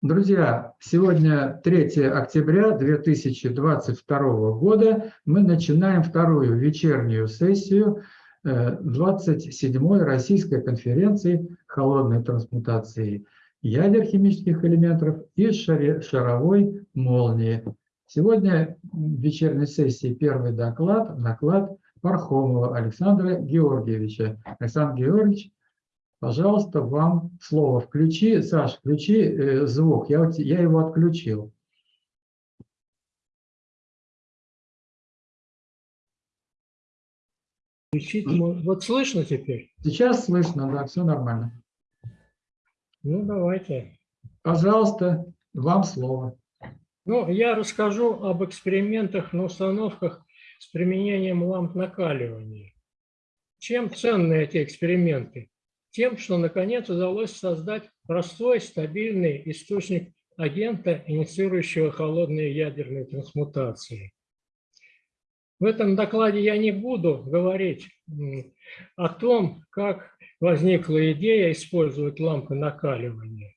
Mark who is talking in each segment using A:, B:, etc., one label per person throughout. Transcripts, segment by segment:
A: Друзья, сегодня 3 октября 2022 года. Мы начинаем вторую вечернюю сессию 27-й э, Российской конференции холодной трансмутации ядер химических элементов и шаровой молнии. Сегодня в вечерней сессии первый доклад, доклад Пархомова Александра Георгиевича. Александр Георгиевич, Пожалуйста, вам слово. Включи, Саш, включи э, звук. Я, я его отключил.
B: Включить, вот слышно теперь?
A: Сейчас слышно, да, все нормально.
B: Ну, давайте.
A: Пожалуйста, вам слово.
B: Ну, я расскажу об экспериментах на установках с применением ламп накаливания. Чем ценны эти эксперименты? Тем, что наконец удалось создать простой, стабильный источник агента, инициирующего холодные ядерные трансмутации. В этом докладе я не буду говорить о том, как возникла идея использовать лампы накаливания.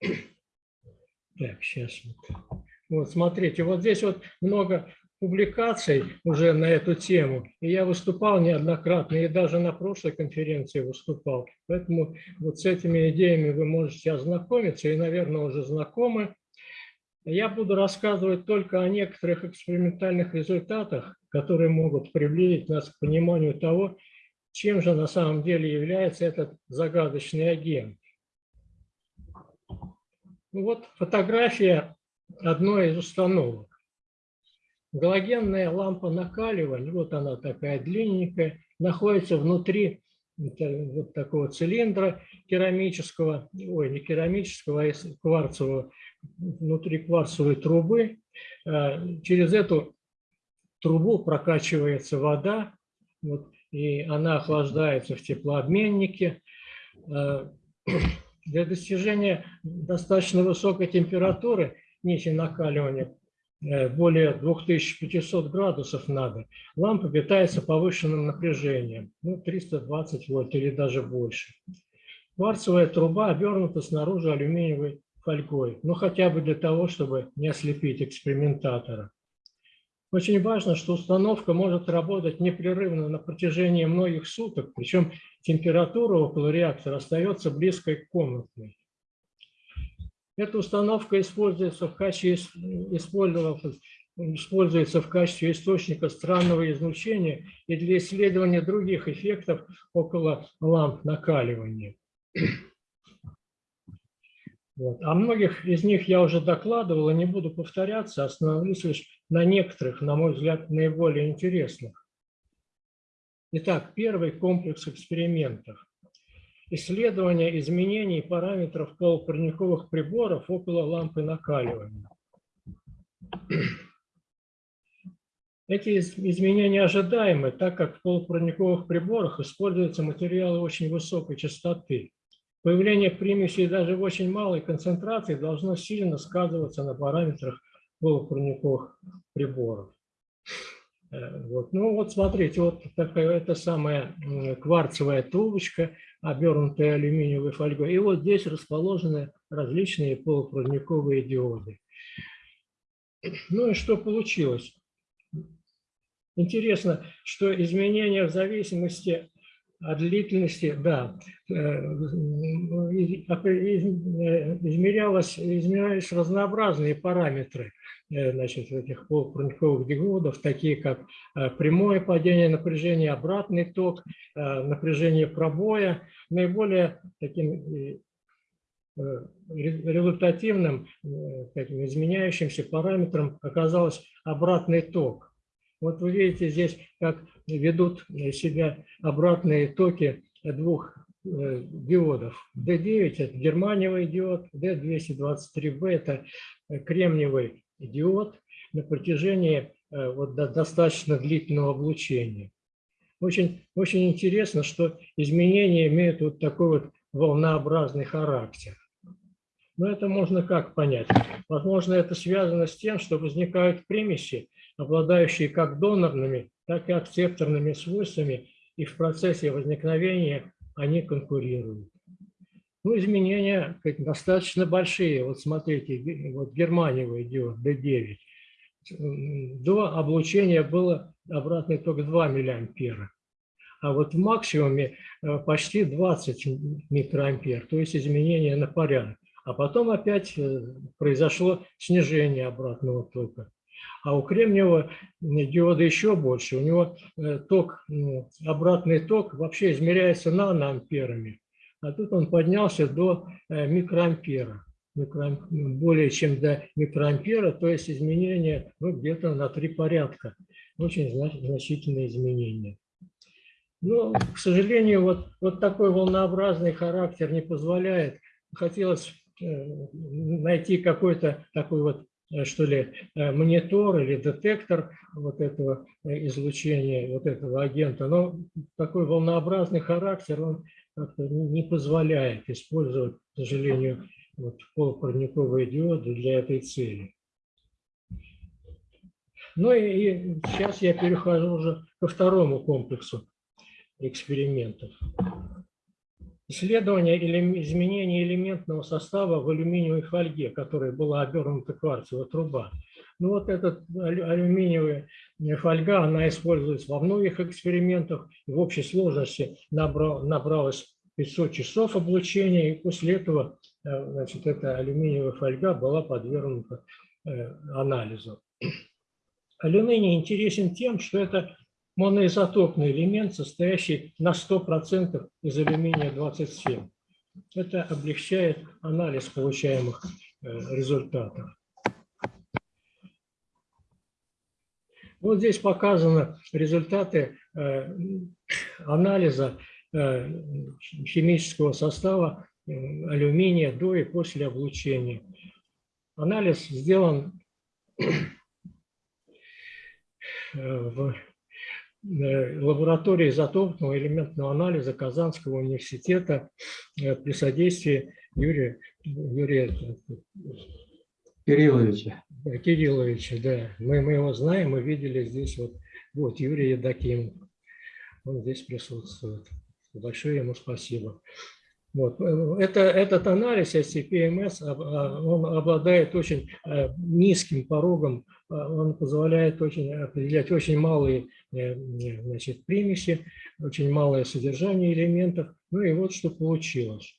B: Так, сейчас вот. Вот, смотрите, вот здесь вот много публикаций уже на эту тему, и я выступал неоднократно, и даже на прошлой конференции выступал. Поэтому вот с этими идеями вы можете ознакомиться, и, наверное, уже знакомы. Я буду рассказывать только о некоторых экспериментальных результатах, которые могут приблизить нас к пониманию того, чем же на самом деле является этот загадочный агент. Ну вот фотография одной из установок. Галогенная лампа накаливания, вот она такая длинненькая, находится внутри вот такого цилиндра керамического, ой, не керамического, а кварцевого, внутри кварцевой трубы. А, через эту трубу прокачивается вода, вот, и она охлаждается в теплообменнике. А, для достижения достаточно высокой температуры нити накаливания более 2500 градусов надо, лампа питается повышенным напряжением, ну, 320 вольт или даже больше. Кварцевая труба обернута снаружи алюминиевой фольгой, ну хотя бы для того, чтобы не ослепить экспериментатора. Очень важно, что установка может работать непрерывно на протяжении многих суток, причем температура около реактора остается близкой к комнатной. Эта установка используется в качестве, используется в качестве источника странного излучения и для исследования других эффектов около ламп накаливания. Вот. О многих из них я уже докладывал и не буду повторяться, остановлюсь лишь на некоторых, на мой взгляд, наиболее интересных. Итак, первый комплекс экспериментов исследование изменений параметров полупроводниковых приборов около лампы накаливания. Эти изменения ожидаемы, так как в полупроводниковых приборах используются материалы очень высокой частоты. Появление примесей даже в очень малой концентрации должно сильно сказываться на параметрах полупроводниковых приборов. Э, вот. Ну вот смотрите, вот такая это самая кварцевая трубочка, обернутая алюминиевой фольгой. И вот здесь расположены различные полупроводниковые диоды. Ну и что получилось? Интересно, что изменения в зависимости от длительности, да, э, измерялось, измерялись разнообразные параметры э, значит, этих полупроводниковых диодов, такие как э, прямое падение напряжения, обратный ток, напряжение пробоя. Наиболее таким результативным, таким изменяющимся параметром оказалось обратный ток. Вот вы видите здесь, как ведут себя обратные токи двух э, диодов. D9 – это германиевый диод, D223B – это кремниевый диод на протяжении э, вот, достаточно длительного облучения. Очень, очень интересно, что изменения имеют вот такой вот волнообразный характер. Но это можно как понять? Возможно, это связано с тем, что возникают примеси, обладающие как донорными, так и акцепторными свойствами, и в процессе возникновения они конкурируют. Ну, изменения достаточно большие. Вот смотрите, вот германиевый диод D9. М, До облучения было обратный ток 2 миллиампера. А вот в максимуме э, почти 20 микроампер, то есть изменение на порядок. А потом опять э, произошло снижение обратного тока. А у кремниевого диода еще больше. У него э, ток, м, обратный ток вообще измеряется наноамперами. А тут он поднялся до э, микроампера. Микроам- Более чем до микроампера, то есть изменение ну, где-то на три порядка. Очень зна- значительные изменения. Но, к сожалению, вот, вот такой волнообразный характер не позволяет. Хотелось э, найти какой-то такой вот, что ли, э, монитор или детектор вот этого э, излучения, вот этого агента. Но такой волнообразный характер, он как-то не позволяет использовать, к сожалению, вот полупроводниковые диоды для этой цели. Ну и, и сейчас я перехожу уже ко второму комплексу экспериментов. Исследование изменения элементного состава в алюминиевой фольге, которой была обернута кварцевая труба. Ну вот эта алю- алюминиевая фольга, она используется во многих экспериментах. В общей сложности набрал, набралось 500 часов облучения, и после этого э, значит, эта алюминиевая фольга была подвергнута э, анализу. Алюминий интересен тем, что это моноизотопный элемент, состоящий на 100% из алюминия-27. Это облегчает анализ получаемых э, результатов. Вот здесь показаны результаты э, анализа э, химического состава алюминия до и после облучения. Анализ сделан в лаборатории изотопного элементного анализа Казанского университета э, при содействии Юрия, Юрия
A: Кирилловича.
B: э, Кирилловича. Да. Мы, мы его знаем, мы видели здесь вот, вот Юрий Едокимов. Он здесь присутствует. Большое ему спасибо. Вот. э, Это, этот анализ SCP-МС, об- а, он обладает очень э, низким порогом, э, он позволяет очень определять очень малые э, э, значит, примеси, очень малое содержание элементов. Ну и вот что получилось.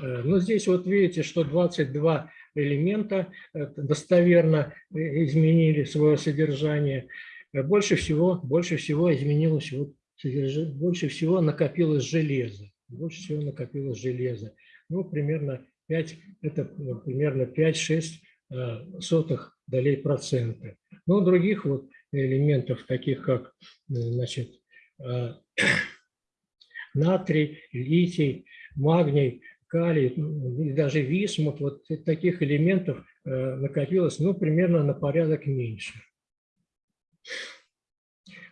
B: Э, Ну, здесь вот видите, что 22 элемента э, достоверно э, изменили свое содержание. Э, Больше всего, больше всего изменилось, вот, больше всего накопилось железо. Больше всего накопилось железо. Ну, примерно 5, это примерно 5-6 э, сотых долей процента. Но у других вот элементов, таких как э, значит, э, натрий, литий, магний, калий ну, даже висмут, вот таких элементов э, накопилось ну, примерно на порядок меньше.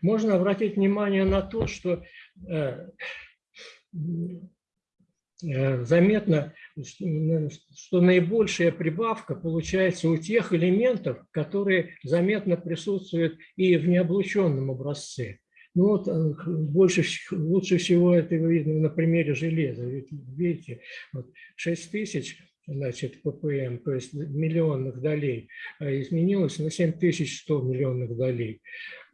B: Можно обратить внимание на то, что э, э, заметно, что наибольшая прибавка получается у тех элементов, которые заметно присутствуют и в необлученном образце. Ну вот э, больше, лучше всего это видно на примере железа. Видите, вот 6 тысяч значит, ppm, то есть миллионных долей, а изменилось на 7100 миллионных долей.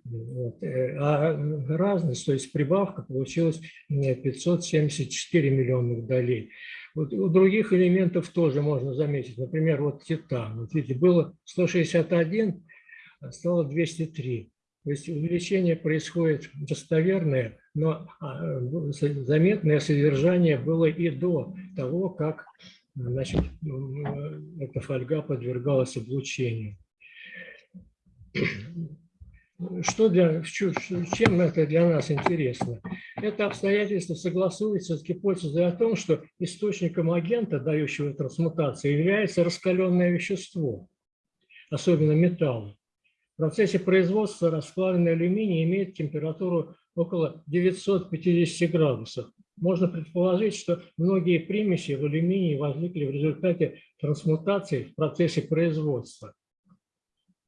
B: Вот. э, А разность, то есть прибавка получилась э, 574 миллионных долей. Вот у других элементов тоже можно заметить. Например, вот титан. Вот видите, было 161, а стало 203. То есть увеличение происходит достоверное, но а, заметное содержание было и до того, как значит, эта фольга подвергалась облучению. Что для, чем это для нас интересно? Это обстоятельство согласуется с гипотезой о том, что источником агента, дающего трансмутацию, является раскаленное вещество, особенно металл. В процессе производства расплавленный алюминий имеет температуру около 950 градусов. Можно предположить, что многие примеси в алюминии возникли в результате трансмутации в процессе производства.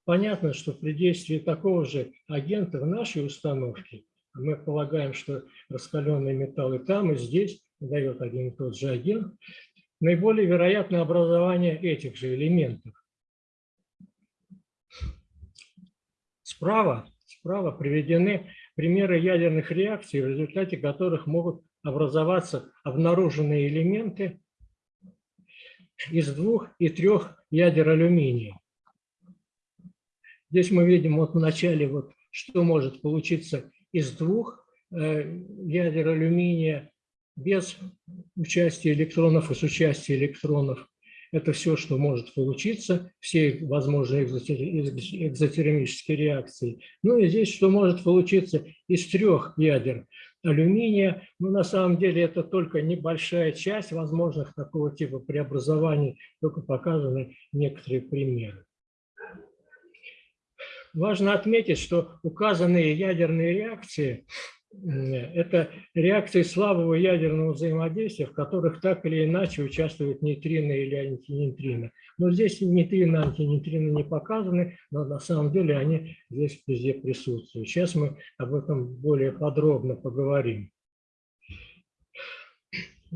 B: Понятно, что при действии такого же агента в нашей установке Мы полагаем, что раскаленные металлы там и здесь дает один и тот же агент. Наиболее вероятное образование этих же элементов. Справа, справа приведены примеры ядерных реакций, в результате которых могут образоваться обнаруженные элементы из двух и трех ядер алюминия. Здесь мы видим вот в начале, вот, что может получиться из двух э, ядер алюминия без участия электронов и с участием электронов. Это все, что может получиться, все возможные экзотермические реакции. Ну и здесь, что может получиться из трех ядер алюминия. Но на самом деле это только небольшая часть возможных такого типа преобразований, только показаны некоторые примеры. Важно отметить, что указанные ядерные реакции это реакции слабого ядерного взаимодействия, в которых так или иначе участвуют нейтрино или антинейтрино. Но здесь нейтрино, антинейтрино не показаны, но на самом деле они здесь везде присутствуют. Сейчас мы об этом более подробно поговорим.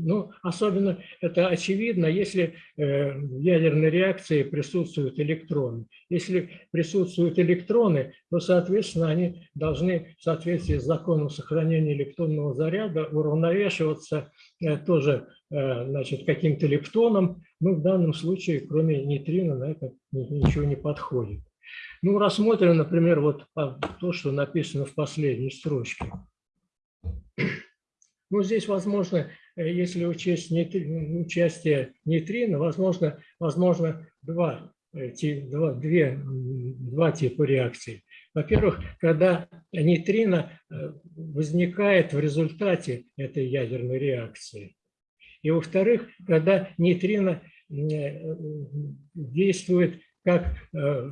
B: Ну, особенно это очевидно, если э, в ядерной реакции присутствуют электроны. Если присутствуют электроны, то, соответственно, они должны в соответствии с законом сохранения электронного заряда уравновешиваться э, тоже э, значит, каким-то лептоном. Ну, в данном случае, кроме нейтрина, на это ничего не подходит. Ну, рассмотрим, например, вот то, что написано в последней строчке. Ну, здесь, возможно, Э, если учесть нейтри, участие нейтрино, возможно, возможно два, э, два, две, два типа реакций. Во-первых, когда нейтрино э, возникает в результате этой ядерной реакции. И во-вторых, когда нейтрино действует как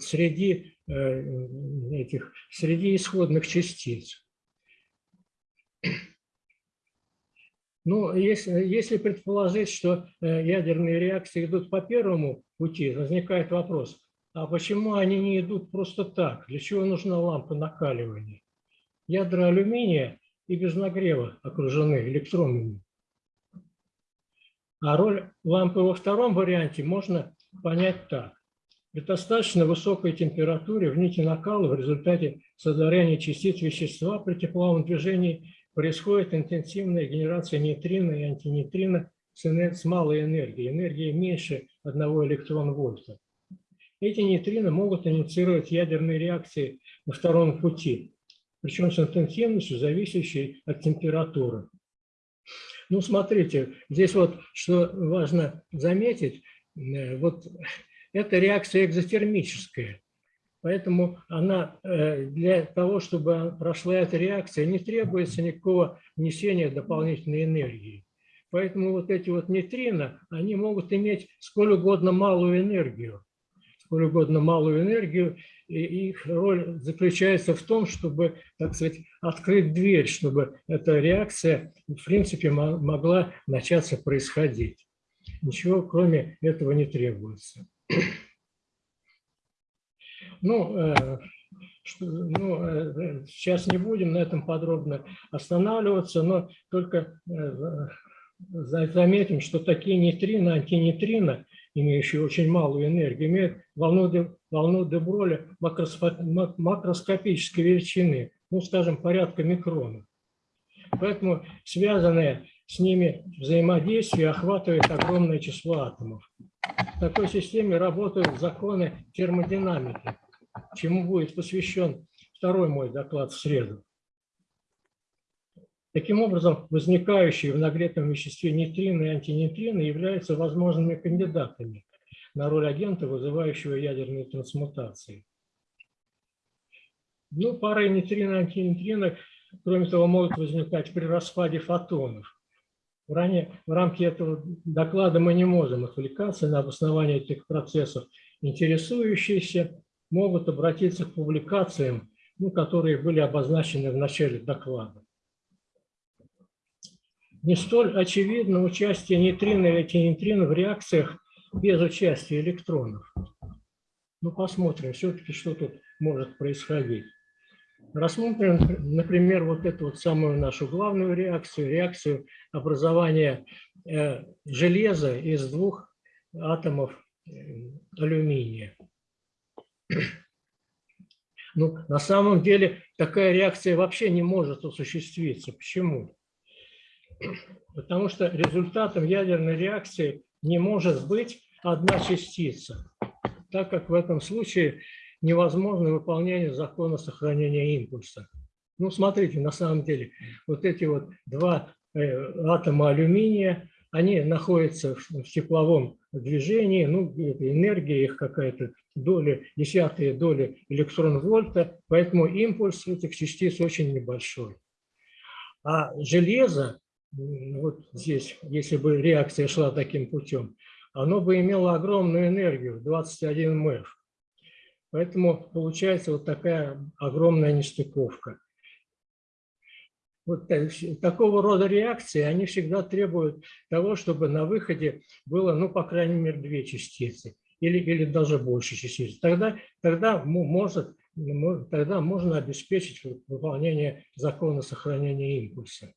B: среди этих среди исходных частиц. Ну, если, если предположить, что э, ядерные реакции идут по первому пути, возникает вопрос, а почему они не идут просто так? Для чего нужна лампа накаливания? Ядра алюминия и без нагрева окружены электронами. А роль лампы во втором варианте можно понять так. При достаточно высокой температуре в нити накала в результате создарения частиц вещества при тепловом движении происходит интенсивная генерация нейтрино и антинейтрино с малой энергией, энергии меньше 1 электрон-вольта. Эти нейтрино могут инициировать ядерные реакции на втором пути, причем с интенсивностью, зависящей от температуры. Ну, смотрите, здесь вот что важно заметить, э, вот эта реакция экзотермическая. Поэтому она, э, для того, чтобы прошла эта реакция, не требуется никакого внесения дополнительной энергии. Поэтому вот эти вот нейтрино, они могут иметь сколь угодно малую энергию. Сколь угодно малую энергию, и их роль заключается в том, чтобы, так сказать, открыть дверь, чтобы эта реакция, в принципе, могла начаться происходить. Ничего кроме этого не требуется. Ну, э, ну, э, сейчас не будем на этом подробно останавливаться, но только э, заметим, что такие нейтрино, антинейтрино, имеющие очень малую энергию, имеют волну, де, волну Деброля макроскопической величины, ну, скажем, порядка микрона. Поэтому связанные с ними взаимодействие охватывает огромное число атомов. В такой системе работают законы термодинамики чему будет посвящен второй мой доклад в среду. Таким образом, возникающие в нагретом веществе нейтрино и антинейтрино являются возможными кандидатами на роль агента, вызывающего ядерные трансмутации. Ну, пары нейтрино и антинейтрино, кроме того, могут возникать при распаде фотонов. Ранее, в рамке этого доклада мы не можем отвлекаться на обоснование этих процессов. Интересующиеся могут обратиться к публикациям, ну, которые были обозначены в начале доклада. Не столь очевидно участие нейтрино и антинейтрино в реакциях без участия электронов. Ну, посмотрим все-таки, что тут может происходить. Рассмотрим, например, вот эту вот самую нашу главную реакцию, реакцию образования э, железа из двух атомов э, алюминия. Ну, на самом деле такая реакция вообще не может осуществиться. Почему? Потому что результатом ядерной реакции не может быть одна частица, так как в этом случае невозможно выполнение закона сохранения импульса. Ну, смотрите, на самом деле, вот эти вот два э, атома алюминия, они находятся в тепловом движении, ну, энергия их какая-то доля, десятые доли электрон-вольта, поэтому импульс этих частиц очень небольшой. А железо, вот здесь, если бы реакция шла таким путем, оно бы имело огромную энергию, 21 МЭФ. Поэтому получается вот такая огромная нестыковка. Вот такого рода реакции, они всегда требуют того, чтобы на выходе было, ну, по крайней мере, две частицы или, или даже больше частиц. Тогда, тогда, может, тогда можно обеспечить выполнение закона сохранения импульса.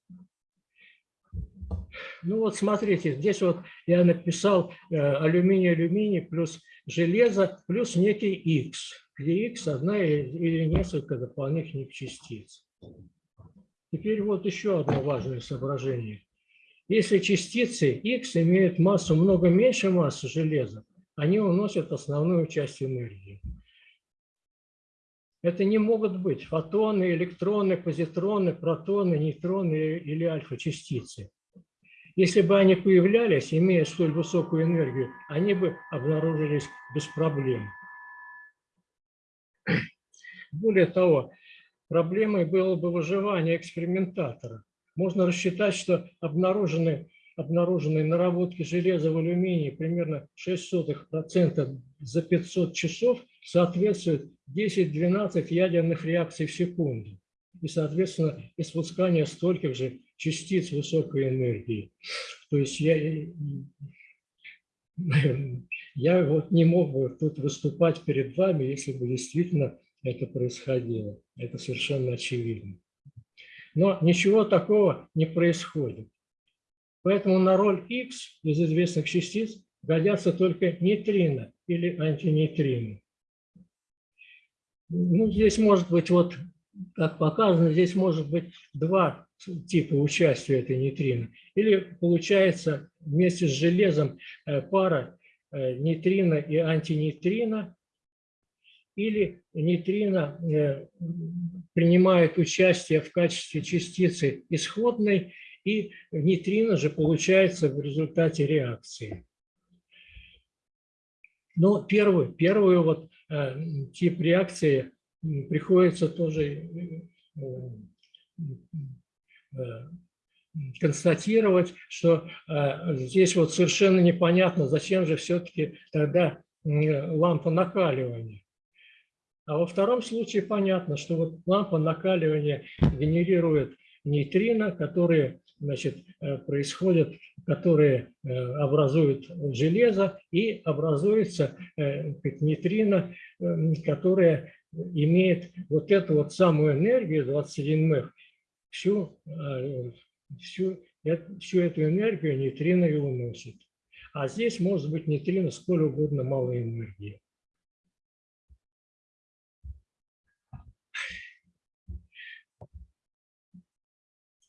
B: Ну вот смотрите, здесь вот я написал э, алюминий-алюминий плюс железо плюс некий X, где X одна или несколько дополнительных частиц. Теперь вот еще одно важное соображение. Если частицы X имеют массу много меньше массы железа, они уносят основную часть энергии. Это не могут быть фотоны, электроны, позитроны, протоны, нейтроны или альфа-частицы. Если бы они появлялись, имея столь высокую энергию, они бы обнаружились без проблем. Более того, проблемой было бы выживание экспериментатора. Можно рассчитать, что обнаруженные, обнаруженные наработки железа в алюминии примерно 0,06% за 500 часов соответствуют 10-12 ядерных реакций в секунду. И, соответственно, испускание стольких же частиц высокой энергии. То есть я, я вот не мог бы тут выступать перед вами, если бы действительно это происходило. Это совершенно очевидно. Но ничего такого не происходит. Поэтому на роль X из известных частиц годятся только нейтрино или антинейтрино. Ну, здесь может быть, вот как показано, здесь может быть два типа участия этой нейтрино. Или получается вместе с железом э, пара э, нейтрино и антинейтрино, или нейтрино э, принимает участие в качестве частицы исходной, и нейтрино же получается в результате реакции. Но первый, первый вот тип реакции приходится тоже Э, констатировать, что э, здесь вот совершенно непонятно, зачем же все-таки тогда лампа накаливания. А во втором случае понятно, что вот лампа накаливания генерирует нейтрино, которые значит, э, происходят, которые образуют железо, и образуется нейтрино, которая имеет вот эту вот самую энергию, 21 МЭФ, всю, э, всю, всю эту энергию нейтрино и уносит. А здесь может быть нейтрино сколь угодно малой энергии.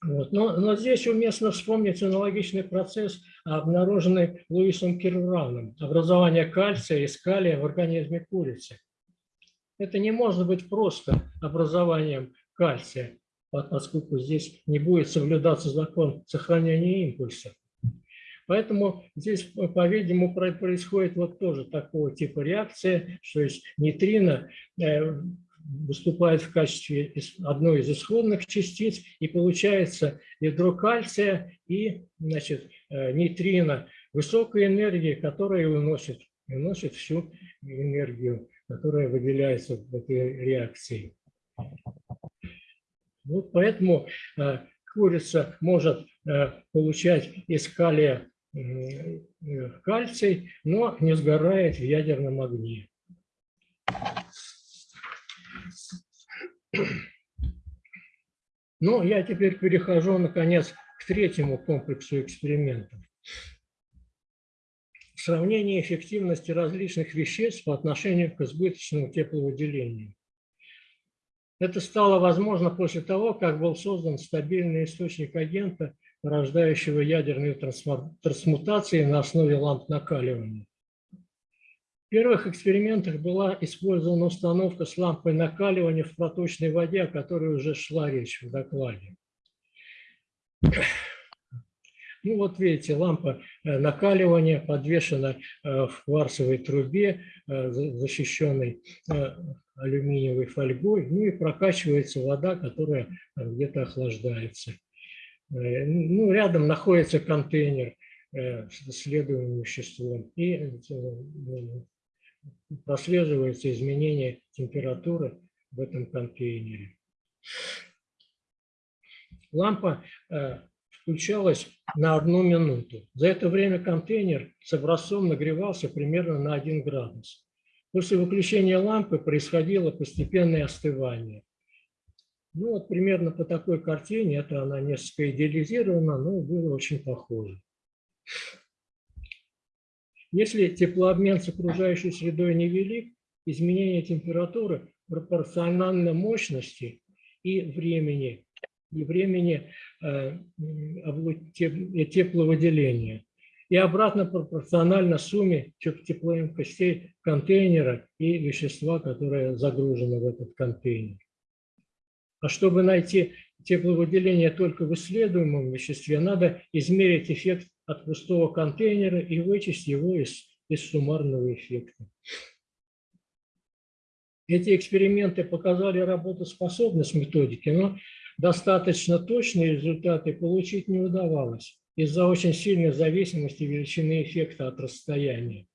B: Вот. Но, но здесь уместно вспомнить аналогичный процесс, обнаруженный Луисом Кирвраном, образование кальция и скалия в организме курицы. Это не может быть просто образованием кальция поскольку здесь не будет соблюдаться закон сохранения импульса. Поэтому здесь, по-видимому, происходит вот тоже такого типа реакция, что есть нейтрино э, выступает в качестве одной из исходных частиц, и получается ядро кальция и значит, э, нейтрино высокой энергии, которая выносит, выносит всю энергию, которая выделяется в этой реакции. Вот поэтому э, курица может э, получать из калия кальций, но не сгорает в ядерном огне. Ну, я теперь перехожу, наконец, к третьему комплексу экспериментов. Сравнение эффективности различных веществ по отношению к избыточному тепловыделению. Это стало возможно после того, как был создан стабильный источник агента, порождающего ядерные трансмутации на основе ламп накаливания. В первых экспериментах была использована установка с лампой накаливания в проточной воде, о которой уже шла речь в докладе. Ну вот видите, лампа э, накаливания подвешена э, в кварцевой трубе, э, защищенной алюминиевой фольгой, ну и прокачивается вода, которая где-то охлаждается. Ну, рядом находится контейнер с исследуемым веществом и прослеживается изменение температуры в этом контейнере. Лампа включалась на одну минуту. За это время контейнер с образцом нагревался примерно на 1 градус. После выключения лампы происходило постепенное остывание. Ну вот примерно по такой картине, это она несколько идеализирована, но было очень похоже. Если теплообмен с окружающей средой невелик, изменение температуры пропорционально мощности и времени и времени э, тепловыделения. И обратно пропорционально сумме теплоемкостей контейнера и вещества, которое загружено в этот контейнер. А чтобы найти тепловыделение только в исследуемом веществе, надо измерить эффект от пустого контейнера и вычесть его из, из суммарного эффекта. Эти эксперименты показали работоспособность методики, но достаточно точные результаты получить не удавалось из-за очень сильной зависимости величины эффекта от расстояния.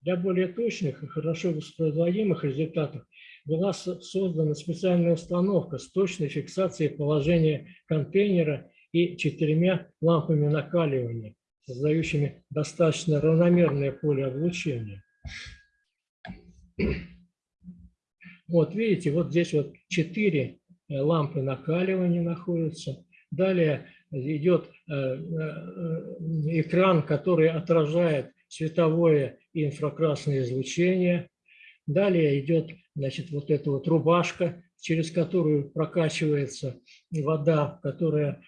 B: Для более точных и хорошо воспроизводимых результатов была создана специальная установка с точной фиксацией положения контейнера и четырьмя лампами накаливания, создающими достаточно равномерное поле облучения. Вот видите, вот здесь вот четыре Э, лампы накаливания находятся. Далее идет э, э, экран, который отражает световое и инфракрасное излучение. Далее идет значит, вот эта вот рубашка, через которую прокачивается вода, которая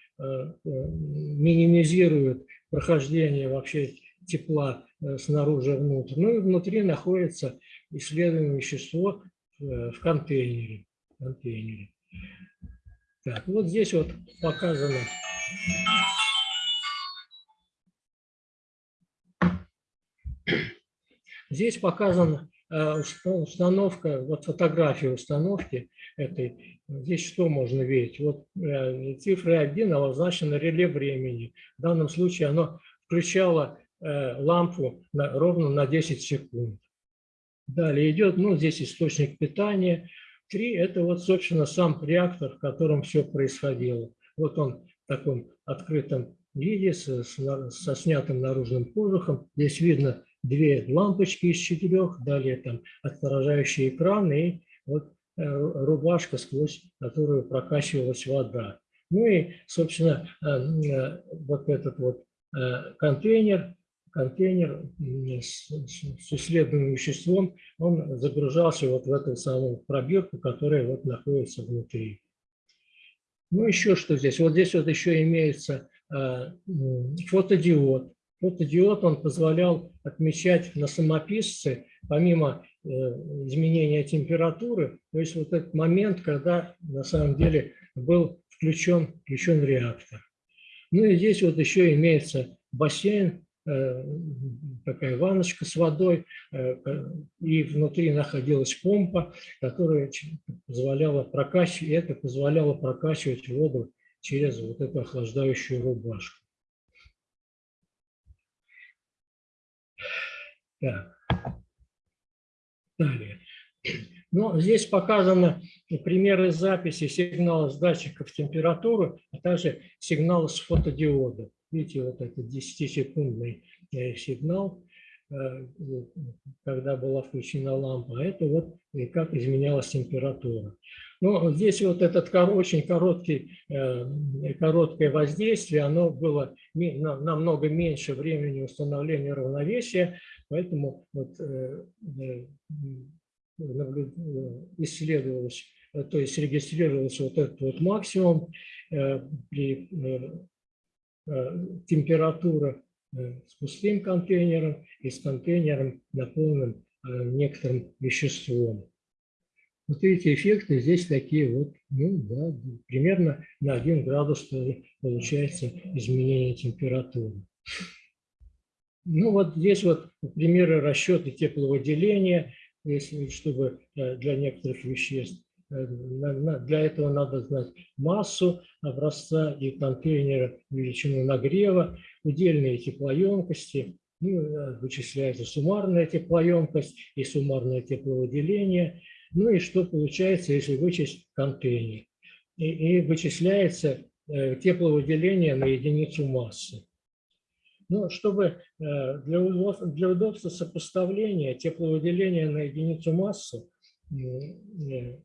B: минимизирует прохождение вообще тепла снаружи внутрь. Ну и внутри находится исследуемое вещество в контейнере. контейнере. Так, вот здесь вот показано. Здесь показана э, установка, вот фотография установки этой. Здесь что можно видеть? Вот э, цифра 1 обозначена реле времени. В данном случае оно включало э, лампу на, ровно на 10 секунд. Далее идет, ну, здесь источник питания, Три – это вот, собственно, сам реактор, в котором все происходило. Вот он в таком открытом виде, со, со снятым наружным кожухом. Здесь видно две лампочки из четырех, далее там отражающий экран и вот э, рубашка, сквозь которую прокачивалась вода. Ну и, собственно, э, э, вот этот вот контейнер контейнер с, с исследуемым веществом, он загружался вот в эту самую пробирку, которая вот находится внутри. Ну, еще что здесь? Вот здесь вот еще имеется э, фотодиод. Фотодиод, он позволял отмечать на самописце, помимо э, изменения температуры, то есть вот этот момент, когда на самом деле был включен, включен реактор. Ну и здесь вот еще имеется бассейн, Э, такая ванночка с водой, э, и внутри находилась помпа, которая позволяла прокачивать, это позволяло прокачивать воду через вот эту охлаждающую рубашку. Далее. Но здесь показаны примеры записи сигнала с датчиков температуры, а также сигнала с фотодиода. Видите, вот этот 10-секундный э, сигнал. э, когда была включена лампа, а это вот и как изменялась температура. Вот здесь вот этот очень короткий, э, короткое воздействие, оно было намного меньше времени установления равновесия, поэтому вот, э, э, э, исследовалось, то есть регистрировался вот этот вот максимум при температура э, с пустым контейнером и с контейнером, наполненным некоторым веществом. Вот эти эффекты здесь такие вот, ну да, примерно на 1 градус получается изменение температуры. Ну вот здесь вот примеры расчета тепловыделения, если, чтобы э, для некоторых веществ. Э, Для этого надо знать массу образца и контейнера, величину нагрева, удельные теплоемкости, ну, э, вычисляется суммарная теплоемкость и суммарное тепловыделение. Ну и что получается, если вычесть контейнер? И, и вычисляется тепловыделение на единицу массы. Ну, чтобы э, для удобства, для удобства сопоставления тепловыделения на единицу массы э,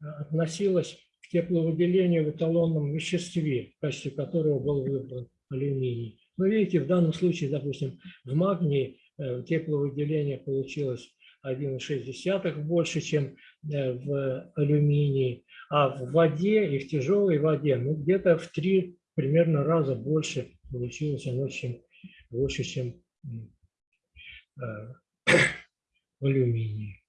B: относилось к тепловыделению в эталонном веществе, в качестве которого был выбран алюминий. Но видите, в данном случае, допустим, в магнии э, тепловыделение получилось 1,6 больше, чем в алюминии, а в воде и в тяжелой воде ну, где-то в три примерно раза больше получилось оно, чем больше, чем э, в алюминии.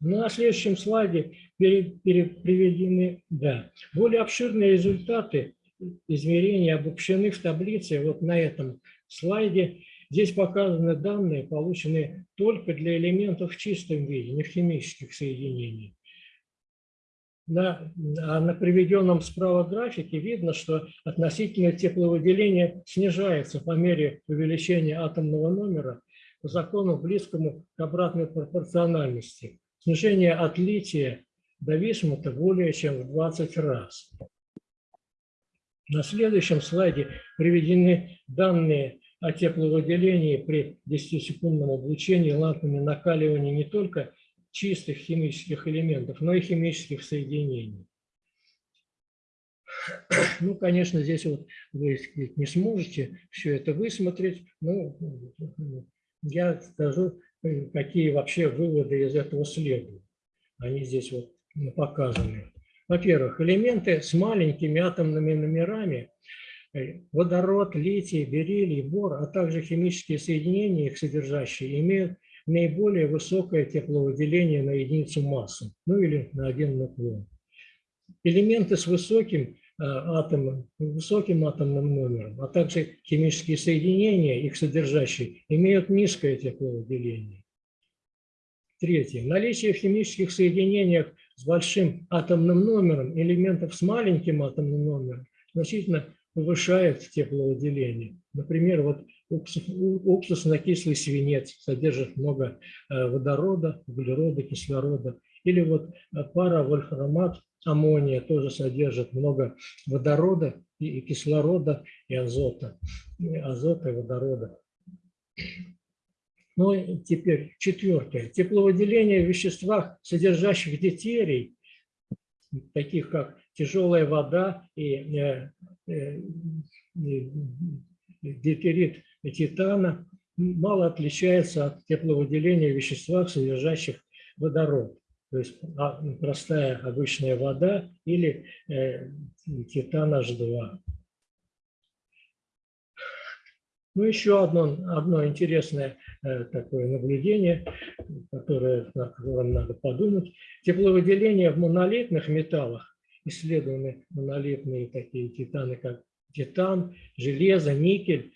B: Ну, На следующем слайде приведены да, более обширные результаты измерений обобщены в таблице вот на этом слайде. Здесь показаны данные, полученные только для элементов в чистом виде, не в химических соединениях. На, а на приведенном справа графике видно, что относительное тепловыделение снижается по мере увеличения атомного номера по закону, близкому к обратной пропорциональности. Снижение отлития до висмута более чем в 20 раз. На следующем слайде приведены данные о тепловыделении при 10-секундном облучении лампами накаливания не только чистых химических элементов, но и химических соединений. Ну, конечно, здесь вот вы не сможете все это высмотреть, но я скажу, э, какие вообще выводы из этого следуют. Они здесь вот показаны. Во-первых, элементы с маленькими атомными номерами, э, водород, литий, бериллий, бор, а также химические соединения, их содержащие, имеют наиболее высокое тепловыделение на единицу массы, ну или на один нуклеон. Элементы с высоким э, атомом, высоким атомным номером, а также химические соединения, их содержащие, имеют низкое тепловыделение. Третье. Наличие в химических соединениях с большим атомным номером элементов с маленьким атомным номером значительно повышает тепловыделение. Например, вот уксус- уксусно-кислый свинец содержит много э, водорода, углерода, кислорода. Или вот э, пара вольфрамат аммония тоже содержит много водорода и и кислорода, и азота. И азота и водорода. Ну и теперь четвертое. Тепловыделение в веществах, содержащих дейтерий, таких как тяжелая вода и э, э, и титана, мало отличается от тепловыделения в веществах, содержащих водород. То есть а, простая обычная вода или э, титан H2. Ну, еще одно, одно интересное э, такое наблюдение, которое, на котором надо подумать. Тепловыделение в монолитных металлах, исследованы монолитные такие титаны, как титан, железо, никель,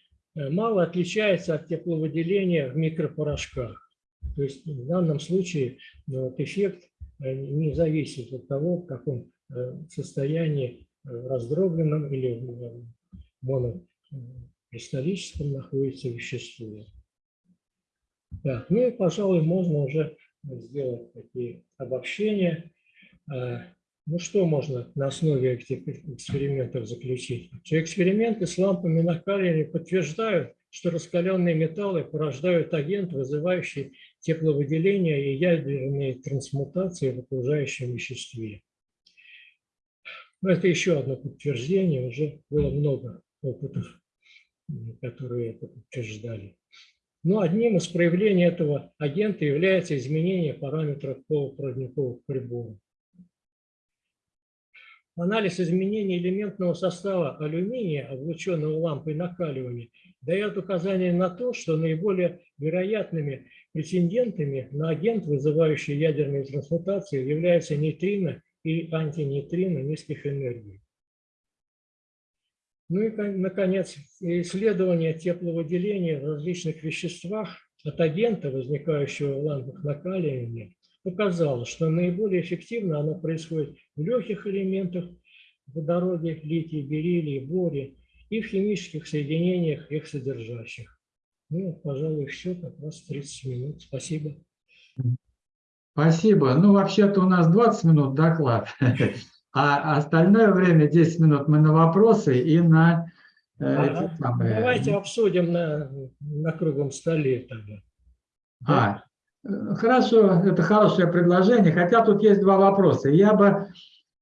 B: мало отличается от тепловыделения в микропорошках. То есть в данном случае ну, вот эффект э, не зависит от того, в каком э, состоянии э, раздробленном или монокристаллическом находится вещество. Так, ну и, пожалуй, можно уже сделать такие обобщения. Ну что можно на основе этих экспериментов заключить? Что эксперименты с лампами накаливания подтверждают что раскаленные металлы порождают агент, вызывающий тепловыделение и ядерные трансмутации в окружающем веществе. Но это еще одно подтверждение, уже было много опытов, которые это подтверждали. Но одним из проявлений этого агента является изменение параметров полупроводниковых приборов. Анализ изменений элементного состава алюминия, облученного лампой накаливания, дает указание на то, что наиболее вероятными претендентами на агент, вызывающий ядерные трансмутации, являются нейтрино и антинейтрино низких энергий. Ну и, наконец, исследование тепловыделения в различных веществах от агента, возникающего в лампах накаливания, показало, что наиболее эффективно оно происходит в легких элементах водороде, литии, бериллии, боре и в химических соединениях их содержащих. Ну, пожалуй, все, как раз 30 минут. Спасибо.
A: Спасибо. Ну, вообще-то у нас 20 минут доклад, а остальное время 10 минут мы на вопросы и на э,
B: а. Давайте обсудим на, на круглом столе тогда.
A: А, хорошо, это хорошее предложение, хотя тут есть два вопроса. Я бы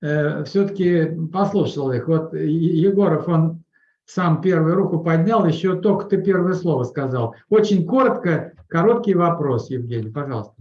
A: э, все-таки послушал их. Вот Егоров, он сам первую руку поднял, еще только ты первое слово сказал. Очень коротко, короткий вопрос, Евгений, пожалуйста.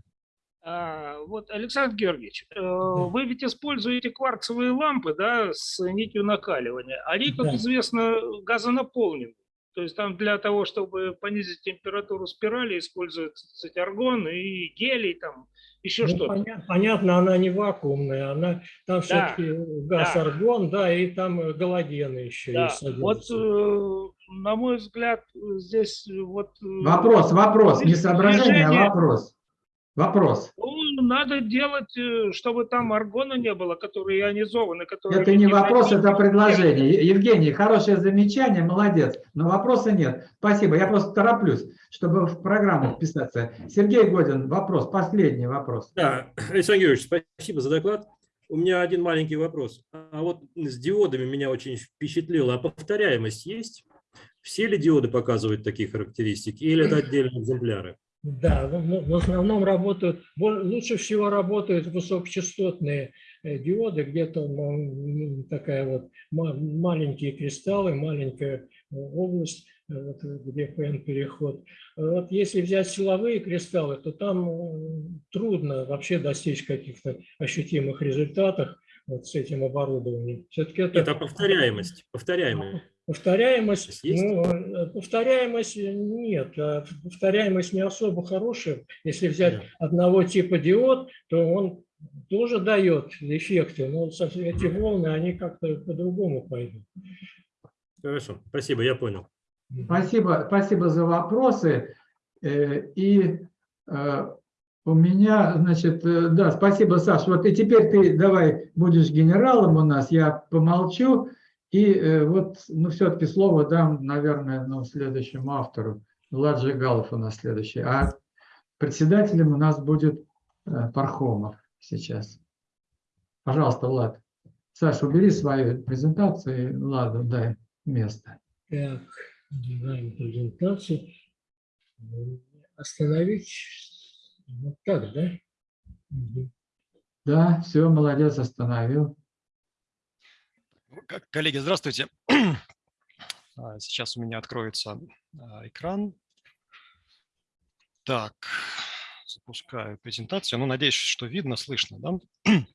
C: А, вот, Александр Георгиевич, э, вы ведь используете кварцевые лампы да, с нитью накаливания. Они, как да. известно, газонаполнены. То есть там для того, чтобы понизить температуру спирали, используется аргон и гелий, там еще ну, что-то.
B: Понятно, понятно, она не вакуумная, она там да, все-таки газ да. аргон, да, и там галогены еще да. есть.
C: Вот, э, на мой взгляд, здесь вот... Э,
A: вопрос, вопрос, не соображение, а вопрос. Вопрос.
C: Ну, надо делать, э, чтобы там аргона не было, который ионизованный. Который
A: это не вопрос, это предложение. Евгений, хорошее замечание, молодец, но вопроса нет. Спасибо, я просто тороплюсь, чтобы в программу вписаться. Сергей Годин, вопрос, последний вопрос.
D: Да, Александр Георгиевич, спасибо за доклад. У меня один маленький вопрос. А вот с диодами меня очень впечатлило. А повторяемость есть? Все ли диоды показывают такие характеристики или это отдельные экземпляры?
B: Да, в основном работают, лучше всего работают высокочастотные э, диоды, где-то такая вот маленькие кристаллы, маленькая э, область, э, где ПН-переход. Вот если взять силовые кристаллы, то там трудно вообще достичь каких-то ощутимых результатов вот с этим оборудованием.
D: Все-таки это... это повторяемость. Повторяемость.
B: Повторяемость, ну, э, повторяемость нет, а повторяемость не особо хорошая. Если взять да. одного типа диод, то он тоже дает эффекты, но эти волны, они как-то по-другому пойдут.
D: Хорошо, спасибо, я понял.
A: Спасибо, спасибо за вопросы. Э, и э, у меня, значит, да, спасибо, Саша. Вот и теперь ты давай будешь генералом у нас, я помолчу. И э, вот, ну, все-таки слово дам, наверное, ну, следующему автору. Влад Жигалов у нас следующий. А председателем у нас будет э, Пархомов сейчас. Пожалуйста, Влад. Саша, убери свою презентацию и Владу дай место.
B: Так, убираем презентацию. Остановить. Вот так, да?
A: Да, все, молодец, остановил.
E: Коллеги, здравствуйте. А, сейчас у меня откроется а, экран. Так, запускаю презентацию. Ну, надеюсь, что видно, слышно. Да?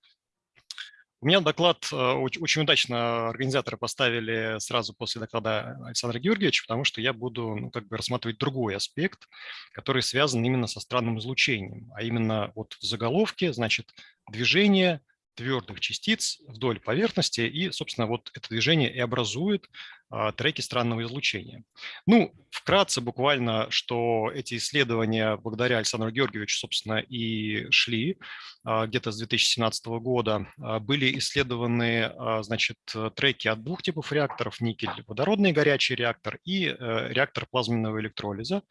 E: У меня доклад а, очень удачно организаторы поставили сразу после доклада Александра Георгиевича, потому что я буду ну, как бы рассматривать другой аспект, который связан именно со странным излучением, а именно вот в заголовке, значит, движение твердых частиц вдоль поверхности, и, собственно, вот это движение и образует треки странного излучения. Ну, вкратце буквально, что эти исследования благодаря Александру Георгиевичу, собственно, и шли а, где-то с 2017 года. А, были исследованы, значит, треки от двух типов реакторов, никель-водородный горячий реактор и э, реактор плазменного электролиза.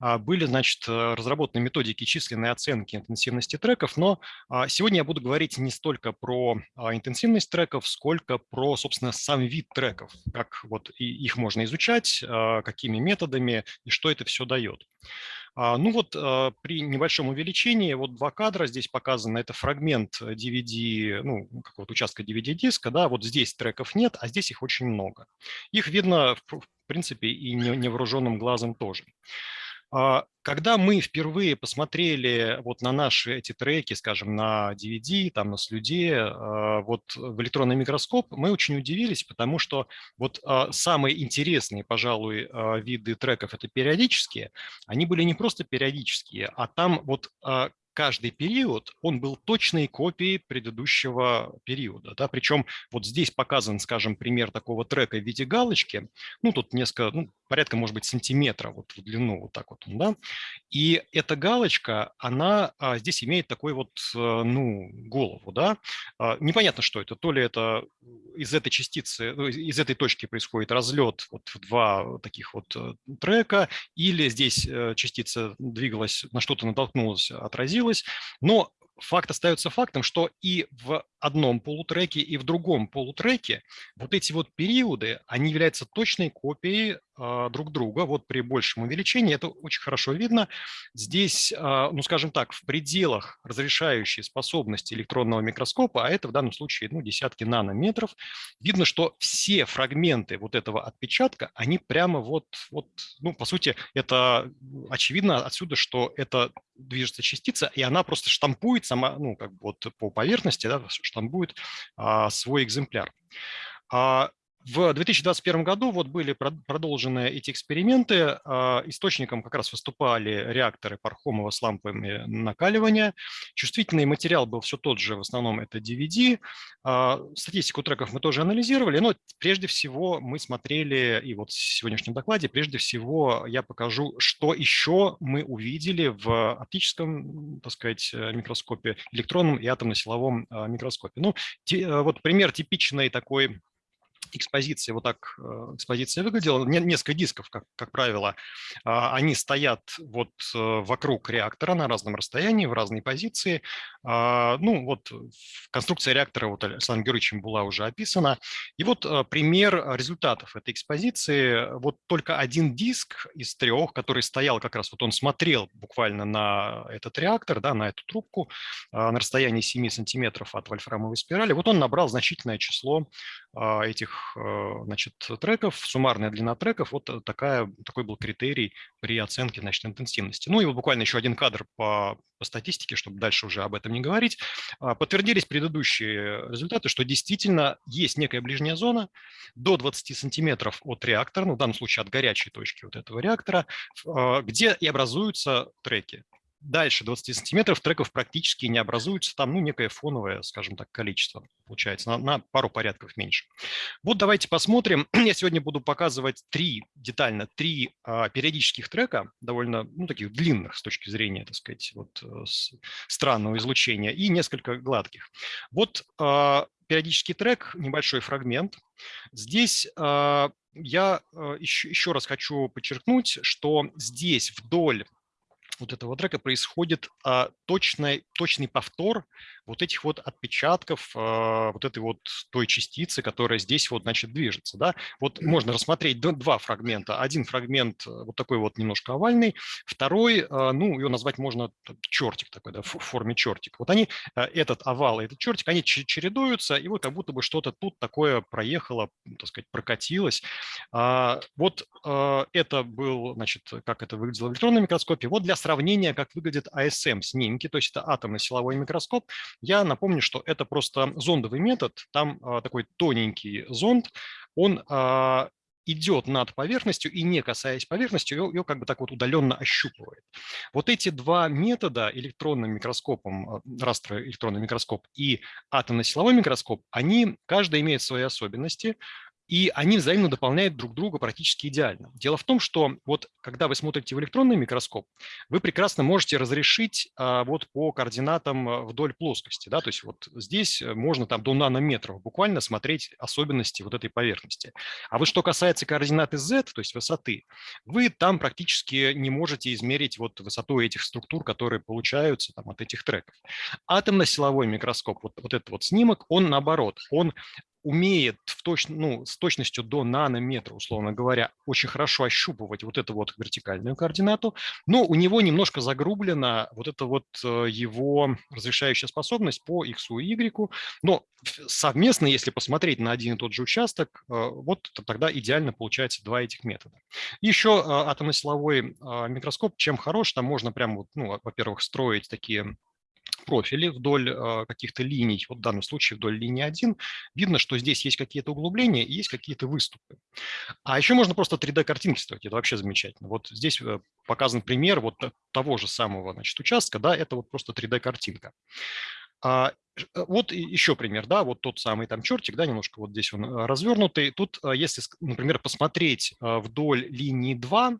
E: Были, значит, разработаны методики численной оценки интенсивности треков, но сегодня я буду говорить не столько про интенсивность треков, сколько про, собственно, сам вид треков, как вот и их можно изучать, а, какими методами и что это все дает. А, ну вот а, при небольшом увеличении, вот два кадра здесь показаны, это фрагмент DVD, ну, какого-то участка DVD-диска, да, вот здесь треков нет, а здесь их очень много. Их видно, в принципе, и невооруженным глазом тоже. А, когда мы впервые посмотрели вот на наши эти треки, скажем, на DVD, там на слюде, вот в электронный микроскоп, мы очень удивились, потому что вот самые интересные, пожалуй, виды треков – это периодические. Они были не просто периодические, а там вот каждый период, он был точной копией предыдущего периода. Да? Причем вот здесь показан, скажем, пример такого трека в виде галочки. Ну, тут несколько, ну, порядка, может быть, сантиметра вот в длину, вот так вот. Да? И эта галочка, она а, здесь имеет такой вот, а, ну, голову. Да? А, непонятно, что это. То ли это из этой частицы, ну, из этой точки происходит разлет вот в два таких вот э, трека, или здесь э, частица двигалась, на что-то натолкнулась, отразилась. Но факт остается фактом, что и в одном полутреке, и в другом полутреке вот эти вот периоды, они являются точной копией а, друг друга. Вот при большем увеличении это очень хорошо видно. Здесь, а, ну скажем так, в пределах разрешающей способности электронного микроскопа, а это в данном случае ну, десятки нанометров, видно, что все фрагменты вот этого отпечатка, они прямо вот, вот ну по сути, это очевидно отсюда, что это движется частица, и она просто штампует сама, ну как бы вот по поверхности, да, штампует а, свой экземпляр. А, в 2021 году вот были продолжены эти эксперименты. А, источником как раз выступали реакторы Пархомова с лампами накаливания. Чувствительный материал был все тот же, в основном это DVD. А, статистику треков мы тоже анализировали, но прежде всего мы смотрели, и вот в сегодняшнем докладе, прежде всего я покажу, что еще мы увидели в оптическом, так сказать, микроскопе, электронном и атомно-силовом а, микроскопе. Ну, вот пример типичной такой экспозиция, вот так э, экспозиция выглядела, несколько дисков, как, как правило, а, они стоят вот э, вокруг реактора на разном расстоянии, в разной позиции. А, ну вот конструкция реактора вот Александром Георгиевичем была уже описана. И вот э, пример результатов этой экспозиции. Вот только один диск из трех, который стоял как раз, вот он смотрел буквально на этот реактор, да, на эту трубку а, на расстоянии 7 сантиметров от вольфрамовой спирали, вот он набрал значительное число этих Э, значит, треков, суммарная длина треков, вот э, такая, такой был критерий при оценке значит, интенсивности. Ну и буквально еще один кадр по, по статистике, чтобы дальше уже об этом не говорить. А, подтвердились предыдущие результаты, что действительно есть некая ближняя зона до 20 сантиметров от реактора, ну в данном случае от горячей точки вот этого реактора, а, где и образуются треки дальше 20 сантиметров треков практически не образуется, там ну, некое фоновое, скажем так, количество получается, на, на пару порядков меньше. Вот давайте посмотрим. Я сегодня буду показывать три, детально, три а, периодических трека, довольно, ну, таких длинных с точки зрения, так сказать, вот э, с, странного излучения, и несколько гладких. Вот а, периодический трек, небольшой фрагмент. Здесь а, я еще, а, еще раз хочу подчеркнуть, что здесь вдоль вот этого трека происходит а, точный, точный повтор вот этих вот отпечатков а, вот этой вот той частицы, которая здесь вот, значит, движется. Да? Вот можно рассмотреть два фрагмента. Один фрагмент э, вот такой вот немножко овальный, второй, а, ну, его назвать можно чертик такой, да, в форме чертик. Вот они, а, этот овал и этот чертик, они чередуются, и вот как будто бы что-то тут такое проехало, так сказать, прокатилось. А, вот а, это был, значит, как это выглядело в электронном микроскопе. Вот для сравнения, как выглядит ASM-снимки, то есть это атомный силовой микроскоп, я напомню, что это просто зондовый метод, там а, такой тоненький зонд, он а, идет над поверхностью и, не касаясь поверхности, ее, ее как бы так вот удаленно ощупывает. Вот эти два метода, электронным микроскопом, а, растроэлектронный микроскоп и атомно-силовой микроскоп, они, каждый имеет свои особенности, и они взаимно дополняют друг друга практически идеально. Дело в том, что вот когда вы смотрите в электронный микроскоп, вы прекрасно можете разрешить а, вот по координатам а, вдоль плоскости. Да? То есть вот здесь э, можно там до нанометров буквально смотреть особенности вот этой поверхности. А вот что касается координаты z, то есть высоты, вы там практически не можете измерить вот высоту этих структур, которые получаются там, от этих треков. Атомно-силовой микроскоп, вот, вот этот вот снимок, он наоборот, он умеет в точ, ну, с точностью до нанометра, условно говоря, очень хорошо ощупывать вот эту вот вертикальную координату, но у него немножко загрублена вот эта вот э, его разрешающая способность по x и y, но совместно, если посмотреть на один и тот же участок, э, вот тогда идеально получается два этих метода. Еще атомно-силовой микроскоп чем хорош, там можно прям, вот, ну, во-первых, строить такие профили вдоль э, каких-то линий, вот в данном случае вдоль линии 1, видно, что здесь есть какие-то углубления и есть какие-то выступы. А еще можно просто 3D-картинки строить, это вообще замечательно. Вот здесь э, показан пример вот того же самого значит, участка, да, это вот просто 3D-картинка. А, э, вот еще пример, да, вот тот самый там чертик, да, немножко вот здесь он развернутый. Тут, если, например, посмотреть вдоль линии 2,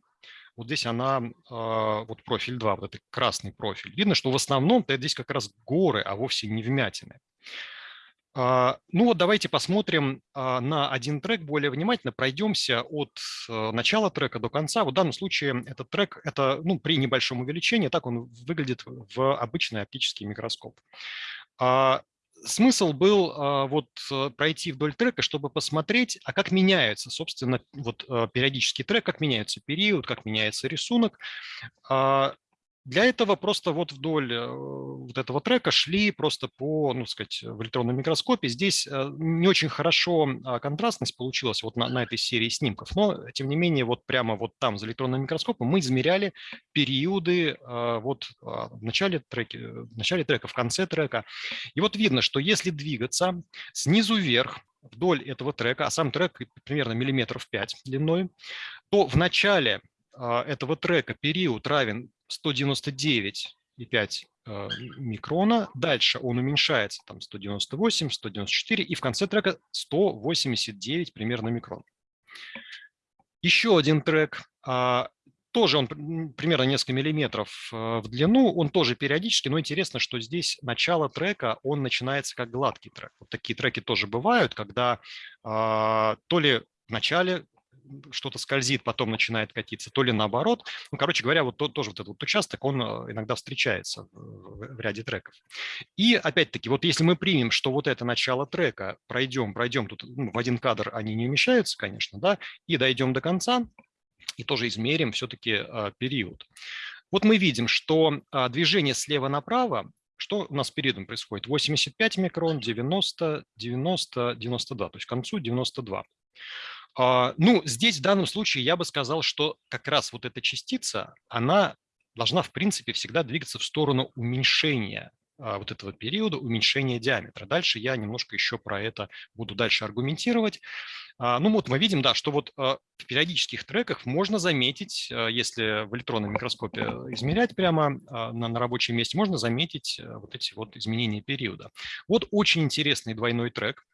E: вот здесь она, а, вот профиль 2, вот это красный профиль. Видно, что в основном -то здесь как раз горы, а вовсе не вмятины. А, ну вот давайте посмотрим а, на один трек более внимательно, пройдемся от начала трека до конца. В данном случае этот трек, это ну, при небольшом увеличении, так он выглядит в обычный оптический микроскоп смысл был а, вот э, пройти вдоль трека, чтобы посмотреть, а как меняется, собственно, вот э, периодический трек, как меняется период, как меняется рисунок. Для этого просто вот вдоль э, вот этого трека шли просто по, ну, сказать, в электронном микроскопе. Здесь э, не очень хорошо а, контрастность получилась вот на, на этой серии снимков, но тем не менее вот прямо вот там за электронным микроскопом мы измеряли периоды э, вот а, в начале, треки, в начале трека, в конце трека. И вот видно, что если двигаться снизу вверх, вдоль этого трека, а сам трек примерно миллиметров 5 длиной, то в начале а, этого трека период равен 199,5 э, микрона. Дальше он уменьшается, там 198, 194, и в конце трека 189 примерно микрон. Еще один трек, а, тоже он примерно несколько миллиметров э, в длину, он тоже периодически, но интересно, что здесь начало трека, он начинается как гладкий трек. Вот такие треки тоже бывают, когда а, то ли в начале что-то скользит, потом начинает катиться, то ли наоборот. Ну, короче говоря, вот тот, тоже вот этот вот участок, он э, иногда встречается в, в ряде треков. И опять-таки, вот если мы примем, что вот это начало трека, пройдем, пройдем, тут ну, в один кадр они не умещаются, конечно, да, и дойдем до конца, и тоже измерим все-таки а, период. Вот мы видим, что а, движение слева направо что у нас периодом происходит? 85 микрон, 90, 90, 92, то есть к концу 92. А, ну, здесь в данном случае я бы сказал, что как раз вот эта частица, она должна, в принципе, всегда двигаться в сторону уменьшения а, вот этого периода, уменьшения диаметра. Дальше я немножко еще про это буду дальше аргументировать. А, ну вот мы видим, да, что вот в периодических треках можно заметить, если в электронном микроскопе измерять прямо на, на рабочем месте, можно заметить вот эти вот изменения периода. Вот очень интересный двойной трек.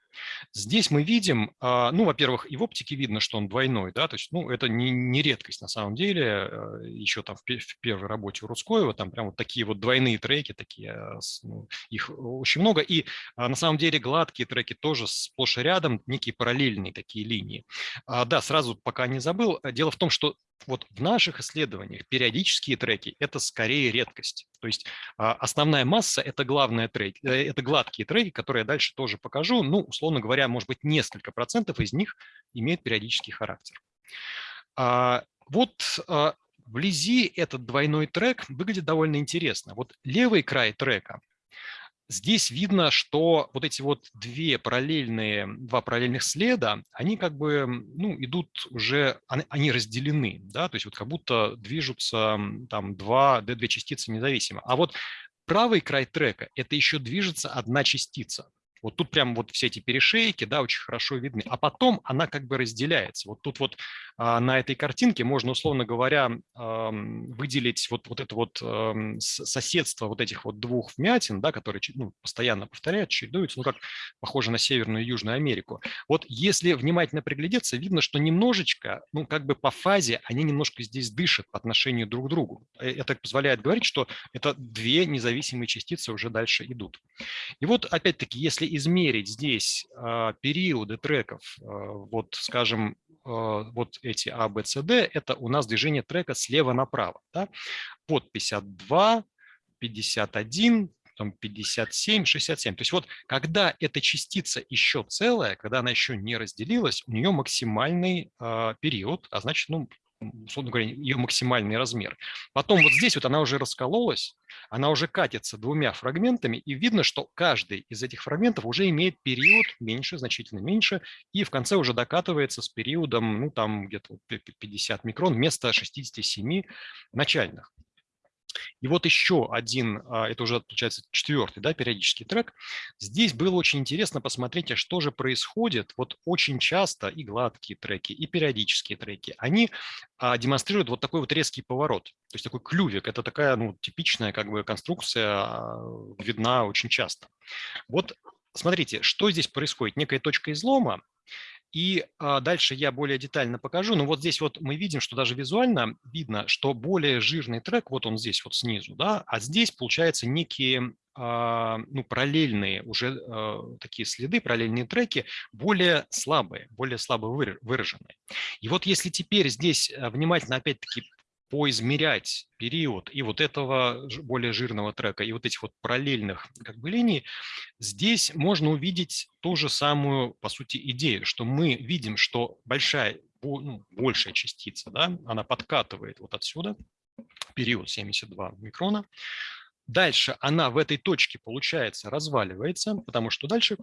E: Здесь мы видим, а, ну, во-первых, и в оптике видно, что он двойной, да, то есть, ну, это не, не редкость на самом деле, э, еще там в, в первой работе у Рудскоева, там прям вот такие вот двойные треки, такие, а, ну, их очень много, и а, на самом деле гладкие треки тоже сплошь и рядом, некие параллельные такие линии. Да, сразу пока не забыл, дело в том, что вот в наших исследованиях периодические треки – это скорее редкость. То есть а, основная масса – это, главные треки, э, это гладкие треки, которые я дальше тоже покажу. Ну, условно говоря, может быть, несколько процентов из них имеют периодический характер. А, вот а, вблизи этот двойной трек выглядит довольно интересно. Вот левый край трека – Здесь видно, что вот эти вот две параллельные, два параллельных следа, они как бы ну, идут уже, они разделены, да, то есть вот как будто движутся там два, две частицы независимо. А вот правый край трека – это еще движется одна частица. Вот тут прям вот все эти перешейки, да, очень хорошо видны. А потом она как бы разделяется. Вот тут вот а, на этой картинке можно, условно говоря, выделить вот, вот это вот соседство вот этих вот двух вмятин, да, которые ну, постоянно повторяют, чередуются, ну, как похоже на Северную и Южную Америку. Вот если внимательно приглядеться, видно, что немножечко, ну, как бы по фазе они немножко здесь дышат по отношению друг к другу. Э, это позволяет говорить, что это две независимые частицы уже дальше идут. И вот, опять-таки, если измерить здесь а, периоды треков, а, вот, скажем, а, вот эти А, Б, С, Д, это у нас движение трека слева направо. Да? Вот 52, 51, потом 57, 67. То есть вот когда эта частица еще целая, когда она еще не разделилась, у нее максимальный э, период, а значит, ну, условно говоря, ее максимальный размер. Потом вот здесь вот она уже раскололась, она уже катится двумя фрагментами, и видно, что каждый из этих фрагментов уже имеет период меньше, значительно меньше, и в конце уже докатывается с периодом, ну, там где-то 50 микрон вместо 67 начальных. И вот еще один, а, это уже получается четвертый да, периодический трек. Здесь было очень интересно посмотреть, а что же происходит. Вот очень часто и гладкие треки, и периодические треки, они а, демонстрируют вот такой вот резкий поворот. То есть такой клювик. Это такая ну, типичная как бы конструкция, а, видна очень часто. Вот смотрите, что здесь происходит. Некая точка излома, и а, дальше я более детально покажу. Но вот здесь вот мы видим, что даже визуально видно, что более жирный трек, вот он здесь вот снизу, да, а здесь получается некие а, ну, параллельные уже а, такие следы, параллельные треки, более слабые, более слабо выраженные. И вот если теперь здесь внимательно опять-таки поизмерять период и вот этого более жирного трека, и вот этих вот параллельных как бы линий, здесь можно увидеть ту же самую, по сути, идею, что мы видим, что большая, ну, большая частица, да, она подкатывает вот отсюда, период 72 микрона, Дальше она в этой точке, получается, разваливается, потому что дальше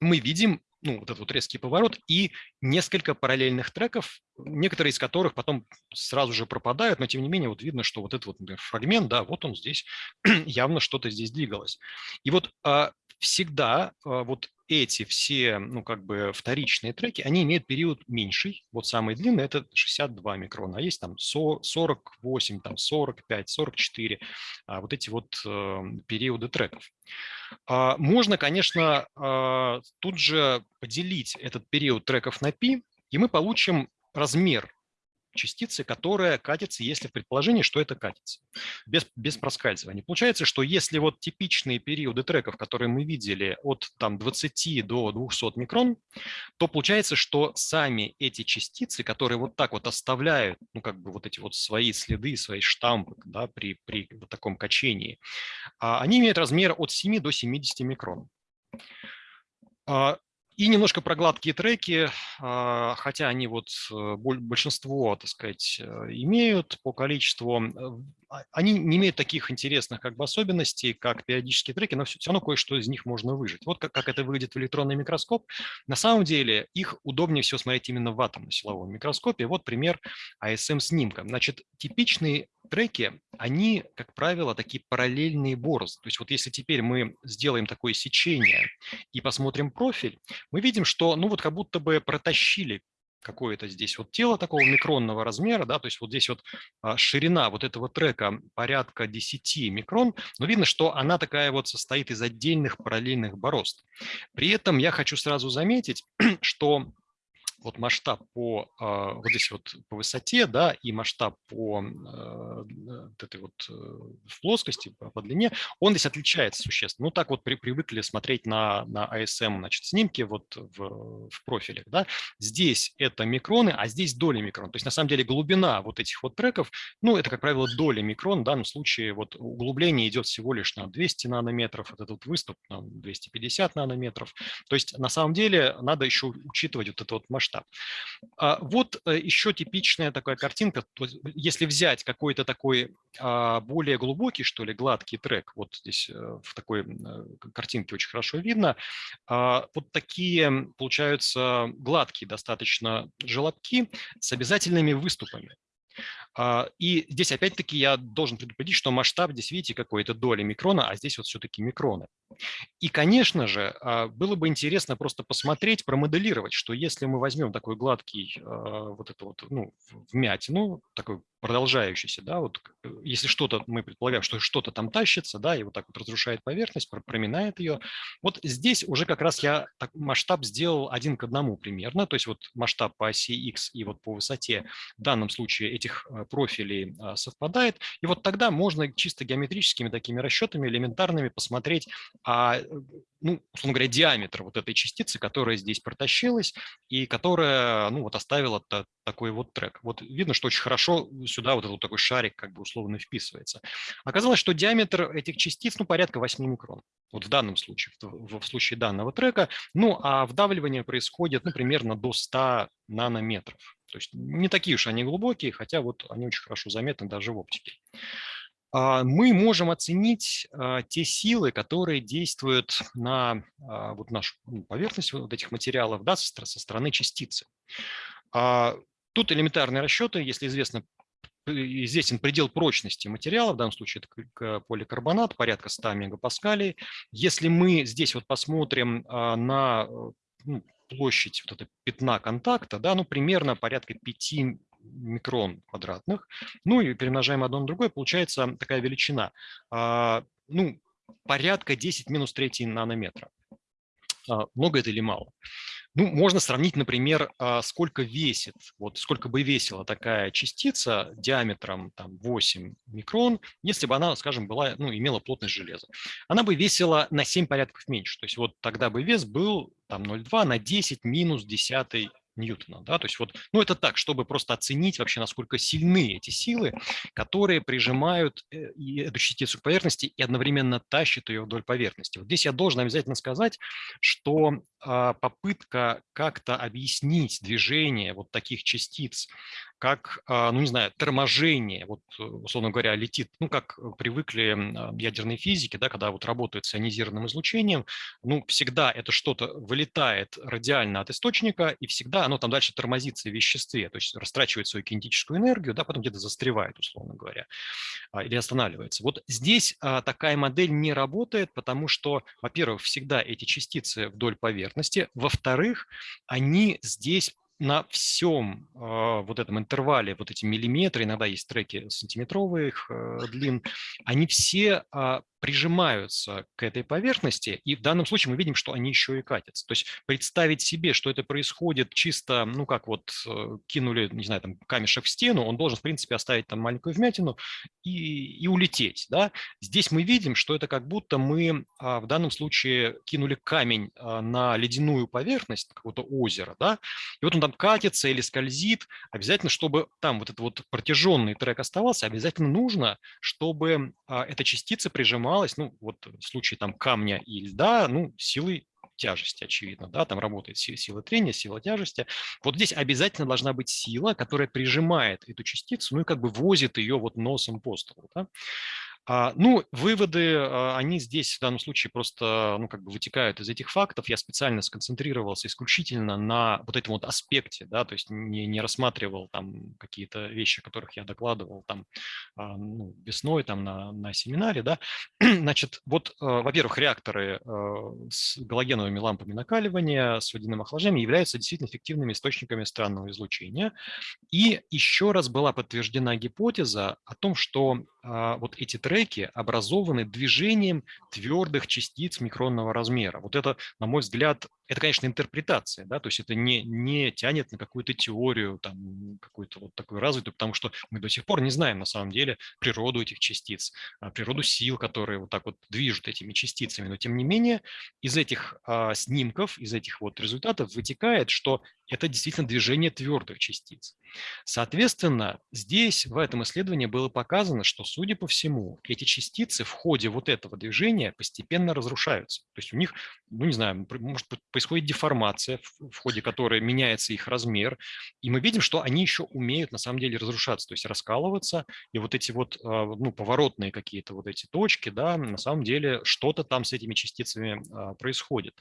E: мы видим ну, вот этот вот резкий поворот и несколько параллельных треков, некоторые из которых потом сразу же пропадают, но тем не менее вот видно, что вот этот вот например, фрагмент, да, вот он здесь, явно что-то здесь двигалось. И вот а, всегда а, вот эти все, ну, как бы вторичные треки, они имеют период меньший. Вот самый длинный – это 62 микрона, а есть там 48, там 45, 44, а вот эти вот э, периоды треков. А, можно, конечно, тут же поделить этот период треков на π, и мы получим размер частицы, которая катится, если в предположении, что это катится, без, без проскальзывания. Получается, что если вот типичные периоды треков, которые мы видели от там, 20 до 200 микрон, то получается, что сами эти частицы, которые вот так вот оставляют, ну как бы вот эти вот свои следы, свои штампы да, при, при вот таком качении, а, они имеют размер от 7 до 70 микрон. И немножко про гладкие треки, а, хотя они вот э, большинство, так сказать, э, имеют по количеству, а, они не имеют таких интересных как бы особенностей, как периодические треки, но все, равно кое-что из них можно выжить. Вот как, как это выглядит в электронный микроскоп. На самом деле их удобнее всего смотреть именно в атомно-силовом микроскопе. Вот пример ASM-снимка. Значит, типичный треки, они, как правило, такие параллельные борозды. То есть вот если теперь мы сделаем такое сечение и посмотрим профиль, мы видим, что ну вот как будто бы протащили какое-то здесь вот тело такого микронного размера, да, то есть вот здесь вот а, ширина вот этого трека порядка 10 микрон, но видно, что она такая вот состоит из отдельных параллельных борозд. При этом я хочу сразу заметить, что вот масштаб по а, вот здесь вот по высоте, да, и масштаб по а, вот этой вот э, в плоскости, по, длине, он здесь отличается существенно. Ну, так вот при, привыкли смотреть на, на ASM, значит, снимки вот в, в профилях, да. Здесь это микроны, а здесь доли микрон. То есть, на самом деле, глубина вот этих вот треков, ну, это, как правило, доли микрон. В данном случае вот углубление идет всего лишь на 200 нанометров, этот вот выступ на 250 нанометров. То есть, на самом деле, надо еще учитывать вот этот вот масштаб масштаб. Вот э, еще типичная такая картинка. Если взять какой-то такой а, более глубокий, что ли, гладкий трек, вот здесь э, в такой э, картинке очень хорошо видно, а, вот такие получаются гладкие достаточно желобки с обязательными выступами. И здесь опять-таки я должен предупредить, что масштаб здесь, видите, какой-то доли микрона, а здесь вот все-таки микроны. И, конечно же, а, было бы интересно просто посмотреть, промоделировать, что если мы возьмем такой гладкий а, вот это вот, ну, вмятину, такой продолжающийся, да, вот э, если что-то, мы предполагаем, что что-то там тащится, да, и вот так вот разрушает поверхность, проминает ее, вот здесь уже как раз я так, масштаб сделал один к одному примерно, то есть вот масштаб по оси X и вот по высоте в данном случае этих э, профилей а, совпадает. И вот тогда можно чисто геометрическими такими расчетами элементарными посмотреть, а, э, ну, условно говоря, диаметр вот этой частицы, которая здесь протащилась и которая ну, вот оставила такой вот трек. Вот видно, что очень хорошо сюда вот этот вот такой шарик как бы условно вписывается. Оказалось, что диаметр этих частиц ну, порядка 8 микрон. Вот в данном случае, в, в случае данного трека. Ну, а вдавливание происходит ну, примерно до 100 нанометров. То есть не такие уж они глубокие, хотя вот они очень хорошо заметны даже в оптике. А, мы можем оценить а, те силы, которые действуют на а, вот нашу ну, поверхность вот этих материалов да, со стороны частицы. Тут элементарные расчеты, если известно известен предел прочности материала, в данном случае это поликарбонат, порядка 100 мегапаскалей. Если мы здесь вот посмотрим на ну, площадь вот этого пятна контакта, да, ну, примерно порядка 5 микрон квадратных, ну и перемножаем одно на другое, получается такая величина, а, ну, порядка 10 минус 3 нанометра. А, много это или мало? Ну, можно сравнить, например, а, сколько весит, вот сколько бы весила такая частица диаметром там, 8 микрон, если бы она, скажем, была, ну, имела плотность железа. Она бы весила на 7 порядков меньше. То есть вот тогда бы вес был там 0,2 на 10 минус 10 Ньютона. Да? То есть вот, ну это так, чтобы просто оценить вообще, насколько сильны эти силы, которые прижимают э, эту частицу к поверхности и одновременно тащат ее вдоль поверхности. Вот здесь я должен обязательно сказать, что а, попытка как-то объяснить движение вот таких частиц как, а, ну не знаю, торможение, вот, э, условно говоря, летит, ну как привыкли а, ядерные физики, да, когда вот работают с ионизированным излучением, ну всегда это что-то вылетает радиально от источника, и всегда оно там дальше тормозится в веществе, то есть растрачивает свою кинетическую энергию, да, потом где-то застревает, условно говоря, а, или останавливается. Вот здесь такая модель не работает, потому что, во-первых, всегда эти частицы вдоль поверхности, во-вторых, они здесь на всем э, вот этом интервале, вот эти миллиметры, иногда есть треки сантиметровых э, длин, они все э, прижимаются к этой поверхности, и в данном случае мы видим, что они еще и катятся. То есть представить себе, что это происходит чисто, ну как вот э, кинули, не знаю, там камешек в стену, он должен, в принципе, оставить там маленькую вмятину и, и улететь. Да? Здесь мы видим, что это как будто мы а, в данном случае кинули камень а, на ледяную поверхность какого-то озера, да? и вот он там катится или скользит, обязательно, чтобы там вот этот вот протяженный трек оставался, обязательно нужно, чтобы а, эта частица прижималась поднималась, ну, вот в случае там камня и льда, ну, силой тяжести, очевидно, да, там работает сила трения, сила тяжести. Вот здесь обязательно должна быть сила, которая прижимает эту частицу, ну и как бы возит ее вот носом по столу, да. А, ну, выводы, а, они здесь в данном случае просто, ну, как бы вытекают из этих фактов. Я специально сконцентрировался исключительно на вот этом вот аспекте, да, то есть не, не рассматривал там какие-то вещи, о которых я докладывал там а, ну, весной там на, на семинаре, да. Значит, вот, во-первых, реакторы с галогеновыми лампами накаливания, с водяным охлаждением являются действительно эффективными источниками странного излучения. И еще раз была подтверждена гипотеза о том, что вот эти треки образованы движением твердых частиц микронного размера. Вот это, на мой взгляд, это, конечно, интерпретация, да, то есть это не, не тянет на какую-то теорию, там, какую-то вот такую развитую, потому что мы до сих пор не знаем на самом деле природу этих частиц, а, природу сил, которые вот так вот движут этими частицами. Но, тем не менее, из этих а, снимков, из этих вот результатов вытекает, что это действительно движение твердых частиц. Соответственно, здесь, в этом исследовании было показано, что, судя по всему, эти частицы в ходе вот этого движения постепенно разрушаются. То есть у них, ну не знаю, может происходит деформация, в ходе которой меняется их размер, и мы видим, что они еще умеют на самом деле разрушаться, то есть раскалываться, и вот эти вот а, ну, поворотные какие-то вот эти точки, да, на самом деле что-то там с этими частицами а, происходит.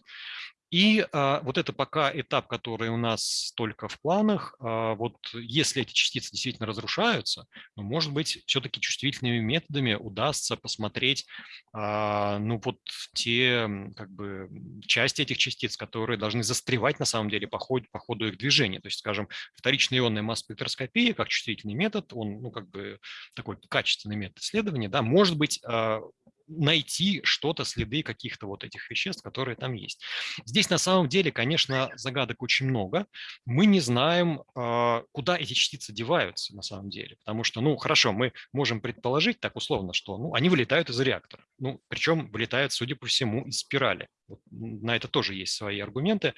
E: И а, вот это пока этап, который у нас только в планах. А, вот если эти частицы действительно разрушаются, ну, может быть, все-таки чувствительными методами удастся посмотреть, а, ну, вот те как бы части этих частиц, которые должны застревать на самом деле по ходу, по ходу их движения. То есть, скажем, вторичная ионная масс-спектроскопия как чувствительный метод, он, ну, как бы такой качественный метод исследования, да, может быть, найти что-то, следы каких-то вот этих веществ, которые там есть. Здесь на самом деле, конечно, загадок очень много. Мы не знаем, а, куда эти частицы деваются на самом деле. Потому что, ну, хорошо, мы можем предположить так условно, что ну, они вылетают из реактора. Ну, причем вылетают, судя по всему, из спирали. Вот на это тоже есть свои аргументы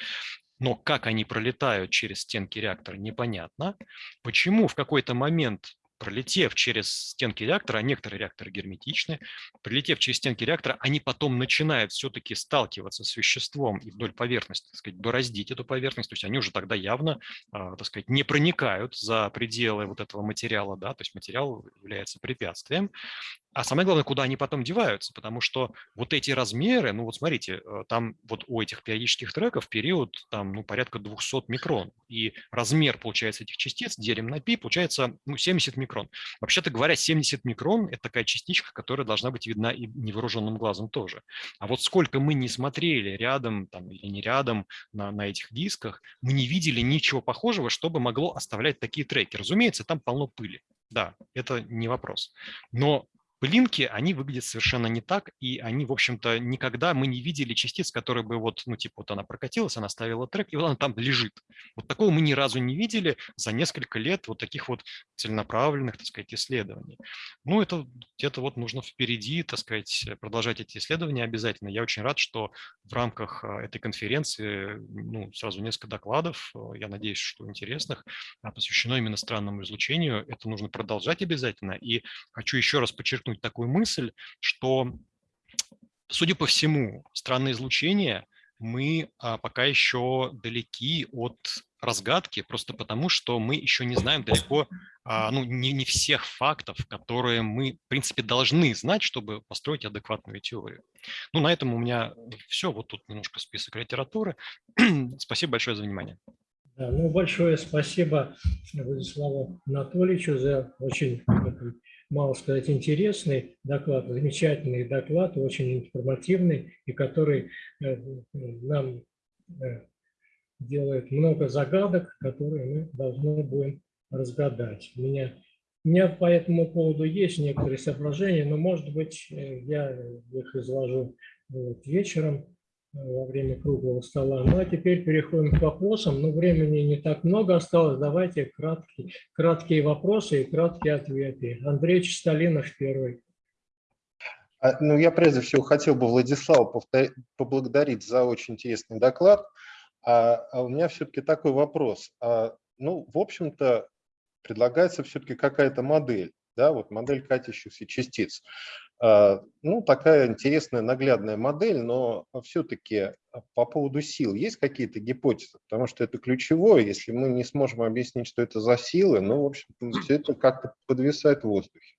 E: но как они пролетают через стенки реактора, непонятно. Почему в какой-то момент пролетев через стенки реактора, а некоторые реакторы герметичны, прилетев через стенки реактора, они потом начинают все-таки сталкиваться с веществом и вдоль поверхности, так сказать, бороздить эту поверхность, то есть они уже тогда явно, а, так сказать, не проникают за пределы вот этого материала, да, то есть материал является препятствием, а самое главное, куда они потом деваются, потому что вот эти размеры, ну вот смотрите, э, там вот у этих периодических треков период там ну, порядка 200 микрон, и размер, получается, этих частиц, делим на пи, получается ну, 70 микрон. Вообще-то говоря, 70 микрон – это такая частичка, которая должна быть видна и невооруженным глазом тоже. А вот сколько мы не смотрели рядом там, или не рядом на, на этих дисках, мы не видели ничего похожего, чтобы могло оставлять такие треки. Разумеется, там полно пыли. Да, это не вопрос. Но Пылинки, они выглядят совершенно не так, и они, в общем-то, никогда мы не видели частиц, которые бы вот, ну, типа, вот она прокатилась, она ставила трек, и вот она там лежит. Вот такого мы ни разу не видели за несколько лет вот таких вот целенаправленных, так сказать, исследований. Ну, это где-то вот нужно впереди, так сказать, продолжать эти исследования обязательно. Я очень рад, что в рамках а, этой конференции, ну, сразу несколько докладов, а, я надеюсь, что интересных, а, посвящено именно странному излучению. Это нужно продолжать обязательно. И хочу еще раз подчеркнуть, подчеркнуть такую мысль, что, судя по всему, странное излучение мы а, пока еще далеки от разгадки, просто потому что мы еще не знаем далеко, а, ну, не, не всех фактов, которые мы, в принципе, должны знать, чтобы построить адекватную теорию. Ну, на этом у меня все. Вот тут немножко список литературы. Спасибо большое за внимание.
B: Да, ну, большое спасибо Владиславу Анатольевичу за очень мало сказать, интересный доклад, замечательный доклад, очень информативный, и который э, нам э, делает много загадок, которые мы должны будем разгадать. У меня, у меня по этому поводу есть некоторые соображения, но, может быть, э, я их изложу вот вечером во время круглого стола. Ну а теперь переходим к вопросам. Ну, времени не так много осталось. Давайте краткие, краткие вопросы и краткие ответы. Андрей Чистолинов первый.
F: А, ну, я прежде всего хотел бы Владислава поблагодарить за очень интересный доклад. А, а у меня все-таки такой вопрос. А, ну, в общем-то, предлагается все-таки какая-то модель, да, вот модель катящихся частиц. А, ну, такая интересная наглядная модель, но все-таки а, по поводу сил есть какие-то гипотезы? Потому что это ключевое. Если мы не сможем объяснить, что это за силы, ну, в общем, все это как-то подвисает в воздухе.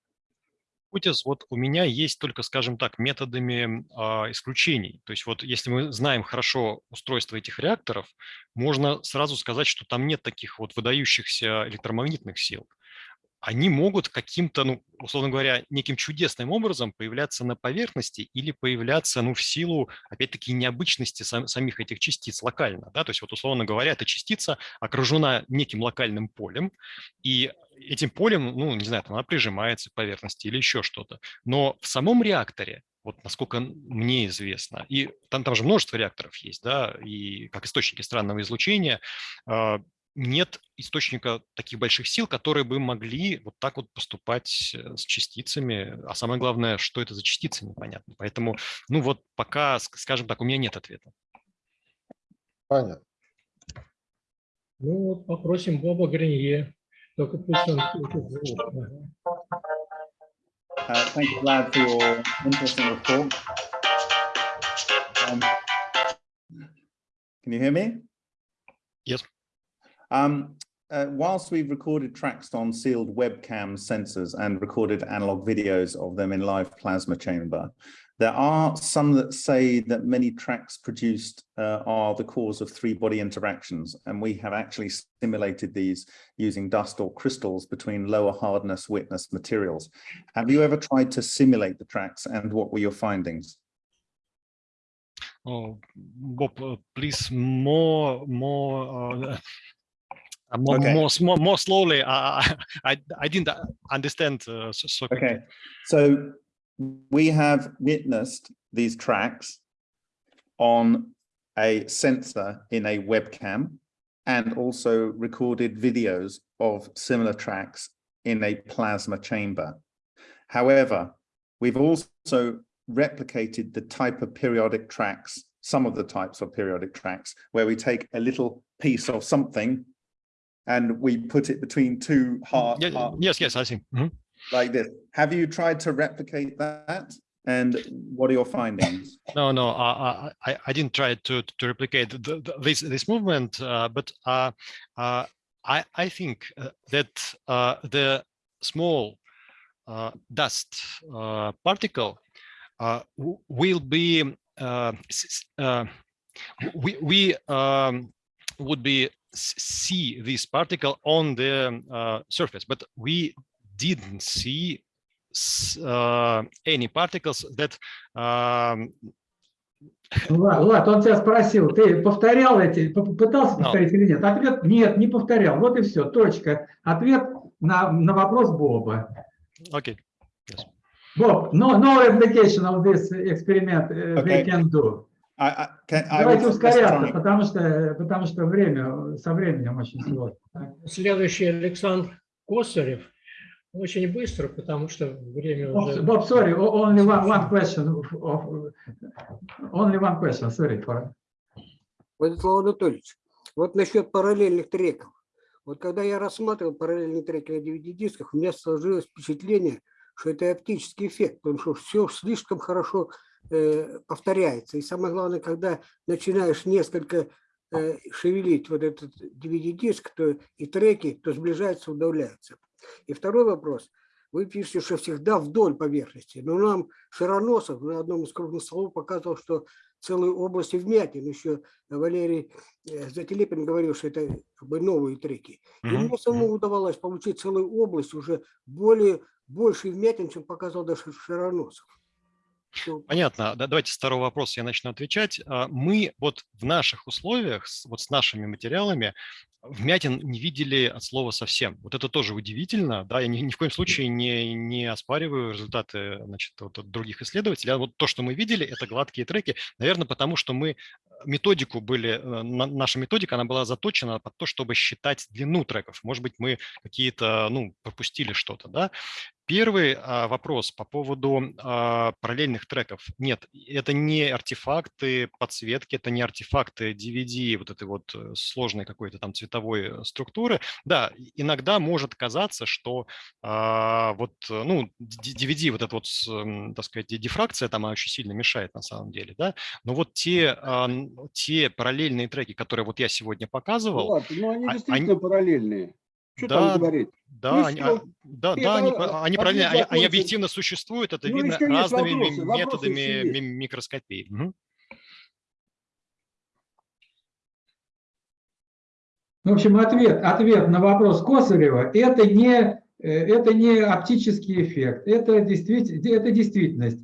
E: Гипотез вот у меня есть только, скажем так, методами э, исключений. То есть вот если мы знаем хорошо устройство этих реакторов, можно сразу сказать, что там нет таких вот выдающихся электромагнитных сил они могут каким-то, ну, условно говоря, неким чудесным образом появляться на поверхности или появляться, ну, в силу, опять-таки, необычности сам, самих этих частиц локально, да, то есть вот, условно говоря, эта частица окружена неким локальным полем, и этим полем, ну, не знаю, там она прижимается к поверхности или еще что-то, но в самом реакторе вот насколько мне известно. И там, там же множество реакторов есть, да, и как источники странного излучения, а, нет источника таких больших сил, которые бы могли вот так вот поступать э, с частицами. А самое главное, что это за частицы, непонятно. Поэтому, ну вот пока, скажем так, у меня нет ответа.
F: Понятно.
B: Ну вот попросим Боба Гринье. Только пусть он
G: Uh, thank you, Vlad, for your interesting report. Um, can you hear me?
E: Yes.
G: Um, uh, whilst we've recorded tracks on sealed webcam sensors and recorded analog videos of them in live plasma chamber, there are some that say that many tracks produced uh, are the cause of three-body interactions, and we have actually simulated these using dust or crystals between lower hardness witness materials. Have you ever tried to simulate the tracks, and what were your findings?
E: Oh, Bob, uh, please more, more. Uh, uh, more, okay. more, more, more slowly. I, I, I didn't understand. Uh, so, so
G: okay, so we have witnessed these tracks on a sensor in a webcam and also recorded videos of similar tracks in a plasma chamber. However, we've also replicated the type of periodic tracks, some of the types of periodic tracks, where we take a little piece of something and we put it between two hard,
E: Yeah, yes, yes, I see. Mhm.
G: like this. Have you tried to replicate that? And what are your findings?
E: No, no, uh, I, I, I didn't try to to replicate the, the, this this movement, uh, but uh, uh, I I think uh, that uh, the small uh, dust uh, particle uh, will be uh, uh, we we um, would be see this particle on the uh, surface, but we didn't see uh, any particles that um,
A: Влад, Влад, он тебя спросил, ты повторял эти, пытался
E: No.
A: повторить или нет? Ответ нет, не повторял. Вот и все, точка. Ответ на, на вопрос Боба.
E: Okay.
A: Боб, no, no replication of this experiment uh, they
G: Okay.
A: can do.
G: I, I, can, I
A: Давайте ускоряться, потому что, потому что время, со временем очень сложно.
B: Следующий Александр Косарев. Очень быстро, потому что время уже...
A: Bob, sorry, o- only one, one question. Of, only one question, sorry for.
H: Владислав Анатольевич, вот насчет параллельных треков. Вот когда я рассматривал параллельные треки на DVD-дисках, у меня сложилось впечатление, что это оптический эффект, потому что все слишком хорошо повторяется. И самое главное, когда начинаешь несколько э, шевелить вот этот DVD-диск, то и треки, то сближаются, удаляются. И второй вопрос. Вы пишете, что всегда вдоль поверхности. Но нам Широносов на одном из круглых столов показывал, что целые области вмятин. Еще Валерий э, Зателепин говорил, что это как бы новые треки. И мне самому удавалось получить целую область уже более, больше вмятин, чем показывал даже Широносов.
E: Понятно. Да, давайте с второго вопроса я начну отвечать. А, Мы вот в наших условиях, вот с нашими материалами, вмятин не видели от слова совсем. Вот это тоже удивительно. Да, я ни, ни в коем случае не, не оспариваю результаты значит, вот от других исследователей. А вот то, что мы видели, это гладкие треки. Наверное, потому что мы методику были, э, на- наша методика, она была заточена под то, чтобы считать длину треков. Может быть, мы какие-то, ну, пропустили что-то, да. Первый а, вопрос по поводу а, параллельных треков. Нет, это не артефакты подсветки, это не артефакты DVD, вот этой вот э, сложной какой-то там цветовой э, структуры. Да, иногда может казаться, что а, вот, ну, DVD, вот эта вот, так сказать, дифракция там она очень сильно мешает на самом деле, да. Но вот те, те параллельные треки, которые вот я сегодня
I: Ну
E: показывал,
I: ладно, ну они
E: а-
I: действительно параллельные. Что
E: Да,
I: там говорить?
E: да,
I: Ну
E: они, а, да, да, они,
I: а,
E: они
I: тут
E: они, они
I: вопросы-
E: объективно существуют, это
I: Ну,
E: видно разными ми-
I: вопросы, вопросы
E: методами ми- микроскопии. Мгм.
A: В общем, ответ, ответ на вопрос Косарева – это не, э, это не оптический эффект, это, действительно, это действительность.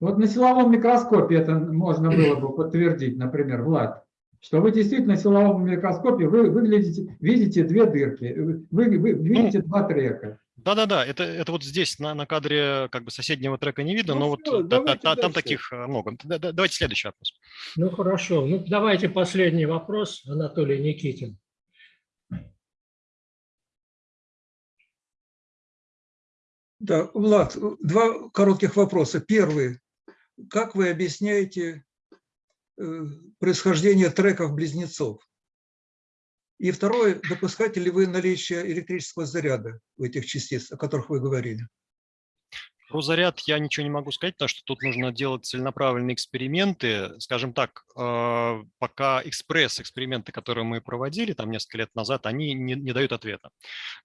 A: Вот на силовом микроскопе это можно было бы подтвердить, например, Влад, что вы действительно на силовом микроскопе вы выглядите, видите две дырки, вы, вы видите два трека.
E: Да-да-да, это, это вот здесь на, на кадре как бы соседнего трека не видно,
I: Ну
E: но
I: всё,
E: вот
I: давайте
E: та- там таких э, много. Да- да- Давайте следующий вопрос.
B: Ну хорошо, ну давайте последний вопрос, Анатолий Никитин.
J: Да, Влад, два коротких вопроса. Первый. Как вы объясняете э, происхождение треков-близнецов? И второе, допускаете ли вы наличие электрического заряда у этих частиц, о которых вы говорили?
E: Про заряд я ничего не могу сказать, потому что тут нужно делать целенаправленные эксперименты. Скажем так, э, пока экспресс-эксперименты, которые мы проводили там несколько лет назад, они не, не дают ответа.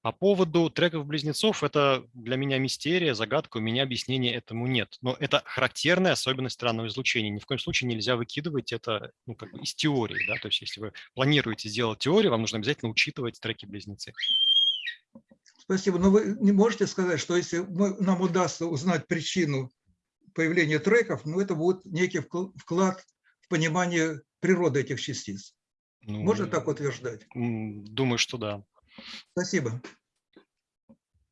E: По поводу треков-близнецов, это для меня мистерия, загадка, у меня объяснения этому нет. Но это характерная особенность странного излучения. Ни в коем случае нельзя выкидывать это ну, как бы из теории. Да? То есть если вы планируете сделать теорию, вам нужно обязательно учитывать треки-близнецы.
J: Спасибо. Но вы не можете сказать, что если мы- нам удастся узнать причину появления треков, ну, это будет некий вкл- вклад в понимание природы этих частиц.
E: Ну,
J: Можно так утверждать?
E: Думаю, что да.
J: Спасибо.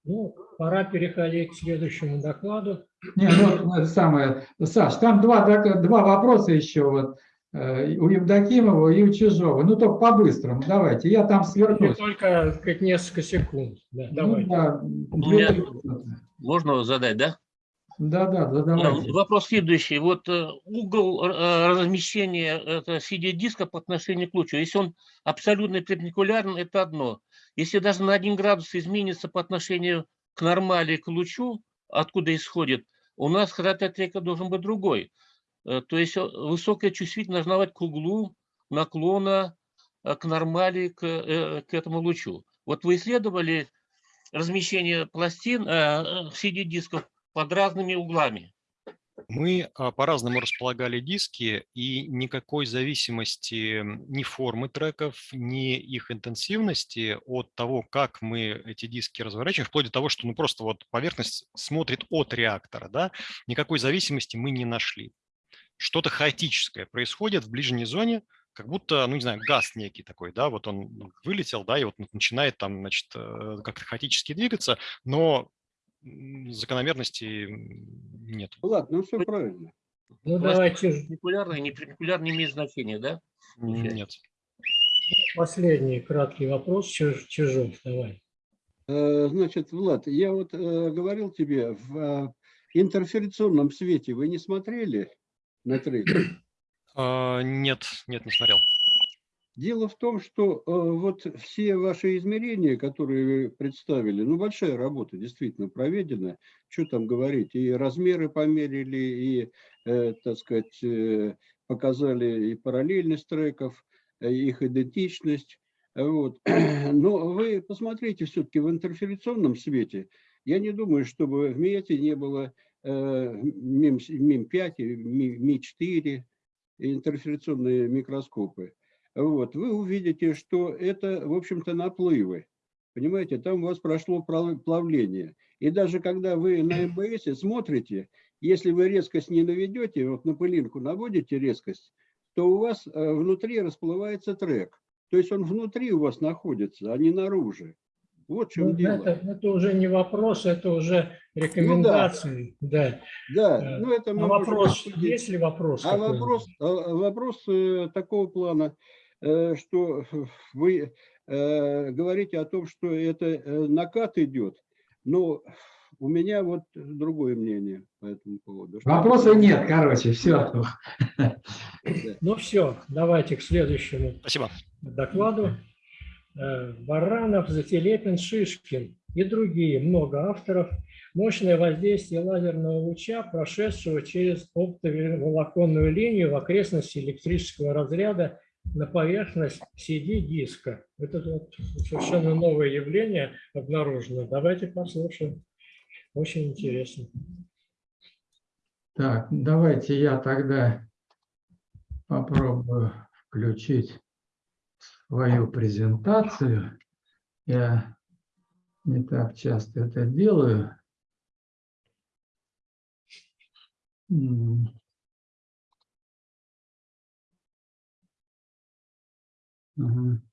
B: Ну, пора переходить к следующему докладу.
A: Не, ну, это самое, Саш, там два, два вопроса еще вот э, у Евдокимова и у Чижова. Ну, только по-быстрому, давайте. Я там
B: Ну,
A: свернусь.
B: Только как несколько секунд. Да,
A: Ну,
B: давай.
A: да,
K: меня-. Можно задать, да?
A: Да, да, да,
K: А,
A: давайте.
K: Вопрос следующий. Вот э, угол э, размещения CD-диска по отношению к лучу, если он абсолютно перпендикулярен, это одно. Если даже на 1 градус изменится по отношению к нормали, к лучу, откуда исходит, у нас характер трека должен быть другой. Э, То есть э, высокая чувствительность должна быть к углу наклона э, к нормали, к, к этому лучу. Вот вы исследовали размещение пластин, CD-дисков под разными углами.
E: Мы а, по-разному располагали диски, и никакой зависимости ни формы треков, ни их интенсивности от того, как мы эти диски разворачиваем, вплоть до того, что ну, просто вот поверхность смотрит от реактора, да, никакой зависимости мы не нашли. Что-то хаотическое происходит в ближней зоне, как будто, ну не знаю, газ некий такой, да, вот он вылетел, да, и вот начинает там, значит, э, как-то хаотически двигаться, но м, нет.
I: Влад, ну все правильно.
B: Ну, давайте
K: перпендикулярно и неперпендикулярно не имеет значения, да?
E: Нет.
B: последний краткий вопрос. Чиж- Чижов, давай.
I: Э, Значит, Влад, я вот э, говорил тебе, в интерференционном свете вы не смотрели на треки?
E: А, Нет, нет, не смотрел.
I: Дело в том, что э, вот все ваши измерения, которые вы представили, ну, большая работа действительно проведена, что там говорить, и размеры померили, и, э, так сказать, э, показали и параллельность треков, их идентичность. Вот. Но вы посмотрите все-таки в интерференционном свете. Я не думаю, чтобы в МИЭТе не было МИМ-5, и МИ- МИ-4, интерференционные микроскопы. Вот, вы увидите, что это, в общем-то, наплывы. Понимаете, там у вас прошло плавление. И даже когда вы на МБС смотрите, если вы резкость не наведете, вот на пылинку наводите резкость, то у вас э, внутри расплывается трек. То есть он внутри у вас находится, а не наружу. Вот в чем
B: Ну,
I: дело.
B: это, это уже не вопрос, это уже рекомендации. да.
I: Да,
B: Э,
I: ну это
B: А вопрос,
I: обсудить.
B: есть ли вопрос?
I: А вопрос, а, вопрос э, такого плана, э, что вы э, говорите о том, что это э, накат идет, но у меня вот другое мнение по этому поводу. Что-
A: Вопросов нет, короче, все.
B: Ну все, давайте к следующему
E: Спасибо.
B: докладу. Э, Баранов, Зателепин, Шишкин и другие, много авторов. Мощное воздействие лазерного луча, прошедшего через оптоволоконную линию в окрестности электрического разряда на поверхность CD-диска. Это вот совершенно новое явление обнаружено. Давайте послушаем. Очень интересно.
A: Так, давайте я тогда попробую включить свою презентацию. Я не так часто это делаю. Ага.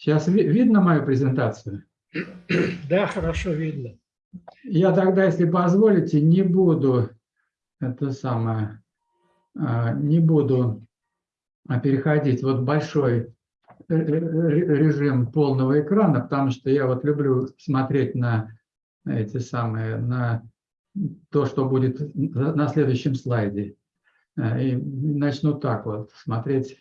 A: Сейчас ви- видно мою презентацию?
B: Да, хорошо видно.
A: Я тогда, если позволите, не буду это самое, а, не буду а, переходить вот большой э, э, режим полного экрана, потому что я вот люблю смотреть на эти самые, на то, что будет на следующем слайде. Э, И начну так вот смотреть,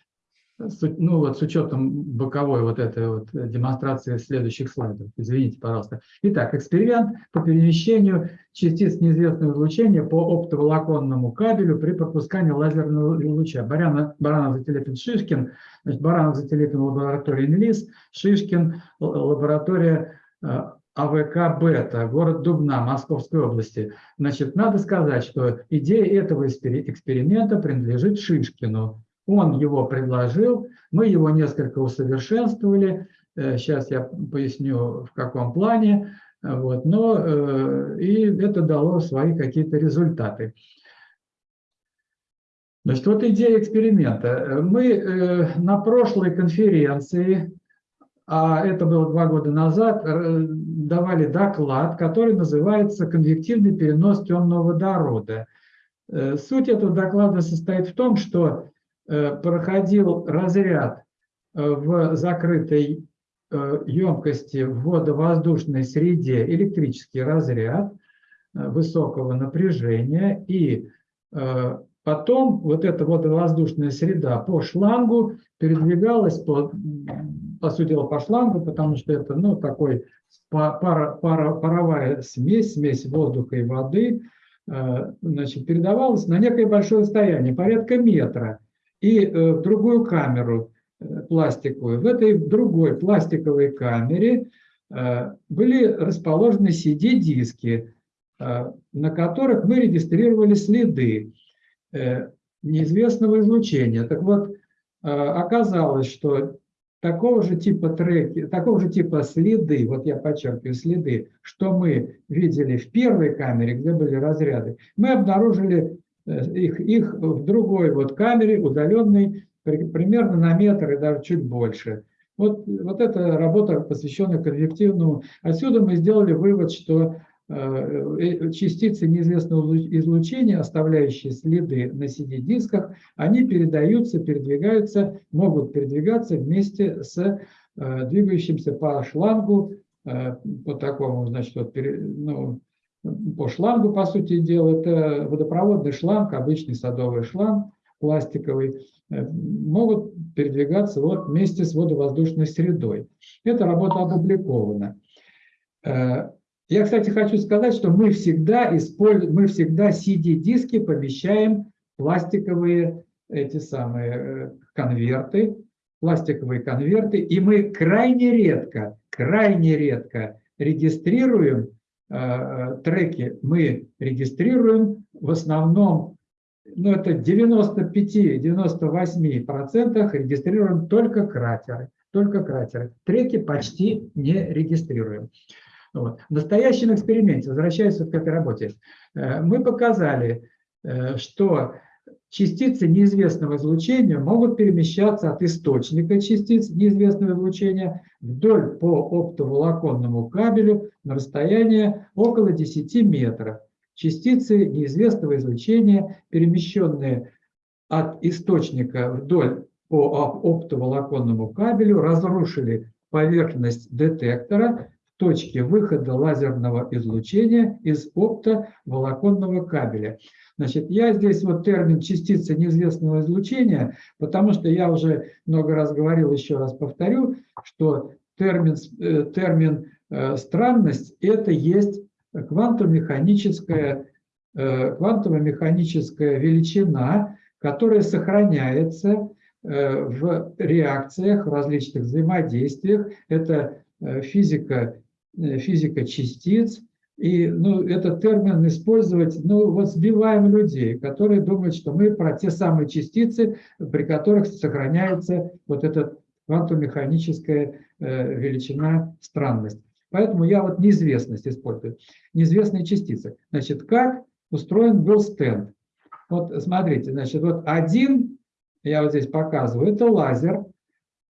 A: ну вот с учетом боковой вот этой вот демонстрации следующих слайдов. Извините, пожалуйста. Итак, эксперимент по перемещению частиц неизвестного излучения по оптоволоконному кабелю при пропускании лазерного луча. Баранов, Баранов Зателепин, Шишкин. Значит, Баранов Зателепин, лаборатория ИНЛИС, Шишкин, л- лаборатория э, АВК «Бета», город Дубна, Московской области. Значит, надо сказать, что идея этого экспери- эксперимента принадлежит Шишкину. Он его предложил, мы его несколько усовершенствовали. Сейчас я поясню, в каком плане. Вот, но э, и это дало свои какие-то результаты. Значит, вот идея эксперимента. Мы э, на прошлой конференции, а это было два года назад, э, давали доклад, который называется «Конвективный перенос темного водорода». Э, суть этого доклада состоит в том, что э, проходил разряд э, в закрытой э, емкости в водовоздушной среде электрический разряд э, высокого напряжения и э, Потом вот эта водовоздушная среда по шлангу передвигалась, по, по сути дела, по шлангу, потому что это ну, такой пара, пара, паровая смесь, смесь воздуха и воды, э, значит, передавалась на некое большое расстояние, порядка метра, и э, в другую камеру э, пластиковую. В этой другой пластиковой камере были расположены CD-диски, на которых мы регистрировали следы. Э, неизвестного излучения. Так вот, э, оказалось, что такого же типа треки, такого же типа следы, вот я подчеркиваю, следы, что мы видели в первой камере, где были разряды, мы обнаружили э, их, их в другой вот камере, удаленной примерно на метр и даже чуть больше. Вот, вот эта работа, посвященная конвективному. Отсюда мы сделали вывод, что Э, э, частицы неизвестного излучения, оставляющие следы на CD-дисках, они передаются, передвигаются, могут передвигаться вместе с э, двигающимся по шлангу, по такому, значит, вот, ну, по шлангу, по сути дела, это водопроводный шланг, обычный садовый шланг, пластиковый, могут передвигаться вот вместе с водовоздушной средой. Эта работа опубликована. Я, кстати, хочу сказать, что мы всегда используем, мы всегда CD-диски помещаем пластиковые эти самые э, конверты, пластиковые конверты, и мы крайне редко, крайне редко регистрируем э, э треки, мы регистрируем в основном, ну это 95-98% регистрируем только кратеры, только кратеры. Треки почти не регистрируем. Вот. В настоящем эксперименте, возвращаясь к этой работе, э, мы показали, э, что частицы неизвестного излучения могут перемещаться от источника частиц неизвестного излучения вдоль по оптоволоконному кабелю на расстояние около 10 метров. Частицы неизвестного излучения, перемещенные от источника вдоль по оптоволоконному кабелю, разрушили поверхность детектора, точки выхода лазерного излучения из оптоволоконного кабеля. Значит, я здесь вот термин частицы неизвестного излучения, потому что я уже много раз говорил, еще раз повторю, что термин, э, термин э, странность – это есть квантово-механическая э, квантово-механическая величина, которая сохраняется в реакциях, в различных взаимодействиях. Это физика Э, физика частиц. И ну, этот термин использовать, ну вот сбиваем людей, которые думают, что мы про те самые частицы, при которых сохраняется вот эта квантомеханическая э, величина странность. Поэтому я вот неизвестность использую. Неизвестные частицы. Значит, как устроен был стенд? Вот смотрите, значит, вот один, я вот здесь показываю, это лазер,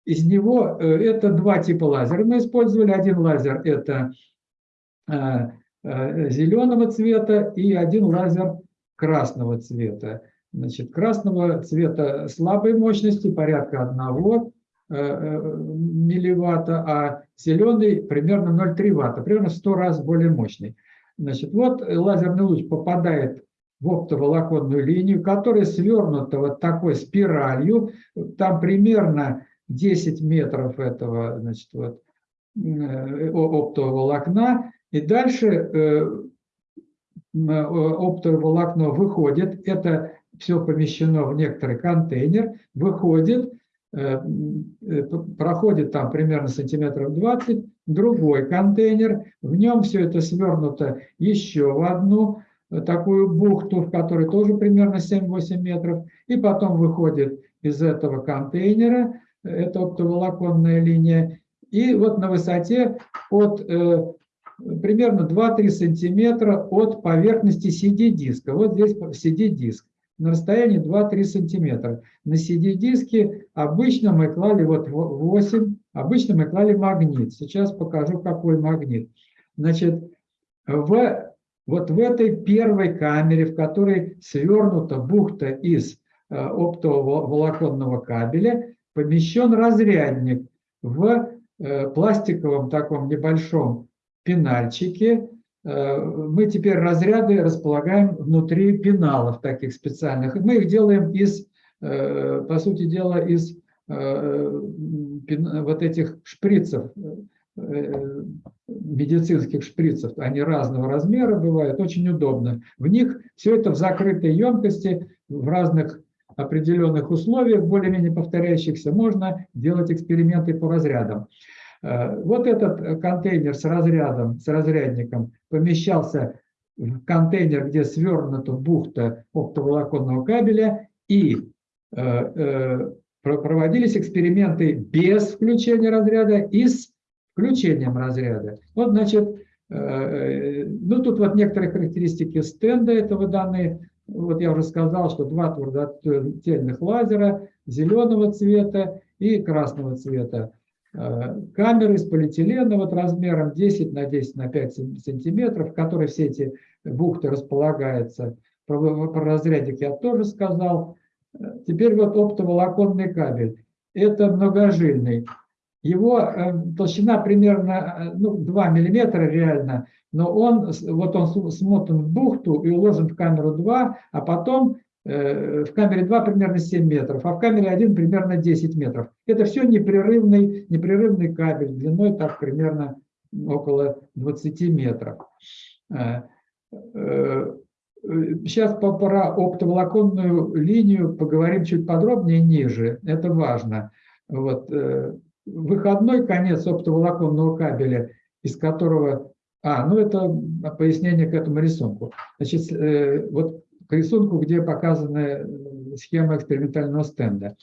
A: из него э, это два типа лазера мы использовали. Один лазер – это э, э, зеленого цвета и один лазер красного цвета. Значит, красного цвета слабой мощности, порядка 1 милливатта, а зеленый примерно 0,3 ватта, примерно в 100 раз более мощный. Значит, вот лазерный луч попадает в оптоволоконную линию, которая свернута вот такой спиралью, там примерно 10 метров этого значит, вот, э, оптового волокна, и дальше э, оптовое волокно выходит, это все помещено в некоторый контейнер, выходит, э, проходит там примерно сантиметров 20, другой контейнер, в нем все это свернуто еще в одну такую бухту, в которой тоже примерно 7-8 метров, и потом выходит из этого контейнера это оптоволоконная линия. И вот на высоте от, э, примерно 2-3 сантиметра от поверхности CD-диска. Вот здесь CD-диск на расстоянии 2-3 сантиметра. На CD-диске обычно мы клали вот 8, обычно мы клали магнит. Сейчас покажу, какой магнит. Значит, в, вот в этой первой камере, в которой свернута бухта из э, оптового волоконного кабеля, помещен разрядник в э, пластиковом таком небольшом пенальчике. Э, мы теперь разряды располагаем внутри пеналов таких специальных. Мы их делаем из, по сути дела, из вот этих шприцев, медицинских шприцев. Они разного размера бывают, очень удобно. В них все это в закрытой емкости, в разных определенных условиях, более-менее повторяющихся, можно делать эксперименты по разрядам. Э, вот этот контейнер с разрядом, с разрядником помещался в контейнер, где свернута бухта оптоволоконного кабеля, и э, э, проводились эксперименты без включения разряда и с включением разряда. Вот, значит, ну тут вот некоторые характеристики стенда этого данные. Вот я уже сказал, что два твердотельных лазера зеленого цвета и красного цвета. Э, камеры из полиэтилена вот размером 10 на 10 на 5 сантиметров, в которой все эти бухты располагаются. Про, про разрядик я тоже сказал. Э, теперь вот оптоволоконный кабель. Это многожильный. Его э, толщина примерно ну, 2 миллиметра реально, но он, вот он смотан в бухту и уложен в камеру 2, а потом э, в камере 2 примерно 7 метров, а в камере 1 примерно 10 метров. Это все непрерывный, непрерывный кабель длиной так примерно около 20 метров. Э, э, сейчас про оптоволоконную линию поговорим чуть подробнее ниже, это важно. Вот, выходной конец оптоволоконного кабеля, из которого а, ну это пояснение к этому рисунку. Значит, э, вот к рисунку, где показана э, схема экспериментального стенда.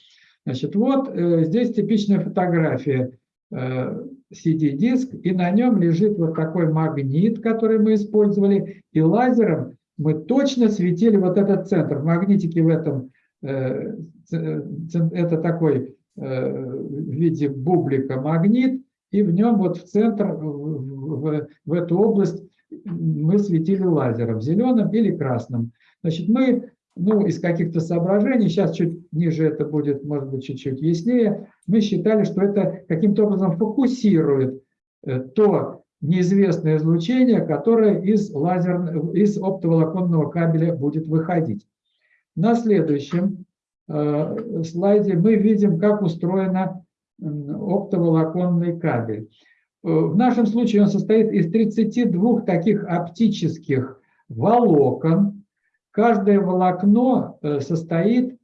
A: Значит, вот э, здесь типичная фотография CD-диск, и на нем лежит вот такой магнит, который мы использовали, и лазером мы точно светили вот этот центр. В магнитике в этом, это такой в виде бублика магнит, и в нем вот в центр, в, в эту область мы светили лазером, зеленым или красным. Значит, мы ну, из каких-то соображений, сейчас чуть ниже это будет, может быть, чуть-чуть яснее, мы считали, что это каким-то образом фокусирует э, то неизвестное излучение, которое из, лазер, из оптоволоконного кабеля будет выходить. На следующем э, слайде мы видим, как устроена оптоволоконный кабель. Э, в нашем случае он состоит из 32 таких оптических волокон. Каждое волокно э, состоит,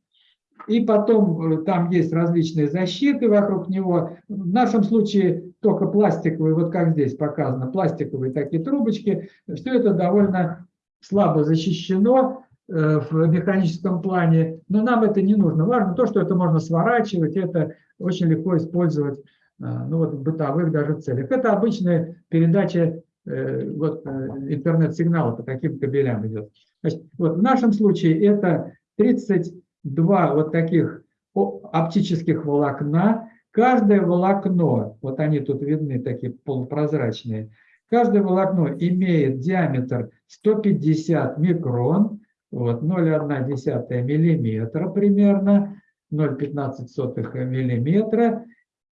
A: и потом э, там есть различные защиты вокруг него. В нашем случае только пластиковые, вот как здесь показано, пластиковые такие трубочки. Все это довольно слабо защищено в механическом плане, но нам это не нужно. Важно то, что это можно сворачивать, это очень легко использовать а, ну, вот, в бытовых даже целях. Это обычная передача э, вот, э, интернет-сигнала по таким кабелям идет. Значит, вот в нашем случае это 32 вот таких оптических волокна. Каждое волокно, вот они тут видны, такие полупрозрачные, каждое волокно имеет диаметр 150 микрон, вот, 0,1 миллиметра примерно, 0,15 миллиметра.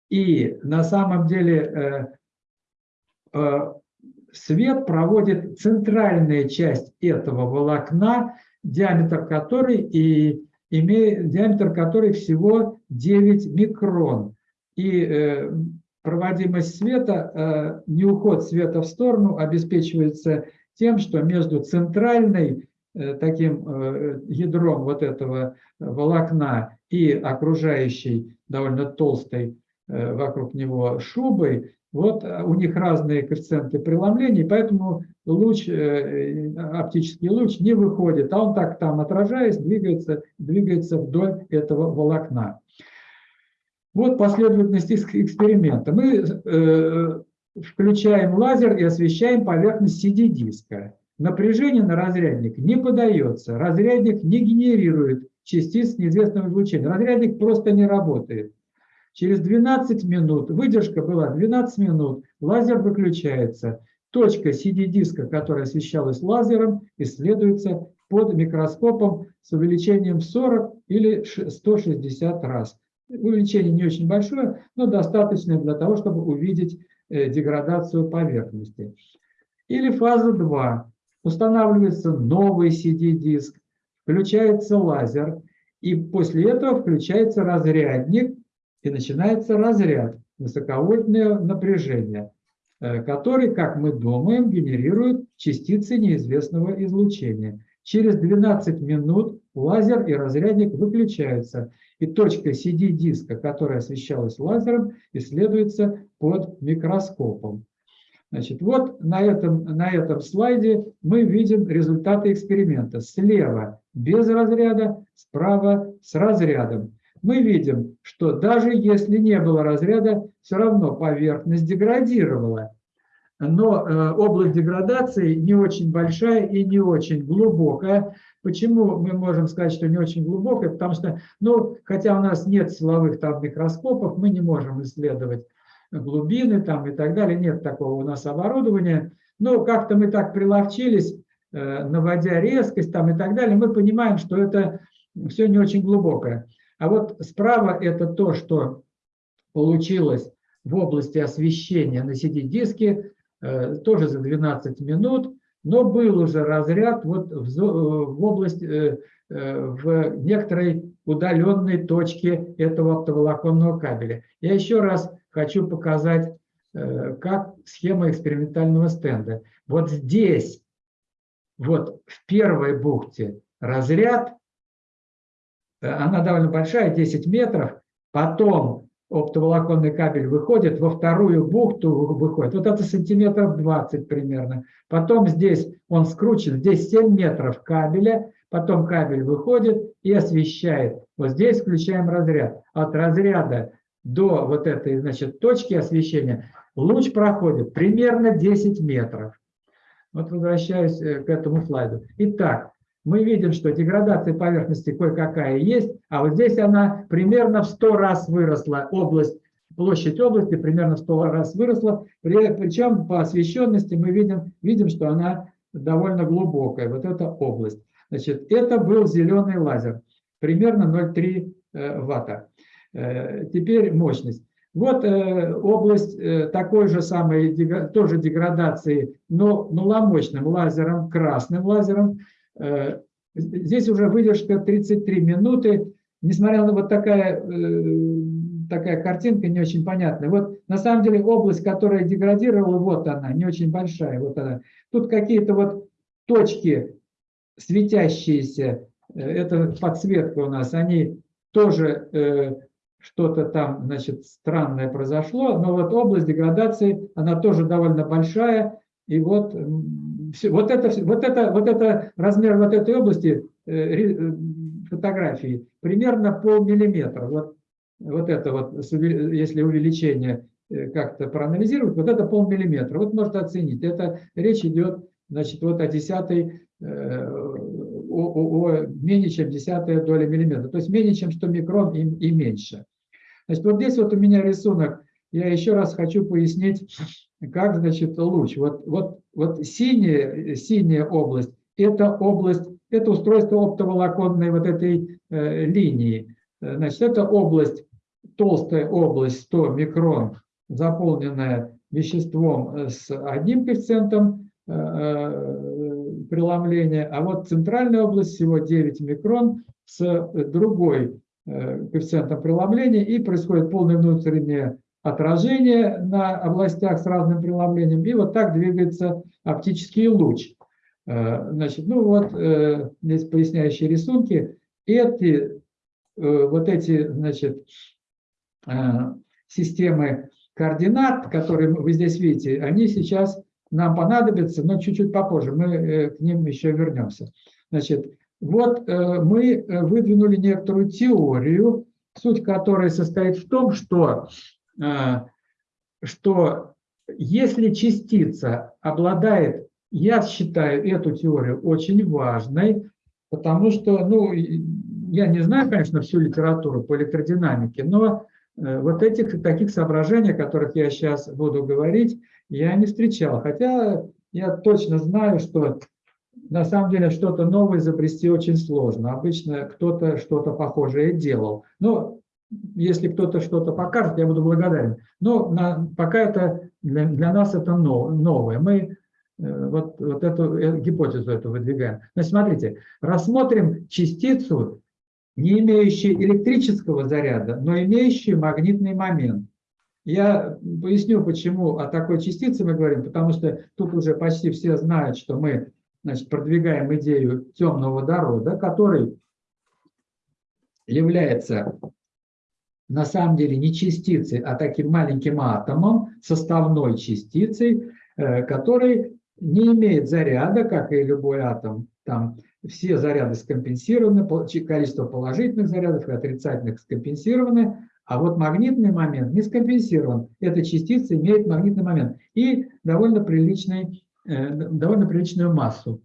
A: И на самом деле э, э, свет проводит центральная часть этого волокна, диаметр которой и имеет диаметр которой всего 9 микрон. И э, проводимость света, не уход света в сторону обеспечивается тем, что между центральной таким ядром вот этого волокна и окружающей довольно толстой э, вокруг него шубой, вот э, у них разные коэффициенты преломления, поэтому луч, э, оптический луч не выходит, а он так там отражаясь, двигается, двигается вдоль этого волокна. Вот последовательность эксперимента. Мы включаем лазер и освещаем поверхность CD-диска. Напряжение на разрядник не подается, разрядник не генерирует частиц неизвестного излучения. Разрядник просто не работает. Через 12 минут, выдержка была 12 минут, лазер выключается. Точка CD-диска, которая освещалась лазером, исследуется под микроскопом с увеличением в 40 или 160 раз. Увеличение не очень большое, но достаточное для того, чтобы увидеть э, деградацию поверхности. Или фаза 2. Устанавливается новый CD-диск, включается лазер, и после этого включается разрядник, и начинается разряд, высоковольтное напряжение, э, который, как мы думаем, генерирует частицы неизвестного излучения. Через 12 минут лазер и разрядник выключаются, и точка CD-диска, которая освещалась лазером, исследуется под микроскопом. Значит, вот на этом, на этом слайде мы видим результаты эксперимента. Слева без разряда, справа с разрядом. Мы видим, что даже если не было разряда, все равно поверхность деградировала. Но э, область деградации не очень большая и не очень глубокая. Почему мы можем сказать, что не очень глубокая? Потому что, ну, хотя у нас нет силовых там микроскопов, мы не можем исследовать глубины там и так далее, нет такого у нас оборудования. Но как-то мы так приловчились, э, наводя резкость там и так далее, мы понимаем, что это все не очень глубокое. А вот справа это то, что получилось в области освещения на CD-диске, э, тоже за 12 минут, но был уже разряд вот в, в область, э, в некоторой удаленной точке этого оптоволоконного кабеля. Я еще раз хочу показать, э, как схема экспериментального стенда. Вот здесь, вот в первой бухте разряд, э, она довольно большая, 10 метров, потом оптоволоконный кабель выходит, во вторую бухту выходит, вот это сантиметров 20 примерно. Потом здесь он скручен, здесь 7 метров кабеля, потом кабель выходит и освещает. Вот здесь включаем разряд. От разряда до вот этой значит, точки освещения луч проходит примерно 10 метров. Вот возвращаюсь э, к этому слайду. Итак, мы видим, что деградация поверхности кое-какая есть, а вот здесь она примерно в 100 раз выросла, область, площадь области примерно в 100 раз выросла, причем по освещенности мы видим, видим, что она довольно глубокая, вот эта область. Значит, это был зеленый лазер, примерно 0,3 э, ватта. Э, теперь мощность. Вот э, область э, такой же самой, тоже деградации, но маломощным лазером, красным лазером. Здесь уже выдержка 33 минуты. Несмотря на вот такая, такая картинка не очень понятная. Вот на самом деле область, которая деградировала, вот она, не очень большая. Вот она. Тут какие-то вот точки светящиеся, это подсветка у нас, они тоже что-то там, значит, странное произошло, но вот область деградации, она тоже довольно большая, и вот, вот, это, вот, это, вот это размер вот этой области э, э, фотографии примерно полмиллиметра. Вот, вот это вот, если увеличение э, как-то проанализировать, вот это полмиллиметра. Вот можно оценить. Это речь идет, значит, вот о десятой, о, о, о менее чем десятая доля миллиметра. То есть менее чем 100 микрон и, и меньше. Значит, вот здесь вот у меня рисунок. Я еще раз хочу пояснить, как, значит, луч. Вот, вот, вот синяя, синяя область – это область, это устройство оптоволоконной вот этой э, линии. Значит, это область, толстая область 100 микрон, заполненная веществом с одним коэффициентом э, э, преломления, а вот центральная область всего 9 микрон с другой Э, коэффициентом преломления, и происходит полное внутреннее отражение на областях с разным преломлением, и вот так двигается оптический луч. Э, значит, ну вот э, здесь поясняющие рисунки. Эти, вот эти, значит, системы координат, которые вы здесь видите, они сейчас нам понадобятся, но чуть-чуть попозже, мы к ним еще вернемся. Значит, вот э, мы э, выдвинули некоторую теорию, суть которой состоит в том, что, э, что если частица обладает, я считаю эту теорию очень важной, потому что, ну, я не знаю, конечно, всю литературу по электродинамике, но вот этих таких соображений, о которых я сейчас буду говорить, я не встречал. Хотя я точно знаю, что на самом деле что-то новое изобрести очень сложно. Обычно кто-то что-то похожее делал. Но если кто-то что-то покажет, я буду благодарен. Но на, пока это для, для нас это новое. Мы э, вот, вот эту э, гипотезу эту выдвигаем. Значит, смотрите, рассмотрим частицу, не имеющую электрического заряда, но имеющую магнитный момент. Я поясню, почему о такой частице мы говорим, потому что тут уже почти все знают, что мы значит, продвигаем идею темного водорода, который является на самом деле не частицей, а таким маленьким атомом, составной частицей, э, который не имеет заряда, как и любой атом. Там все заряды скомпенсированы, количество положительных зарядов и отрицательных скомпенсированы, а вот магнитный момент не скомпенсирован. Эта частица имеет магнитный момент и довольно, приличный, довольно приличную массу.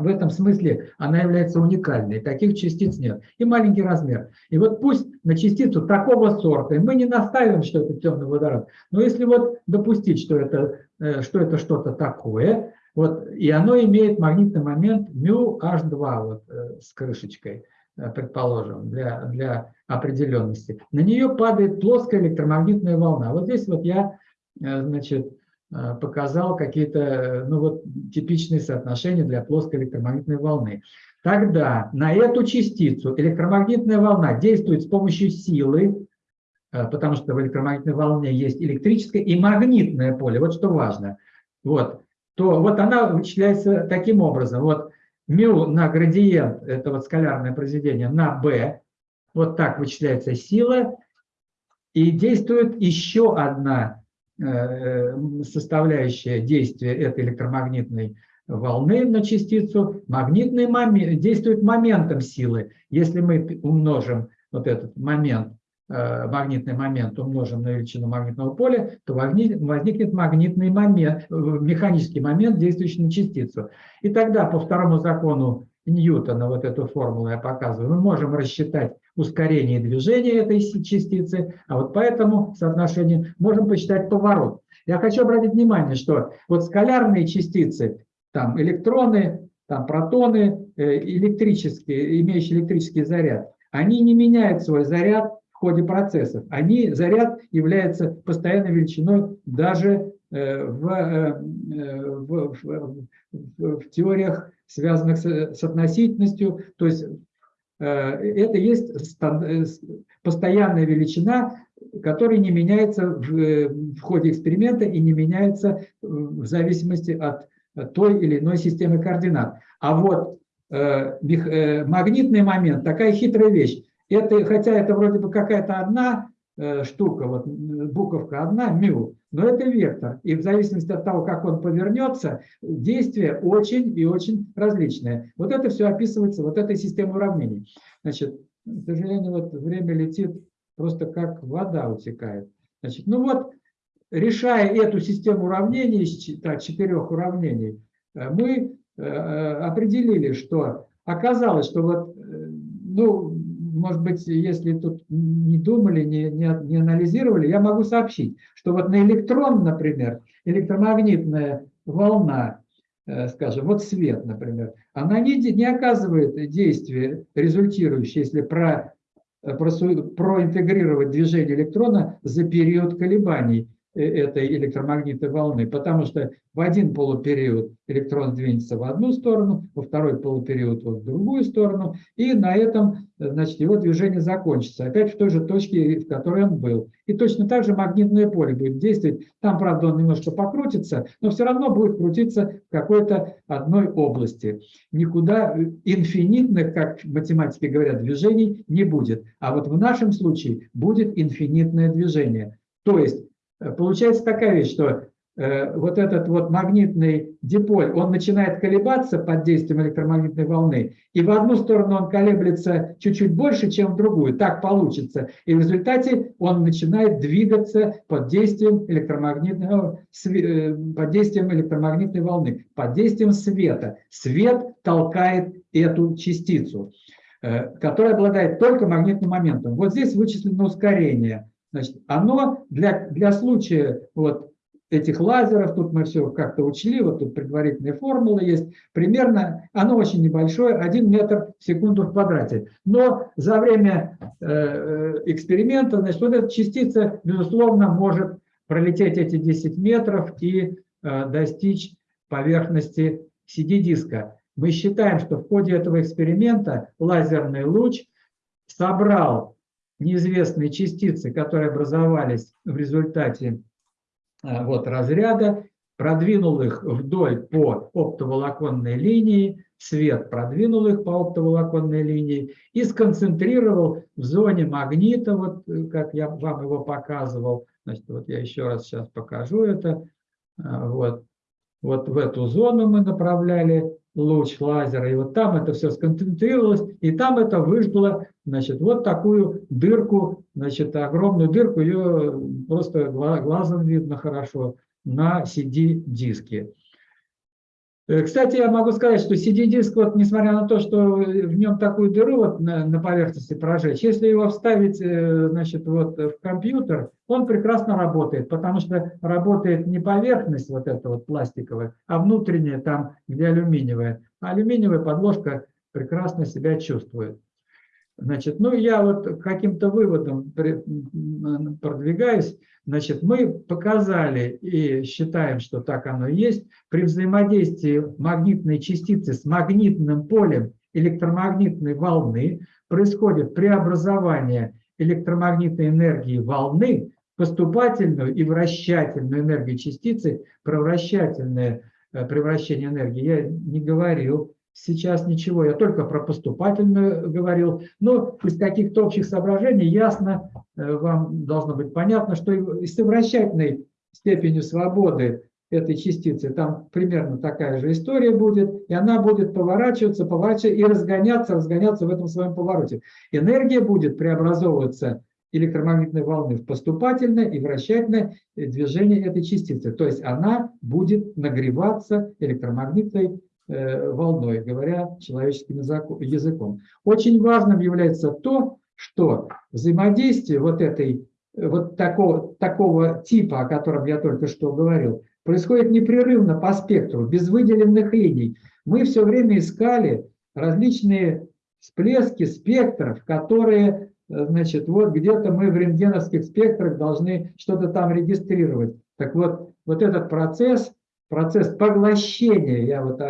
A: В этом смысле она является уникальной, таких частиц нет. И маленький размер. И вот пусть на частицу такого сорта, и мы не настаиваем, что это темный водород, но если вот допустить, что это э, что это что-то такое, вот, и оно имеет магнитный момент μh2 вот, э, с крышечкой, предположим, для, для определенности. На нее падает плоская электромагнитная волна. Вот здесь вот я значит, Э, показал какие-то ну вот, типичные соотношения для плоской электромагнитной волны. Тогда на эту частицу электромагнитная волна действует с помощью силы, э, потому что в электромагнитной волне есть электрическое и магнитное поле, вот что важно. Вот, то вот она вычисляется таким образом. Вот μ на градиент, это вот скалярное произведение, на b, вот так вычисляется сила, и действует еще одна Э, составляющая действия этой электромагнитной волны на частицу, магнитный момент, действует моментом силы. Если мы умножим вот этот момент, э, магнитный момент умножим на величину магнитного поля, то возникнет магнитный момент, э, механический момент, действующий на частицу. И тогда по второму закону Ньютона, вот эту формулу я показываю, мы можем рассчитать ускорение движения этой частицы, а вот по этому соотношению можем посчитать поворот. Я хочу обратить внимание, что вот скалярные частицы, там электроны, там протоны, э, электрические, имеющие электрический заряд, они не меняют свой заряд в ходе процессов. Они, заряд является постоянной величиной даже э, в, э, в, в, в, в теориях связанных с, относительностью, то есть э, это есть э, постоянная величина, которая не меняется в, в ходе эксперимента и не меняется в зависимости от той или иной системы координат. А вот э, магнитный момент, такая хитрая вещь, это, хотя это вроде бы какая-то одна штука, вот буковка одна, мю, но это вектор, и в зависимости от того, как он повернется, действие очень и очень различное. Вот это все описывается вот этой системой уравнений. Значит, к сожалению, вот время летит просто как вода утекает. Значит, ну вот, решая эту систему уравнений, так, четырех уравнений, э, мы э, определили, что оказалось, что вот, э, ну, может быть, если тут не думали, не, не, не анализировали, я могу сообщить, что вот на электрон, например, электромагнитная волна, э, скажем, вот свет, например, она не, не оказывает действия, результирующее, если про, э, про, проинтегрировать движение электрона за период колебаний этой электромагнитной волны, потому что в один полупериод электрон двинется в одну сторону, во второй полупериод в другую сторону, и на этом э, значит, его движение закончится, опять в той же точке, в которой он был. И точно так же магнитное поле будет действовать. Там, правда, он немножко покрутится, но все равно будет крутиться в какой-то одной области. Никуда э, инфинитных, как математики говорят, движений не будет. А вот в нашем случае будет инфинитное движение. То есть Э, получается такая вещь, что э, вот этот вот магнитный диполь, он начинает колебаться под действием электромагнитной волны, и в одну сторону он колеблется чуть-чуть больше, чем в другую, так получится. И в результате он начинает двигаться под действием электромагнитного, э, под действием электромагнитной волны, под действием света. Свет толкает эту частицу, э, которая обладает только магнитным моментом. Вот здесь вычислено ускорение. Значит, оно для, для случая вот этих лазеров, тут мы все как-то учли, вот тут предварительные формулы есть, примерно, оно очень небольшое, 1 метр в секунду в квадрате. Но за время э, э, эксперимента, значит, вот эта частица, безусловно, может пролететь эти 10 метров и э, достичь поверхности CD-диска. Мы считаем, что в ходе этого эксперимента лазерный луч собрал неизвестные частицы, которые образовались в результате а, вот, разряда, продвинул их вдоль по оптоволоконной линии, свет продвинул их по оптоволоконной линии и сконцентрировал в зоне магнита, вот как я вам его показывал. Значит, вот я еще раз сейчас покажу это. А, вот, вот в эту зону мы направляли луч лазера, и вот там это все сконцентрировалось, и там это выжгло, значит, вот такую дырку, значит, огромную дырку, ее просто глазом видно хорошо на CD-диске. Э, кстати, я могу сказать, что CD-диск, вот, несмотря на то, что в нем такую дыру вот на, на поверхности прожечь, если его вставить э, значит, вот, в компьютер, он прекрасно работает, потому что работает не поверхность вот эта вот пластиковая, а внутренняя там, где алюминиевая. Алюминиевая подложка прекрасно себя чувствует. Значит, ну я вот каким-то выводом продвигаюсь. Значит, мы показали и считаем, что так оно есть, при взаимодействии магнитной частицы с магнитным полем электромагнитной волны происходит преобразование электромагнитной энергии волны поступательную и вращательную энергию частицы, превращательное э, превращение энергии я не говорил, сейчас ничего, я только про поступательную говорил. Но из каких-то общих соображений ясно, э, вам должно быть понятно, что и с вращательной степенью свободы этой частицы там примерно такая же история будет, и она будет поворачиваться, поворачиваться и разгоняться, разгоняться в этом своем повороте. Энергия будет преобразовываться электромагнитной волны в поступательное и вращательное движение этой частицы. То есть она будет нагреваться электромагнитной Э, волной, говоря человеческим языком. Очень важным является то, что взаимодействие вот этой вот такого, такого типа, о котором я только что говорил, происходит непрерывно по спектру, без выделенных линий. Мы все время искали различные всплески спектров, которые, значит, вот где-то мы в рентгеновских спектрах должны что-то там регистрировать. Так вот, вот этот процесс, процесс поглощения, я вот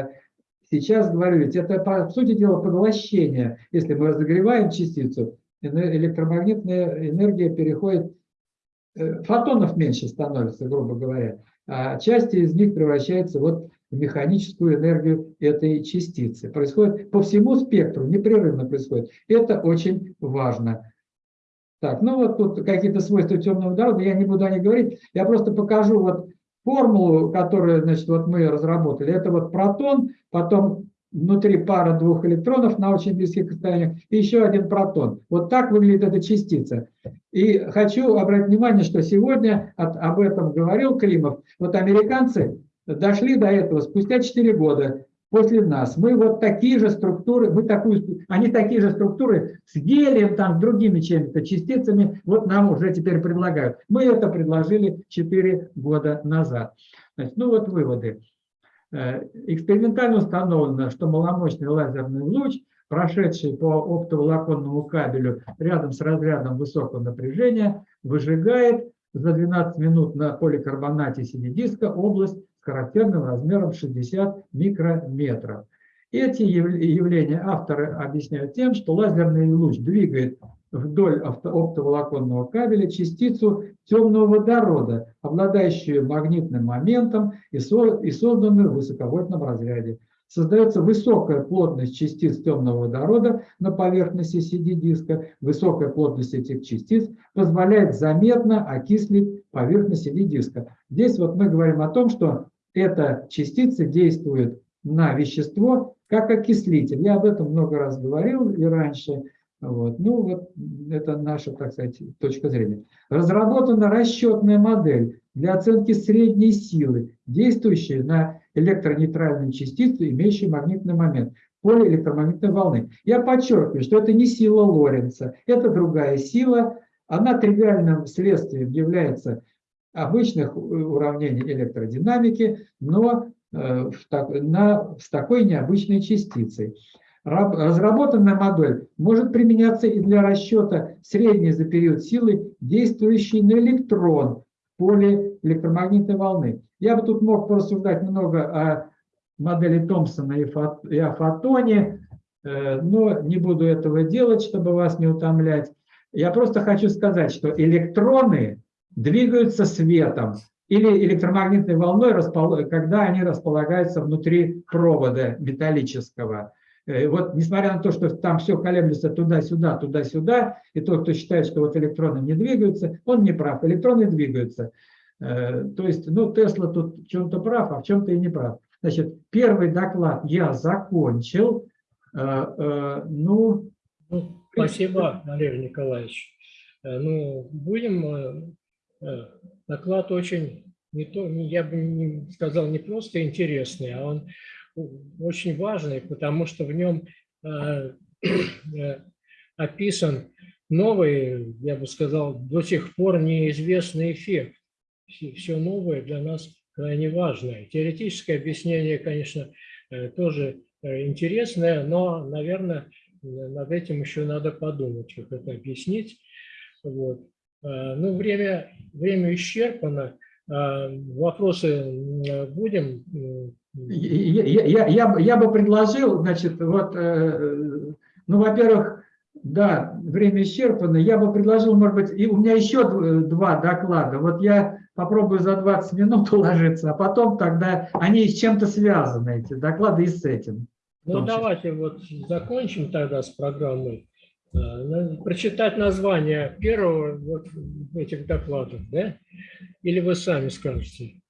A: Сейчас говорю, ведь это, по сути дела, поглощение. Если мы разогреваем частицу, электромагнитная энергия переходит, э, фотонов меньше становится, грубо говоря, а части из них превращаются вот в механическую энергию этой частицы. Происходит по всему спектру, непрерывно происходит. Это очень важно. Так, ну вот тут какие-то свойства темного водорода, я не буду о них говорить, я просто покажу вот формулу, которую значит, вот мы разработали, это вот протон, потом внутри пара двух электронов на очень близких расстояниях, и еще один протон. Вот так выглядит эта частица. И хочу обратить внимание, что сегодня от, об этом говорил Климов. Вот американцы дошли до этого спустя 4 года после нас. Мы вот такие же структуры, мы такую, они такие же структуры с гелием, там, другими чем-то частицами, вот нам уже теперь предлагают. Мы это предложили 4 года назад. Значит, ну вот выводы. Э, экспериментально установлено, что маломощный лазерный луч, прошедший по оптоволоконному кабелю рядом с разрядом высокого напряжения, выжигает за 12 минут на поликарбонате CD-диска область характерным размером 60 микрометров. Эти явления авторы объясняют тем, что лазерный луч двигает вдоль оптоволоконного кабеля частицу темного водорода, обладающую магнитным моментом и созданную в высоковольтном разряде. создается высокая плотность частиц темного водорода на поверхности CD-диска. Высокая плотность этих частиц позволяет заметно окислить поверхность CD-диска. Здесь вот мы говорим о том, что эта частица действует на вещество как окислитель. Я об этом много раз говорил и раньше. Вот. Ну, вот это наша, так сказать, точка зрения. Разработана расчетная модель для оценки средней силы, действующей на электронейтральную частицу, имеющую магнитный момент, поле электромагнитной волны. Я подчеркиваю, что это не сила Лоренца, это другая сила. Она тривиальным следствием является обычных уравнений электродинамики, но э, в, так, на, с такой необычной частицей. Разработанная модель может применяться и для расчета средней за период силы, действующей на электрон в поле электромагнитной волны. Я бы тут мог порассуждать много о модели Томпсона и о фотоне, э, но не буду этого делать, чтобы вас не утомлять. Я просто хочу сказать, что электроны двигаются светом или электромагнитной волной, когда они располагаются внутри провода металлического. Э, вот несмотря на то, что там все колеблется туда-сюда, туда-сюда, и тот, кто считает, что вот электроны не двигаются, он не прав. Электроны двигаются. Э, то есть, ну, Тесла тут в чем-то прав, а в чем-то и не прав. Значит, первый доклад я закончил. Э, ну,
B: ну спасибо, Валерий Николаевич. Ну, будем... Доклад очень, не то, я бы не сказал, не просто интересный, а он очень важный, потому что в нем э, э, описан новый, я бы сказал, до сих пор неизвестный эффект. Все новое для нас крайне важное. Теоретическое объяснение, конечно, э, тоже интересное, но, наверное, над этим еще надо подумать, как это объяснить. Вот. Ну, время, время исчерпано. Вопросы будем
A: я, я, я, я бы предложил, значит, вот, э, ну, во-первых, да, время исчерпано, я бы предложил, может быть, и у меня еще два доклада, вот я попробую за 20 минут уложиться, а потом тогда они с чем-то связаны, эти доклады, и с этим.
B: Ну, давайте вот закончим тогда с программой. Э, прочитать название первого вот этих докладов, да? Или вы сами скажете?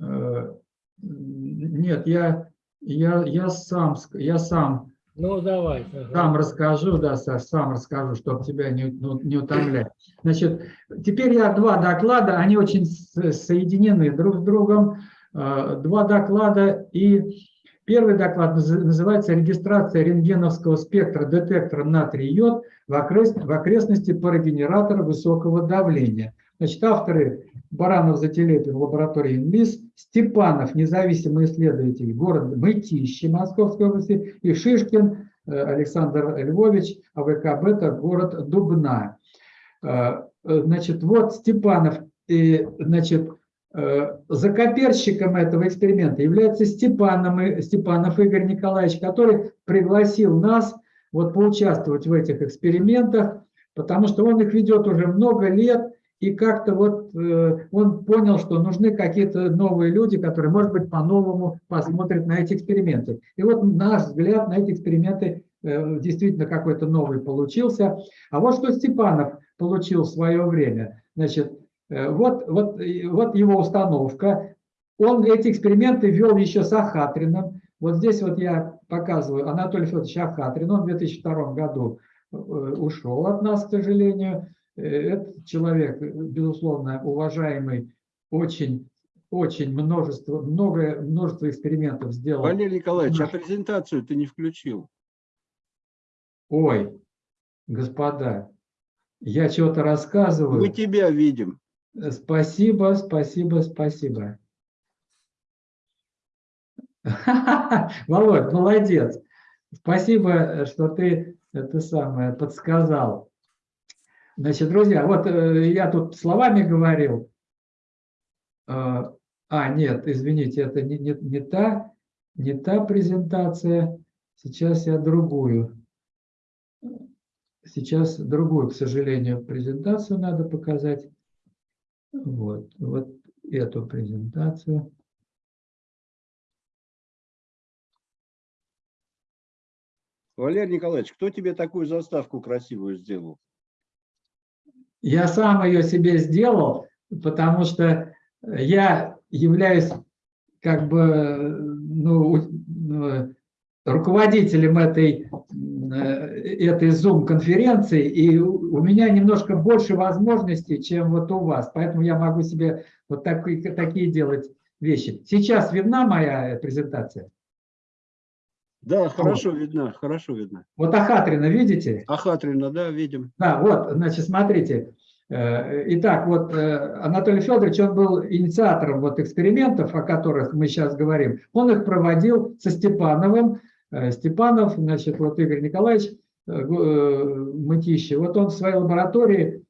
A: Э, нет, я, я, я сам, я сам,
B: ну, давай,
A: ага. сам расскажу, да, Саш, сам расскажу, чтобы тебя не, ну, не утомлять. Значит, теперь я два доклада, они очень соединены друг с другом. Э, два доклада, и первый доклад называется «Регистрация рентгеновского спектра детектора натрий-йод в, окрест, в окрестности парогенератора высокого давления». Значит, авторы Баранов Зателепин лаборатории ИНЛИС, Степанов, независимый исследователь, город Мытищи Московской области, и Шишкин э, Александр Львович, АВК Бета, город Дубна. Э, значит, вот Степанов, и, значит, э, закоперщиком этого эксперимента является Степанов, Степанов Игорь Николаевич, который пригласил нас вот поучаствовать в этих экспериментах, потому что он их ведет уже много лет, и как-то вот э, он понял, что нужны какие-то новые люди, которые, может быть, по-новому посмотрят на эти эксперименты. И вот наш взгляд на эти эксперименты э, действительно какой-то новый получился. А вот что Степанов получил в свое время. Значит, э, вот, вот, вот его установка. Он эти эксперименты вел еще с Ахатрином. Вот здесь вот я показываю Анатолий Федорович Ахатрин. Он в 2002 году ушел от нас, к сожалению. Э, этот человек, безусловно, уважаемый, очень, очень множество, многое, множество экспериментов сделал.
I: Валерий Николаевич, а презентацию ты не включил?
A: Ой, господа, я чего-то рассказываю.
I: Мы тебя видим.
A: Э, спасибо, спасибо, спасибо. Володь, молодец. Спасибо, что ты это самое подсказал. Значит, друзья, вот э, я тут словами говорил. А, а нет, извините, это не, не, не, та, не та презентация. Сейчас я другую. Сейчас другую, к сожалению, презентацию надо показать. Вот, вот эту презентацию.
I: Валерий Николаевич, кто тебе такую заставку красивую сделал?
A: Я сам ее себе сделал, потому что я являюсь как бы ну, ну, руководителем этой, этой Zoom-конференции, и у меня немножко больше возможностей, чем вот у вас. Поэтому я могу себе вот такие, такие делать вещи. Сейчас видна моя презентация?
I: Да, хорошо видно, хорошо видно.
A: Вот Ахатрина видите?
I: Ахатрина, да, видим.
A: Да, вот, значит, смотрите. Э, итак, вот э, Анатолий Федорович, он был инициатором вот экспериментов, о которых мы сейчас говорим. Он их проводил со Степановым. Э, Степанов, значит, вот Игорь Николаевич Мытищи, вот он в своей лаборатории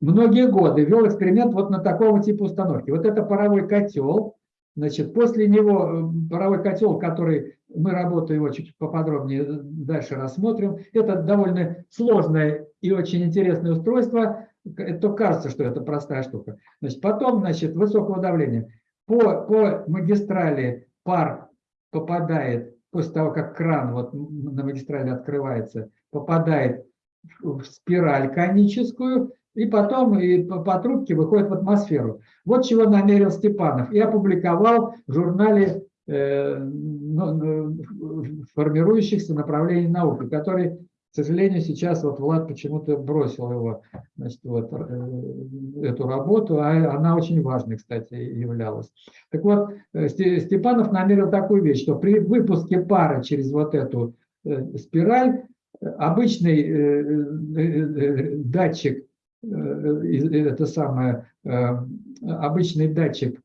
A: многие годы вел эксперимент вот на такого типа установки. Вот это паровой котел, значит, после него паровой котел, который мы работу его чуть поподробнее дальше рассмотрим, это довольно сложное и очень интересное устройство, то кажется, что это простая штука. Значит, потом, значит, высокого давления. По, по магистрали пар попадает, после того, как кран вот на магистрали открывается, попадает в спираль коническую, и потом и по, по трубке выходит в атмосферу. Вот чего намерил Степанов. И опубликовал в журнале э, ну, формирующихся направлений науки, который к сожалению, сейчас вот Влад почему-то бросил его, значит, вот, э, эту работу, а она очень важной, кстати, являлась. Так вот, э, Степанов намерил такую вещь, что при выпуске пара через вот эту спираль обычный датчик, это самое, обычный датчик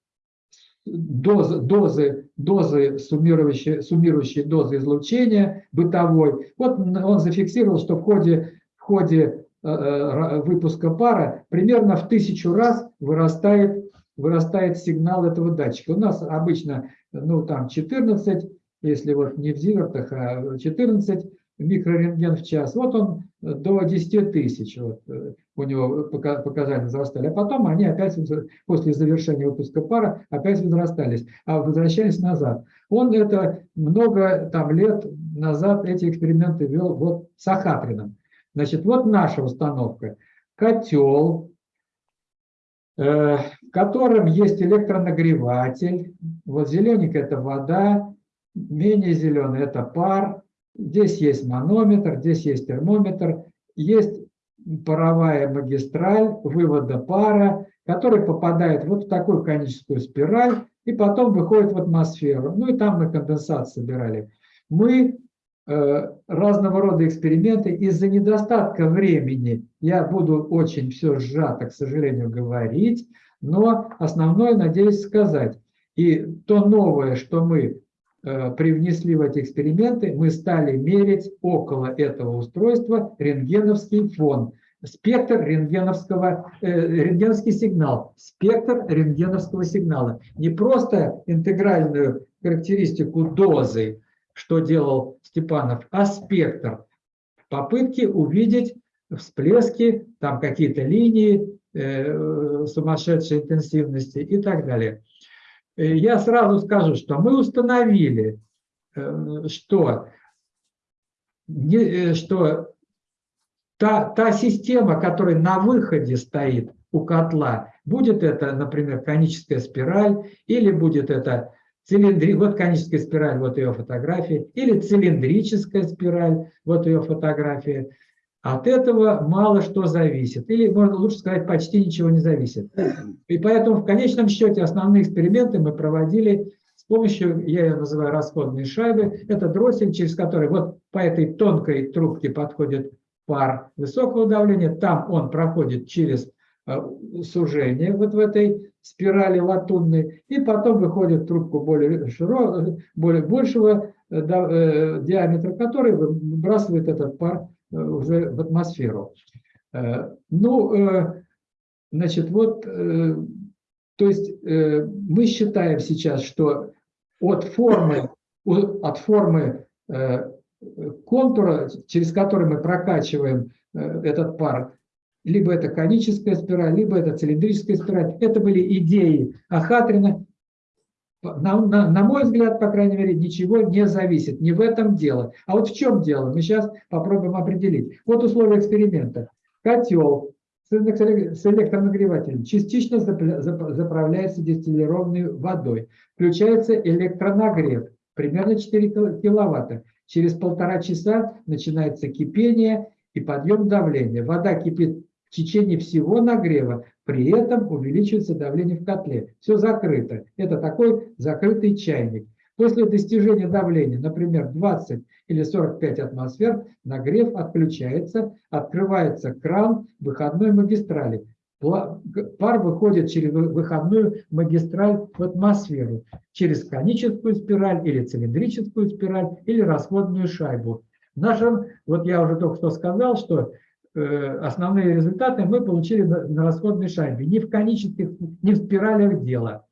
A: дозы, дозы, дозы суммирующие, суммирующие дозы излучения бытовой. Вот он зафиксировал, что в ходе, в ходе э, э, выпуска пара примерно в тысячу раз вырастает, вырастает сигнал этого датчика. У нас обычно ну, там 14, если вот не в зивертах, а 14 микрорентген в час. Вот он до 10 тысяч вот, э, у него показания возрастали. А потом они опять после завершения выпуска пара опять возрастались, а возвращались назад. Он это много там, лет назад эти эксперименты вел вот с Ахатрином. Значит, вот наша установка. Котел, э, в котором есть электронагреватель. Вот зелененькая – это вода, менее зеленый – это пар, Здесь есть манометр, здесь есть термометр, есть паровая магистраль вывода пара, который попадает вот в такую коническую спираль и потом выходит в атмосферу. Ну и там мы конденсат собирали. Мы э, разного рода эксперименты из-за недостатка времени, я буду очень все сжато, к сожалению, говорить, но основное надеюсь сказать. И то новое, что мы привнесли в эти эксперименты, мы стали мерить около этого устройства рентгеновский фон, спектр рентгеновского, э, рентгеновский сигнал, спектр рентгеновского сигнала. Не просто интегральную характеристику дозы, что делал Степанов, а спектр попытки увидеть всплески, там какие-то линии э, сумасшедшей интенсивности и так далее. Э, я сразу скажу, что мы установили, э, что, э, что та, та система, которая на выходе стоит у котла, будет это, например, коническая спираль, или будет это цилиндри... вот коническая спираль, вот ее фотография, или цилиндрическая спираль, вот ее фотография, от этого мало что зависит, или, можно лучше сказать, почти ничего не зависит. И поэтому в конечном счете основные эксперименты мы проводили с помощью, я ее называю расходные шайбы, это дроссель, через который вот по этой тонкой трубке подходит пар высокого давления, там он проходит через э, сужение вот в этой спирали латунной, и потом выходит трубку более, широкого, более большего э, диаметра, который выбрасывает этот пар Э, уже в атмосферу. Э, ну, э, значит, вот, то есть мы считаем сейчас, что от формы, от формы контура, через который мы прокачиваем этот пар, либо это коническая спираль, либо это цилиндрическая спираль. Это были идеи Ахатрина. На, на, на мой взгляд, по крайней мере, ничего не зависит. Не в этом дело. А вот в чем дело? Мы сейчас попробуем определить. Вот условия эксперимента. Котел с электронагревателем частично заправляется дистиллированной водой. Включается электронагрев, примерно 4 киловатта. Через полтора часа начинается кипение и подъем давления. Вода кипит в течение всего нагрева, при этом увеличивается давление в котле. Все закрыто. Это такой закрытый чайник. После достижения давления, например, 20 или 45 атмосфер, нагрев отключается, открывается кран выходной магистрали. Пар выходит через выходную магистраль в атмосферу, через коническую спираль или цилиндрическую спираль или расходную шайбу. В нашем, вот я уже только что сказал, что основные результаты мы получили на расходной шайбе, не в конических, не в спиралях дела.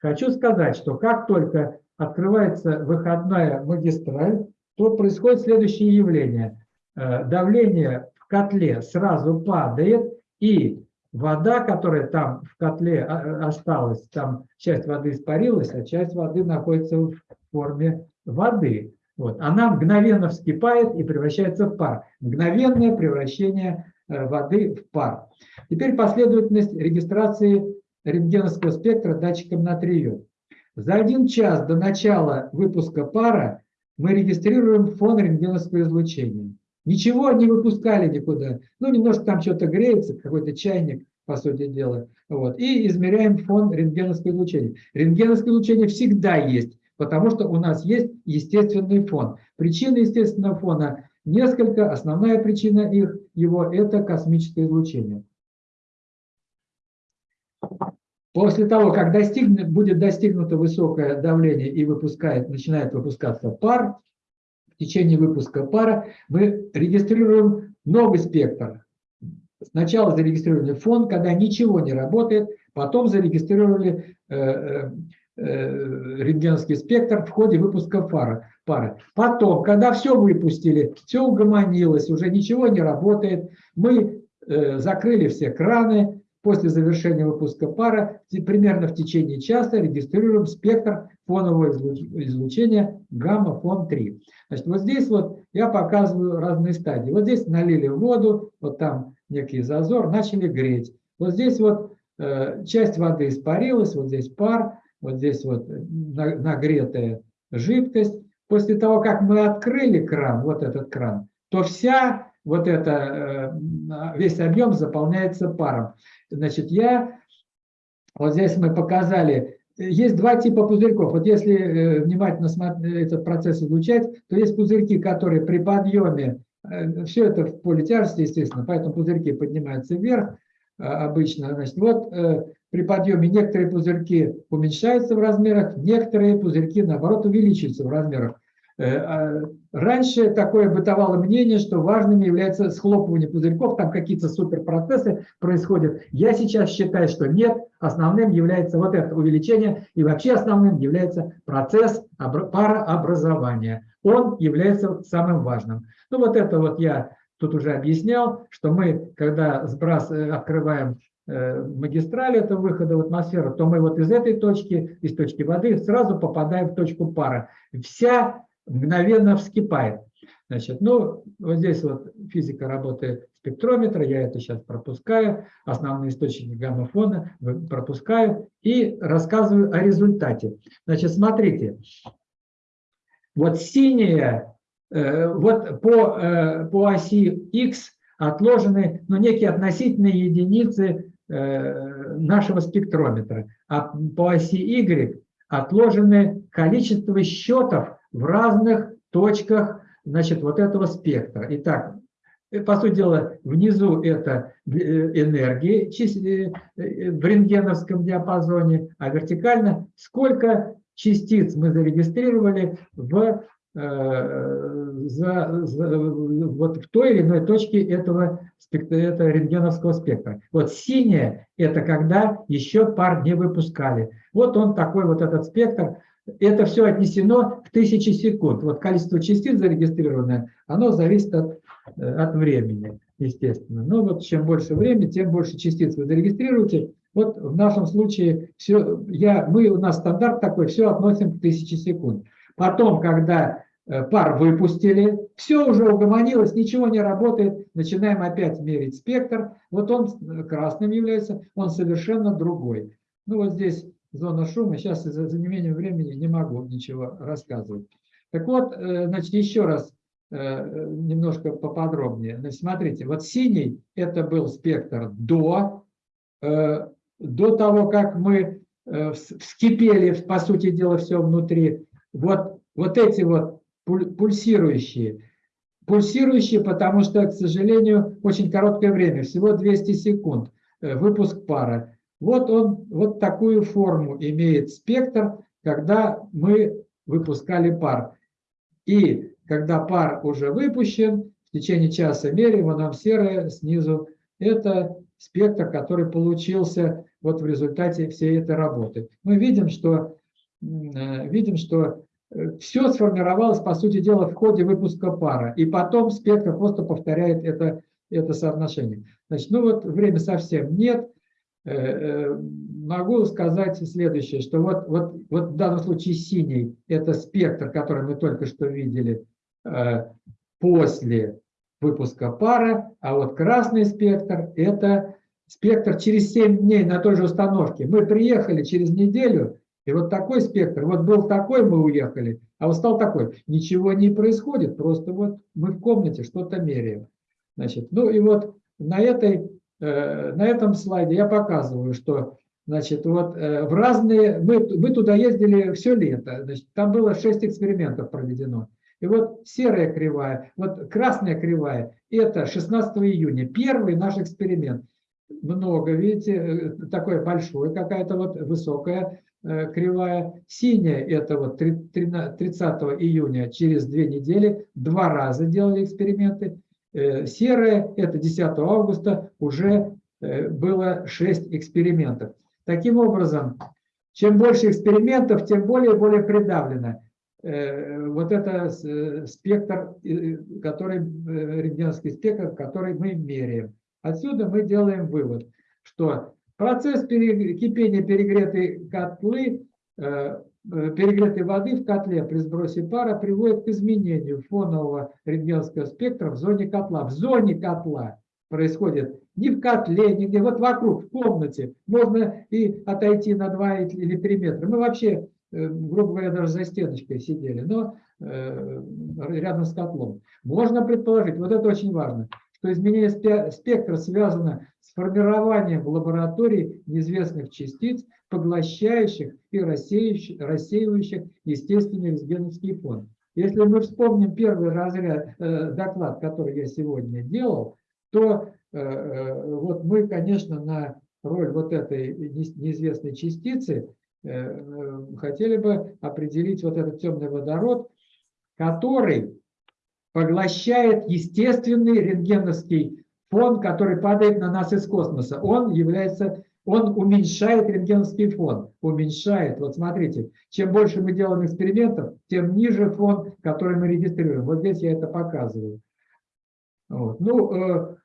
A: Хочу сказать, что как только открывается выходная магистраль, то происходит следующее явление. Э, давление в котле сразу падает, и вода, которая там в котле а, осталась, там часть воды испарилась, а часть воды находится в форме воды. Вот. Она мгновенно вскипает и превращается в пар. Мгновенное превращение э, воды в пар. Теперь последовательность регистрации рентгеновского спектра датчиком натрия. За один час до начала выпуска пара мы регистрируем фон рентгеновского излучения. Ничего не выпускали никуда. Ну, немножко там что-то греется, какой-то чайник, по сути дела. Вот. И измеряем фон рентгеновского излучения. Рентгеновское излучение всегда есть потому что у нас есть естественный фон. Причины естественного фона несколько, основная причина их, его – это космическое излучение. После того, как достигнет, будет достигнуто высокое давление и выпускает, начинает выпускаться пар, в течение выпуска пара мы регистрируем новый спектр. Сначала зарегистрировали фон, когда ничего не работает, потом зарегистрировали э, э рентгеновский спектр в ходе выпуска пары. пары. Потом, когда все выпустили, все угомонилось, уже ничего не работает, мы э, закрыли все краны, после завершения выпуска пара примерно в течение часа регистрируем спектр фонового излучения гамма-фон-3. Значит, вот здесь вот я показываю разные стадии. Вот здесь налили воду, вот там некий зазор, начали греть. Вот здесь вот э, часть воды испарилась, вот здесь пар, вот здесь вот нагретая жидкость. После того, как мы открыли кран, вот этот кран, то вся вот это, э, весь объем заполняется паром. Значит, я, вот здесь мы показали, есть два типа пузырьков. Вот если э, внимательно этот процесс изучать, то есть пузырьки, которые при подъеме, э, все это в поле тяжести, естественно, поэтому пузырьки поднимаются вверх обычно. Значит, вот при подъеме некоторые пузырьки уменьшаются в размерах, некоторые пузырьки, наоборот, увеличиваются в размерах. Э, а раньше такое бытовало мнение, что важным является схлопывание пузырьков, там какие-то суперпроцессы происходят. Я сейчас считаю, что нет, основным является вот это увеличение, и вообще основным является процесс парообразования. Он является самым важным. Ну вот это вот я тут уже объяснял, что мы, когда сбрас, э, открываем Э, магистраль это выхода в атмосферу, то мы вот из этой точки, из точки воды сразу попадаем в точку пара. Вся мгновенно вскипает. Значит, ну, вот здесь вот физика работы спектрометра, я это сейчас пропускаю, основные источники гамма-фона пропускаю и рассказываю о результате. Значит, смотрите, вот синяя, вот по, э, по оси X отложены ну, некие относительные единицы Э, нашего спектрометра, а по оси Y отложены количество счетов в разных точках значит, вот этого спектра. Итак, э, по сути дела, внизу это э, энергии в рентгеновском диапазоне, а вертикально сколько частиц мы зарегистрировали в за, за, вот в той или иной точке этого, этого рентгеновского спектра. Вот синее – это когда еще пар не выпускали. Вот он такой вот этот спектр. Это все отнесено в тысячи секунд. Вот количество частиц зарегистрированное, оно зависит от, от времени, естественно. Но вот чем больше времени, тем больше частиц вы зарегистрируете. Вот в нашем случае все, я, мы, у нас стандарт такой, все относим к тысяче секунд. Потом, когда э, пар выпустили, все уже угомонилось, ничего не работает, начинаем опять мерить спектр. Вот он э, красным является, он совершенно другой. Ну вот здесь зона шума, сейчас из-за неимения времени не могу ничего рассказывать. Так вот, э, значит, еще раз немножко поподробнее. Значит, смотрите, вот синий – это был спектр до до того, как мы вскипели, по сути дела, все внутри, вот, вот эти вот пульсирующие, пульсирующие, потому что, к сожалению, очень короткое время, всего 200 секунд, э, выпуск пара. Вот он, вот такую форму имеет спектр, когда мы выпускали пар. И когда пар уже выпущен, в течение часа меряем, а нам серое снизу, это спектр, который получился вот в результате всей этой работы. Мы видим, что, видим, что э, все сформировалось, по сути дела, в ходе выпуска пара, и потом спектр просто повторяет это, это соотношение. Значит, ну вот время совсем нет. Э, могу сказать следующее, что вот, вот, вот в данном случае синий – это спектр, который мы только что видели после выпуска пара, а вот красный спектр – это спектр через 7 дней на той же установке. Мы приехали через неделю, и вот такой спектр, вот был такой, мы уехали, а вот стал такой. Ничего не происходит, просто вот мы в комнате что-то меряем. Значит, ну и вот на, этой, э, на этом слайде я показываю, что значит, вот э, в разные, мы, мы туда ездили все лето, значит, там было 6 экспериментов проведено. И вот серая кривая, вот красная кривая, это 16 июня, первый наш эксперимент много, видите, э, такое большое, какая-то вот высокая кривая. Синяя это вот 30 июня, через две недели, два раза делали эксперименты. Э, серая это 10 августа, уже было 6 экспериментов. Таким образом, чем больше экспериментов, тем более и более придавлено. Вот это спектр, который, рентгеновский спектр, который мы меряем. Отсюда мы делаем вывод, что процесс кипения перегретой котлы, э, э, перегретой воды в котле при сбросе пара приводит к изменению фонового рентгеновского спектра в зоне котла. В зоне котла происходит не в котле, нигде, вот вокруг, в комнате. Можно и отойти на 2 или 3 метра. Мы вообще, э, грубо говоря, даже за стеночкой сидели, но рядом с котлом. Можно предположить, вот это очень важно, что изменение спектра связано с формированием в лаборатории неизвестных частиц, поглощающих и рассеивающих естественный рентгеновский фон. Если мы вспомним первый разряд, э, доклад, который я сегодня делал, то э, э, вот мы, конечно, на роль вот этой неизвестной частицы хотели бы определить вот этот темный водород, который поглощает естественный рентгеновский фон, который падает на нас из космоса. Он является, он уменьшает рентгеновский фон, уменьшает. Вот смотрите, чем больше мы делаем экспериментов, тем ниже фон, который мы регистрируем. Вот здесь я это показываю. Вот. Ну, э,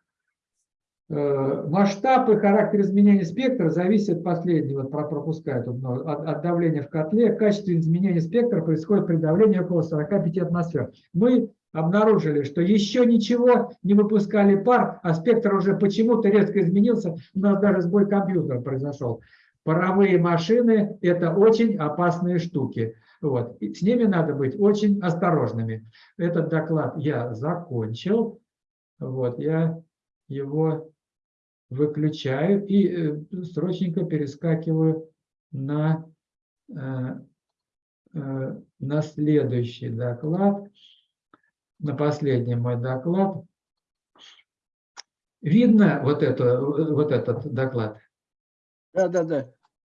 A: э, масштаб и характер изменения спектра зависит, последний вот пропускает от, от давления в котле. В качестве изменения спектра происходит при давлении около 45 атмосфер. Мы обнаружили, что еще ничего не выпускали пар, а спектр уже почему-то резко изменился, у нас даже сбой компьютера произошел. Паровые машины – это очень опасные штуки. Вот. И с ними надо быть очень осторожными. Этот доклад я закончил. Вот, я его выключаю и э, срочненько перескакиваю на, э, э, на следующий доклад на последний мой доклад. Видно вот, это, вот этот доклад?
I: Да, да, да.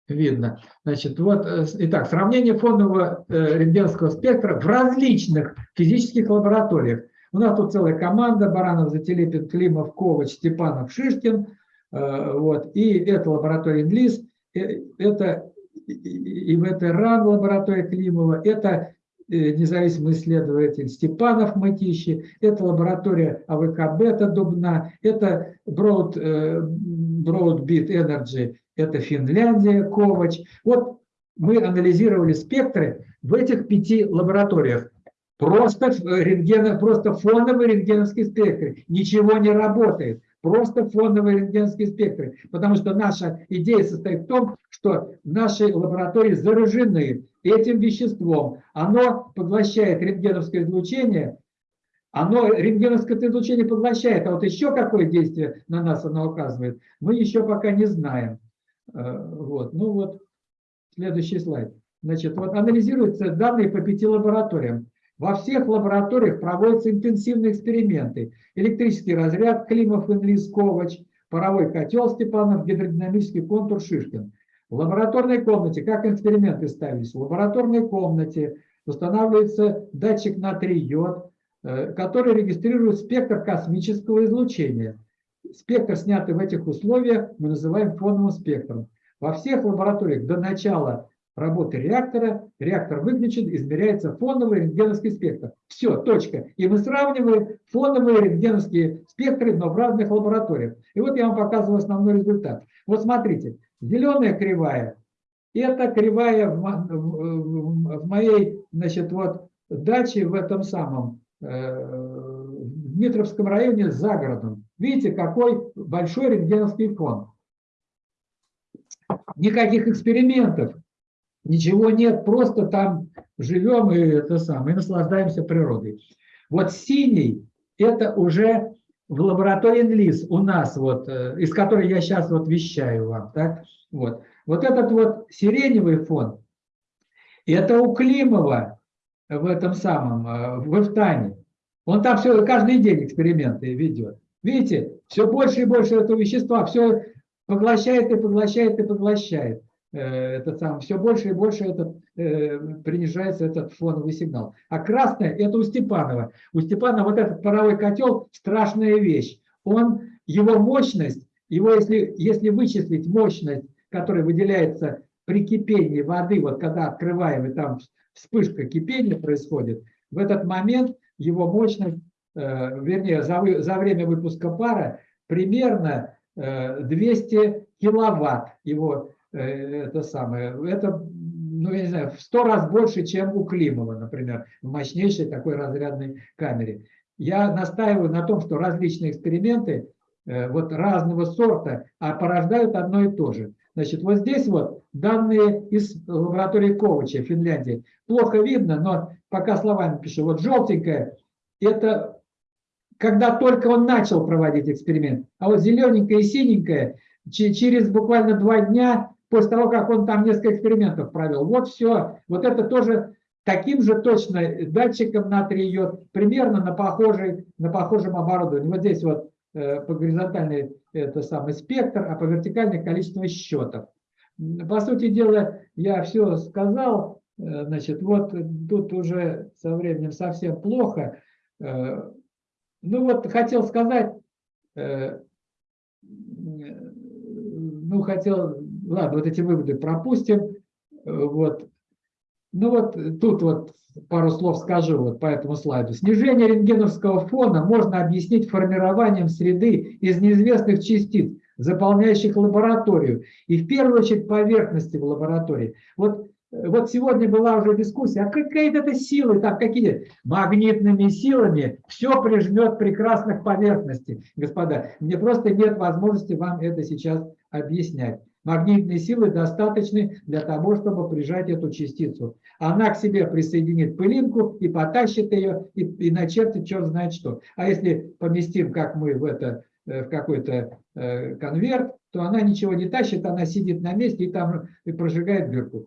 A: Видно. Значит, вот, э, итак, сравнение фонового э, рентгеновского спектра в различных физических лабораториях. У нас тут целая команда, Баранов, Зателепин, Климов, Ковач, Степанов, Шишкин. Э, вот, и это лаборатория ИНЛИС, это и в этой РАН лаборатория Климова, это Э, независимый исследователь Степанов Матищи, это лаборатория АВК Бета Дубна, это Broad, э, Broadbeat Energy это Финляндия, Ковач. Вот мы анализировали спектры в этих пяти лабораториях. Просто рентген, просто фоновый рентгеновский спектр. Ничего не работает. Просто фоновые рентгеновские спектры. Потому что наша идея состоит в том, что наши лаборатории заражены этим веществом. Оно поглощает рентгеновское излучение, оно рентгеновское излучение поглощает, а вот еще какое действие на нас оно оказывает, мы еще пока не знаем. Э, вот. Ну вот, следующий слайд. Значит, вот анализируются данные по пяти лабораториям. Во всех лабораториях проводятся интенсивные эксперименты. Электрический разряд Климов, Инлис, Ковач, паровой котел Степанов, гидродинамический контур Шишкин. В лабораторной комнате, как эксперименты ставились, в лабораторной комнате устанавливается датчик натрий-йод, Э, который регистрирует спектр космического излучения. Спектр, снятый в этих условиях, мы называем фоновым спектром. Во всех лабораториях до начала работы реактора, реактор выключен, измеряется фоновый рентгеновский спектр. Все, точка. И мы сравниваем фоновые рентгеновские спектры, но в разных лабораториях. И вот я вам показываю основной результат. Вот смотрите, зеленая кривая, это кривая в, моей значит, вот, даче в этом самом, Э, в Дмитровском районе за городом. Видите, какой большой рентгеновский фон. Никаких экспериментов, ничего нет, просто там живем и это самое, и наслаждаемся природой. Вот синий – это уже в лаборатории НЛИС у нас, вот, э, из которой я сейчас вот вещаю вам. Так? Вот. вот этот вот сиреневый фон – это у Климова в этом самом, э, в Эфтане. Он там все, каждый день эксперименты ведет. Видите, все больше и больше этого вещества, все поглощает и поглощает и поглощает. Э, это сам, все больше и больше этот, э, принижается этот фоновый сигнал. А красное – это у Степанова. У Степанова вот этот паровой котел – страшная вещь. Он, его мощность, его если, если вычислить мощность, которая выделяется при кипении воды, вот когда открываем, и там вспышка кипения происходит, в этот момент его мощность, э, вернее, за, за время выпуска пара примерно 200 э, киловатт его это самое. Это, ну, я не знаю, в 100 раз больше, чем у Климова, например, в мощнейшей такой разрядной камере. Я настаиваю на том, что различные эксперименты вот разного сорта, а порождают одно и то же. Значит, вот здесь вот данные из лаборатории Ковача, Финляндии. Плохо видно, но пока словами пишу. Вот желтенькое – это когда только он начал проводить эксперимент. А вот зелененькое и синенькое через буквально два дня после того, как он там несколько экспериментов провел. Вот все. Вот это тоже таким же точно датчиком натрий йод, примерно на, похожей, на похожем оборудовании. Вот здесь вот э, по горизонтальной это самый спектр, а по вертикальной количество счетов. По сути дела, я все сказал. Э, значит, вот тут уже со временем совсем плохо. Э, ну вот хотел сказать, ну хотел, ладно, вот эти выводы пропустим. Вот. Ну вот тут вот пару слов скажу вот по этому слайду. Снижение рентгеновского фона можно объяснить формированием среды из неизвестных частиц, заполняющих лабораторию, и в первую очередь поверхности в лаборатории. Вот, вот сегодня была уже дискуссия, а какая это силы, там какие магнитными силами все прижмет прекрасных поверхностей. Господа, мне просто нет возможности вам это сейчас объяснять. Магнитные силы достаточны для того, чтобы прижать эту частицу. Она к себе присоединит пылинку и потащит ее, и, и начертит черт знает что. А если поместим, как мы в Э, в какой-то э, конверт, то она ничего не тащит, она сидит на месте и там и прожигает дырку,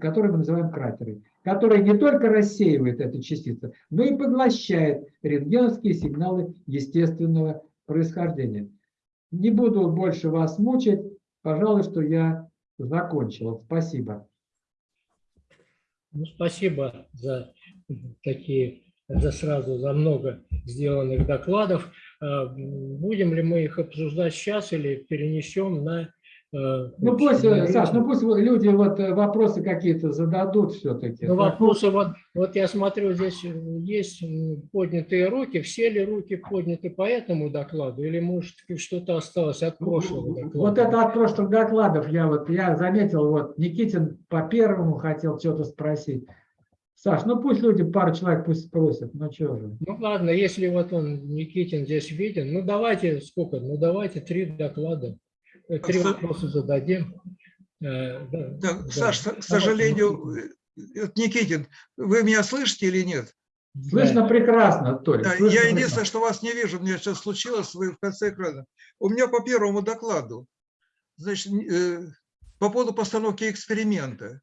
A: которую мы называем кратерой, которая не только рассеивает эту частицу, но и поглощает рентгеновские сигналы естественного происхождения. Не буду больше вас мучить, пожалуй, что я закончил. Спасибо.
B: Ну, спасибо за такие, за сразу, за много сделанных докладов. А, будем ли мы их обсуждать сейчас или перенесем на
A: Ну пусть, э,
B: наверное,
A: Саш, ну пусть люди вот э, вопросы какие-то зададут все-таки.
B: Ну, вопросы, вот, вот я смотрю, здесь есть поднятые руки. Все ли руки подняты по этому докладу? Или, может, что-то осталось от прошлого доклада?
A: Вот это от прошлых докладов я вот я заметил, вот Никитин по первому хотел что-то спросить. Саш, ну пусть люди, пару человек пусть спросят, ну что же.
B: Ну ладно, если вот он, Никитин, здесь виден, ну давайте, сколько? Ну давайте три доклада, э, три
J: Са-
B: вопроса зададим. Э, да,
J: Да,
B: да.
J: Саш, к
B: Давайте,
J: сожалению,
B: Никитин.
J: э, Никитин, вы меня слышите или нет?
A: Слышно прекрасно, Толь.
J: Да,
A: слышно
J: я
A: прекрасно.
J: единственное, что вас не вижу, мне сейчас случилось, вы в конце экрана. У меня по первому докладу, значит, э, по поводу постановки эксперимента.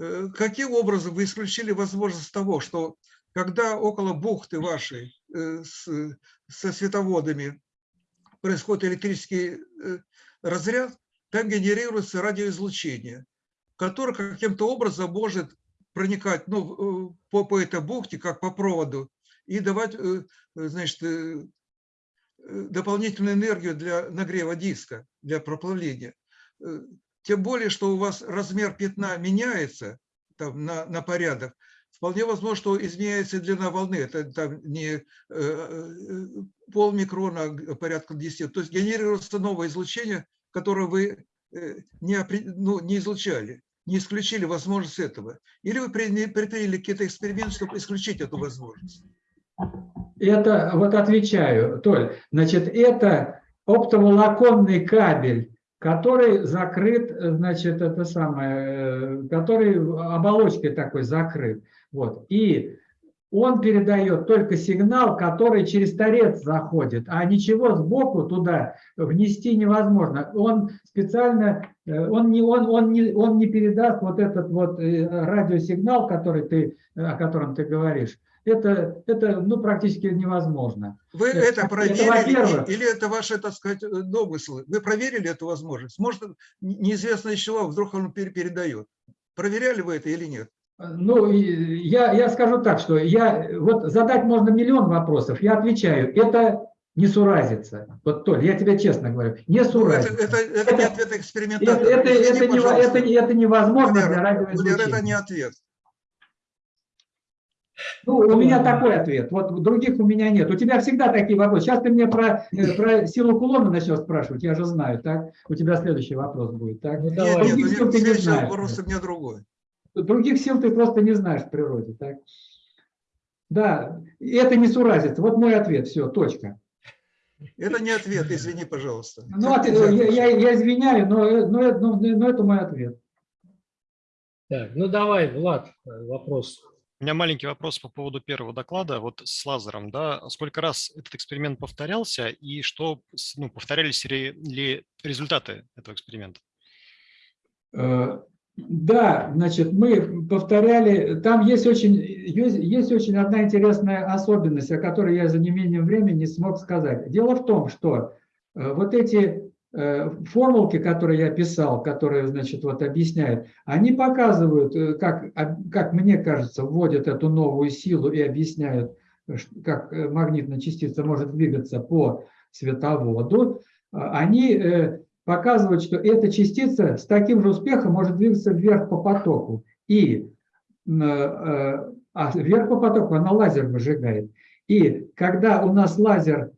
J: Э, Каким образом вы исключили возможность того, что когда около бухты вашей э, с- со световодами происходит электрический э, разряд, там генерируется радиоизлучение, которое каким-то образом может проникать ну, э, по, по этой бухте, как по проводу, и давать э, э, значит, дополнительную энергию для нагрева диска, для проплавления. Тем более, что у вас размер пятна меняется там, на, на порядок. Вполне возможно, что изменяется длина волны. Это там не э, э, полмикрона, а порядка 10. То есть генерируется новое излучение, которое вы э, не, ну, не излучали, не исключили возможность этого. Или вы приня- предприняли какие-то эксперименты, чтобы исключить эту возможность.
A: Это, вот отвечаю, Толь, значит, это оптоволоконный кабель, который закрыт, э, значит, это самое, э, который оболочкой такой закрыт. Вот. И он передает только сигнал, который через торец заходит, а ничего сбоку туда внести невозможно. Он специально, э, он не, он, он не, он не передаст вот этот вот э, радиосигнал, который ты, о котором ты говоришь. Это, это ну, практически невозможно.
J: Вы
A: Это-
J: это
A: это
J: проверили и- или это ваши, так сказать, э, домыслы? Вы проверили эту возможность? Может, не- неизвестно из чего, вдруг он пере- передает. Проверяли вы это или нет?
A: Ну, я, я скажу так, что я, вот задать можно миллион вопросов, я отвечаю, это не суразится. Вот, Толь, я тебе честно говорю, не
J: Ну, это,
A: суразится.
J: это, это не ответ
A: Это,
J: экспериментатора.
A: это,
J: Извини,
A: это, не, это, это невозможно
J: Валера,
A: для
J: Валера, это
A: радиоизлучения.
J: не ответ.
A: Ну, у меня такой ответ, вот других у меня нет. У тебя всегда такие вопросы. Сейчас ты мне про, э, про силу кулона начнешь спрашивать, я же знаю, так? У тебя следующий вопрос будет, так?
B: Ну,
J: Нет,
B: давай.
J: нет,
A: Других
J: у
A: сил
J: меня
A: ты не
J: следующий
A: знаешь.
J: вопрос у меня другой.
A: Других сил ты просто не знаешь в природе, так? Да, это не суразится. Вот мой ответ, все, точка.
J: Это не ответ, извини, пожалуйста.
A: Ну, от- я, я, я извиняю, но, э, но, э, но, но это мой ответ.
B: Так, ну давай, Влад, э, вопрос.
E: У меня маленький вопрос по поводу первого доклада, вот с лазером, да, сколько раз этот эксперимент повторялся и что, ну, повторялись ли, ли результаты этого эксперимента?
A: Да, значит, мы повторяли, там есть очень, есть, есть очень одна интересная особенность, о которой я за неимением времени не смог сказать. Дело в том, что э, вот эти э, формулки, которые я писал, которые, значит, вот объясняют, они показывают, э, как, как мне кажется, вводят эту новую силу и объясняют, как магнитная частица может двигаться по световоду. Они показывают, что эта частица с таким же успехом может двигаться вверх по потоку. И э, а вверх по потоку она лазер выжигает. И когда у нас лазер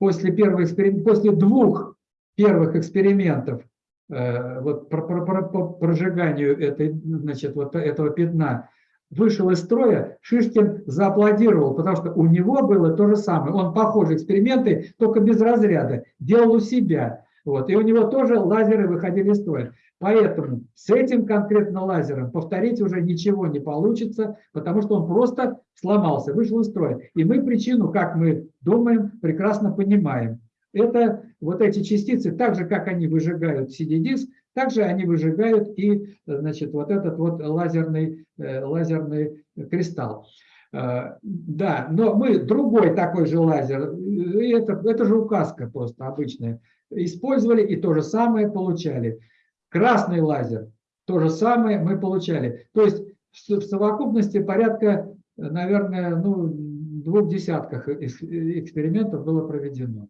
A: после, первого эксперим- после двух первых экспериментов э, вот, по, по- по- по прожиганию этой, значит, вот этого пятна вышел из строя, Шишкин зааплодировал, потому что у него было то же самое. Он похожие эксперименты, только без разряда, делал у себя. Вот, и у него тоже лазеры выходили из строя. Поэтому с этим конкретно лазером повторить уже ничего не получится, потому что он просто сломался, вышел из строя. И мы причину, как мы думаем, прекрасно понимаем. Это вот эти частицы, так же, как они выжигают CD-диск, также они выжигают и, значит, вот этот вот лазерный, э, лазерный кристалл. Э, Да, но мы другой такой же лазер, это, это же указка просто обычная, использовали и то же самое получали. Красный лазер, то же самое мы получали. То есть в совокупности порядка, наверное, ну, двух десятках экс- экспериментов было проведено.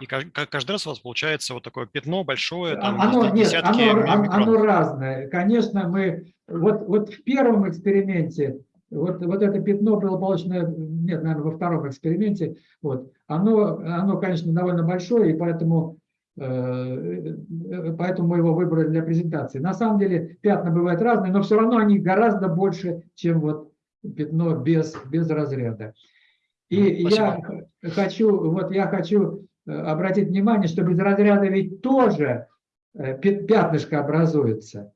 E: И ка- ка- каждый раз у вас получается вот такое пятно большое, там
A: А, Оно,
E: дес-
A: нет,
E: десятки
A: оно, оно-
E: микрон.
A: оно разное. Конечно, мы вот, вот в первом эксперименте, вот, вот это пятно было получено, нет, наверное, во втором эксперименте, вот, оно, оно, конечно, довольно большое, и поэтому, э, э, поэтому мы его выбрали для презентации. На самом деле пятна бывают разные, но все равно они гораздо больше, чем вот пятно без, без разряда. И я хочу, вот я хочу э, обратить внимание, что без разряда ведь тоже э, пя- пятнышко образуется.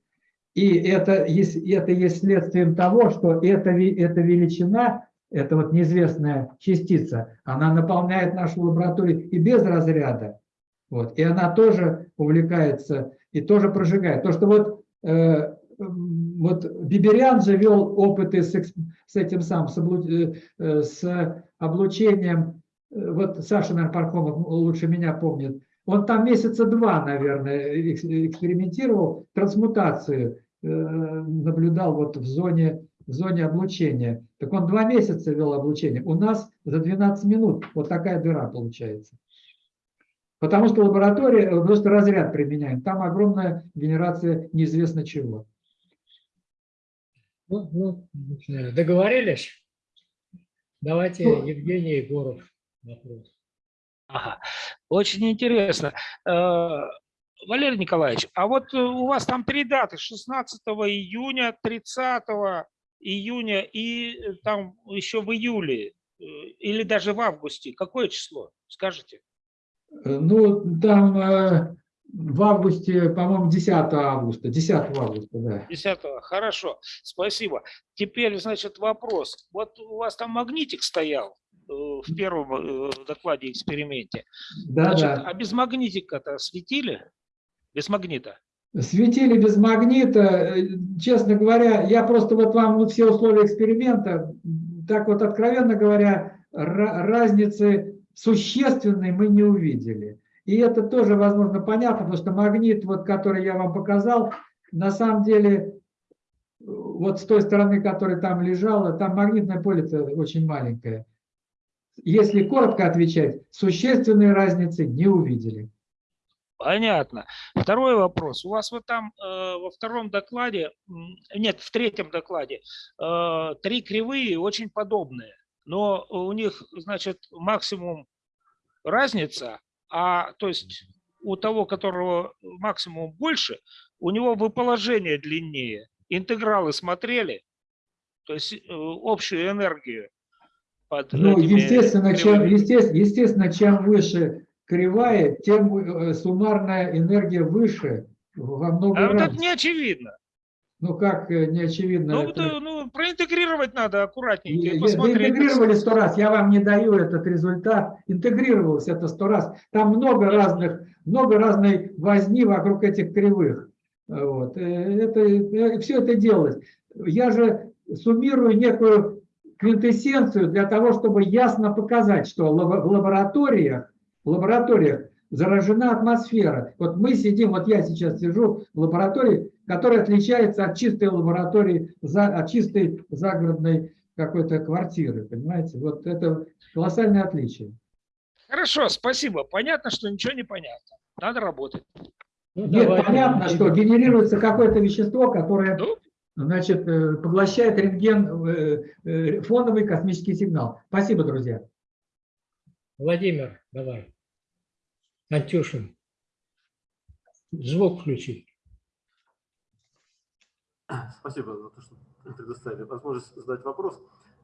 A: И это есть, это есть следствием того, что эта, эта величина, эта вот неизвестная частица, она наполняет нашу лабораторию и без разряда. Вот, и она тоже увлекается и тоже прожигает. То, что вот, э, вот Биберян же вел опыты с, с этим самым, с, облу- э, э, с облучением, э, вот Саша, наверное, Пархомов лучше меня помнит, он там месяца два, наверное, экс- экспериментировал, трансмутацию э, наблюдал вот в зоне, в зоне облучения. Так он два месяца вел облучение. У нас за 12 минут вот такая дыра получается. Потому что лаборатория, э, просто разряд применяем. Там огромная генерация неизвестно чего.
B: Ну, ну, договорились? Давайте
A: Ну.
B: Евгений Егоров. Вопрос.
C: Ага. Очень интересно. Э, Валерий Николаевич, а вот э, у вас там три даты, 16 июня, 30 июня и э, там еще в июле э, или даже в августе. Какое число? Скажите.
A: Э, Ну, там в августе, по-моему, 10 августа, 10 августа, да.
C: 10 Хорошо, спасибо. Теперь, значит, вопрос. Вот у вас там магнитик стоял в первом э, докладе эксперименте.
A: Да,
C: Значит,
A: да.
C: а без магнитика-то светили? Без магнита?
A: Светили без магнита, э, честно говоря, я просто вот вам вот все условия эксперимента, так вот откровенно говоря, ра- разницы существенной мы не увидели. И это тоже, возможно, понятно, потому что магнит, вот, который я вам показал, на самом деле, э, вот с той стороны, которая там лежала, там магнитное поле очень маленькое. Если коротко отвечать, существенной разницы не увидели.
C: Понятно. Второй вопрос. У вас вот там э, во втором докладе, нет, в третьем докладе, э, три кривые очень подобные, но у них, значит, максимум разница, а то есть у того, которого максимум больше, у него выположение длиннее. Интегралы смотрели, то есть э, общую энергию под
A: Ну, естественно, чем, естественно, чем выше кривая, тем э, суммарная энергия выше во много
C: А вот
A: раз.
C: это не очевидно.
A: Ну как э, не очевидно?
C: Ну,
A: это-
C: это, ну, проинтегрировать надо аккуратненько и посмотреть.
A: интегрировали сто раз, я вам не даю этот результат. Интегрировалось это сто раз. Там много разных, много разной возни вокруг этих кривых. Вот. Э, Это, все это делалось. Я же суммирую некую квинтэссенцию для того, чтобы ясно показать, что в лабораториях, в лабораториях заражена атмосфера. Вот мы сидим, вот я сейчас сижу в лаборатории, которая отличается от чистой лаборатории, от чистой загородной какой-то квартиры, понимаете? Вот это колоссальное отличие.
C: Хорошо, спасибо. Понятно, что ничего не понятно. Надо работать.
B: Ну,
A: Нет,
B: давайте,
A: понятно, что генерируется какое-то вещество, которое
C: Ну,
A: значит, э, поглощает рентген, э, э, фоновый космический сигнал. Спасибо, друзья.
B: Владимир, давай. Антюшин. Звук включи.
L: Спасибо за то, что предоставили возможность задать вопрос.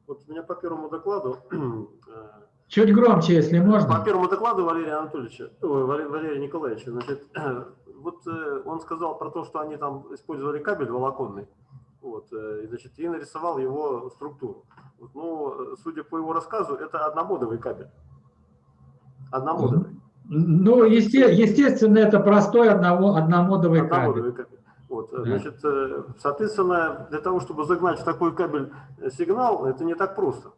L: Вот у меня по первому докладу, э,
A: Чуть громче, если
L: по
A: можно.
L: первому докладу Валерия Анатольевича, Валерия, Валерия Николаевича, значит, вот э, он сказал про то, что они там использовали кабель волоконный, вот, э, и, значит, и нарисовал его структуру. Вот, ну, э, судя по его рассказу, это одномодовый кабель. Одномодовый.
A: Ну, есте- естественно, это простой одного, одномодовый кабель.
L: Одномодовый кабель. Вот, э, значит, э, соответственно, для того, чтобы загнать в такой кабель э, сигнал, это не так просто.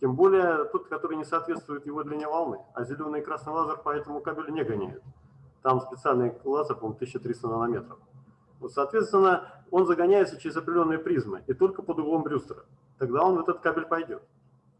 L: Тем более тот, который не соответствует его длине волны. А зеленый и красный лазер по этому кабелю не гоняют. Там специальный лазер, по-моему, 1300 нанометров. Вот, соответственно, он загоняется через определенные призмы и только под углом Брюстера. Тогда он в этот кабель пойдет.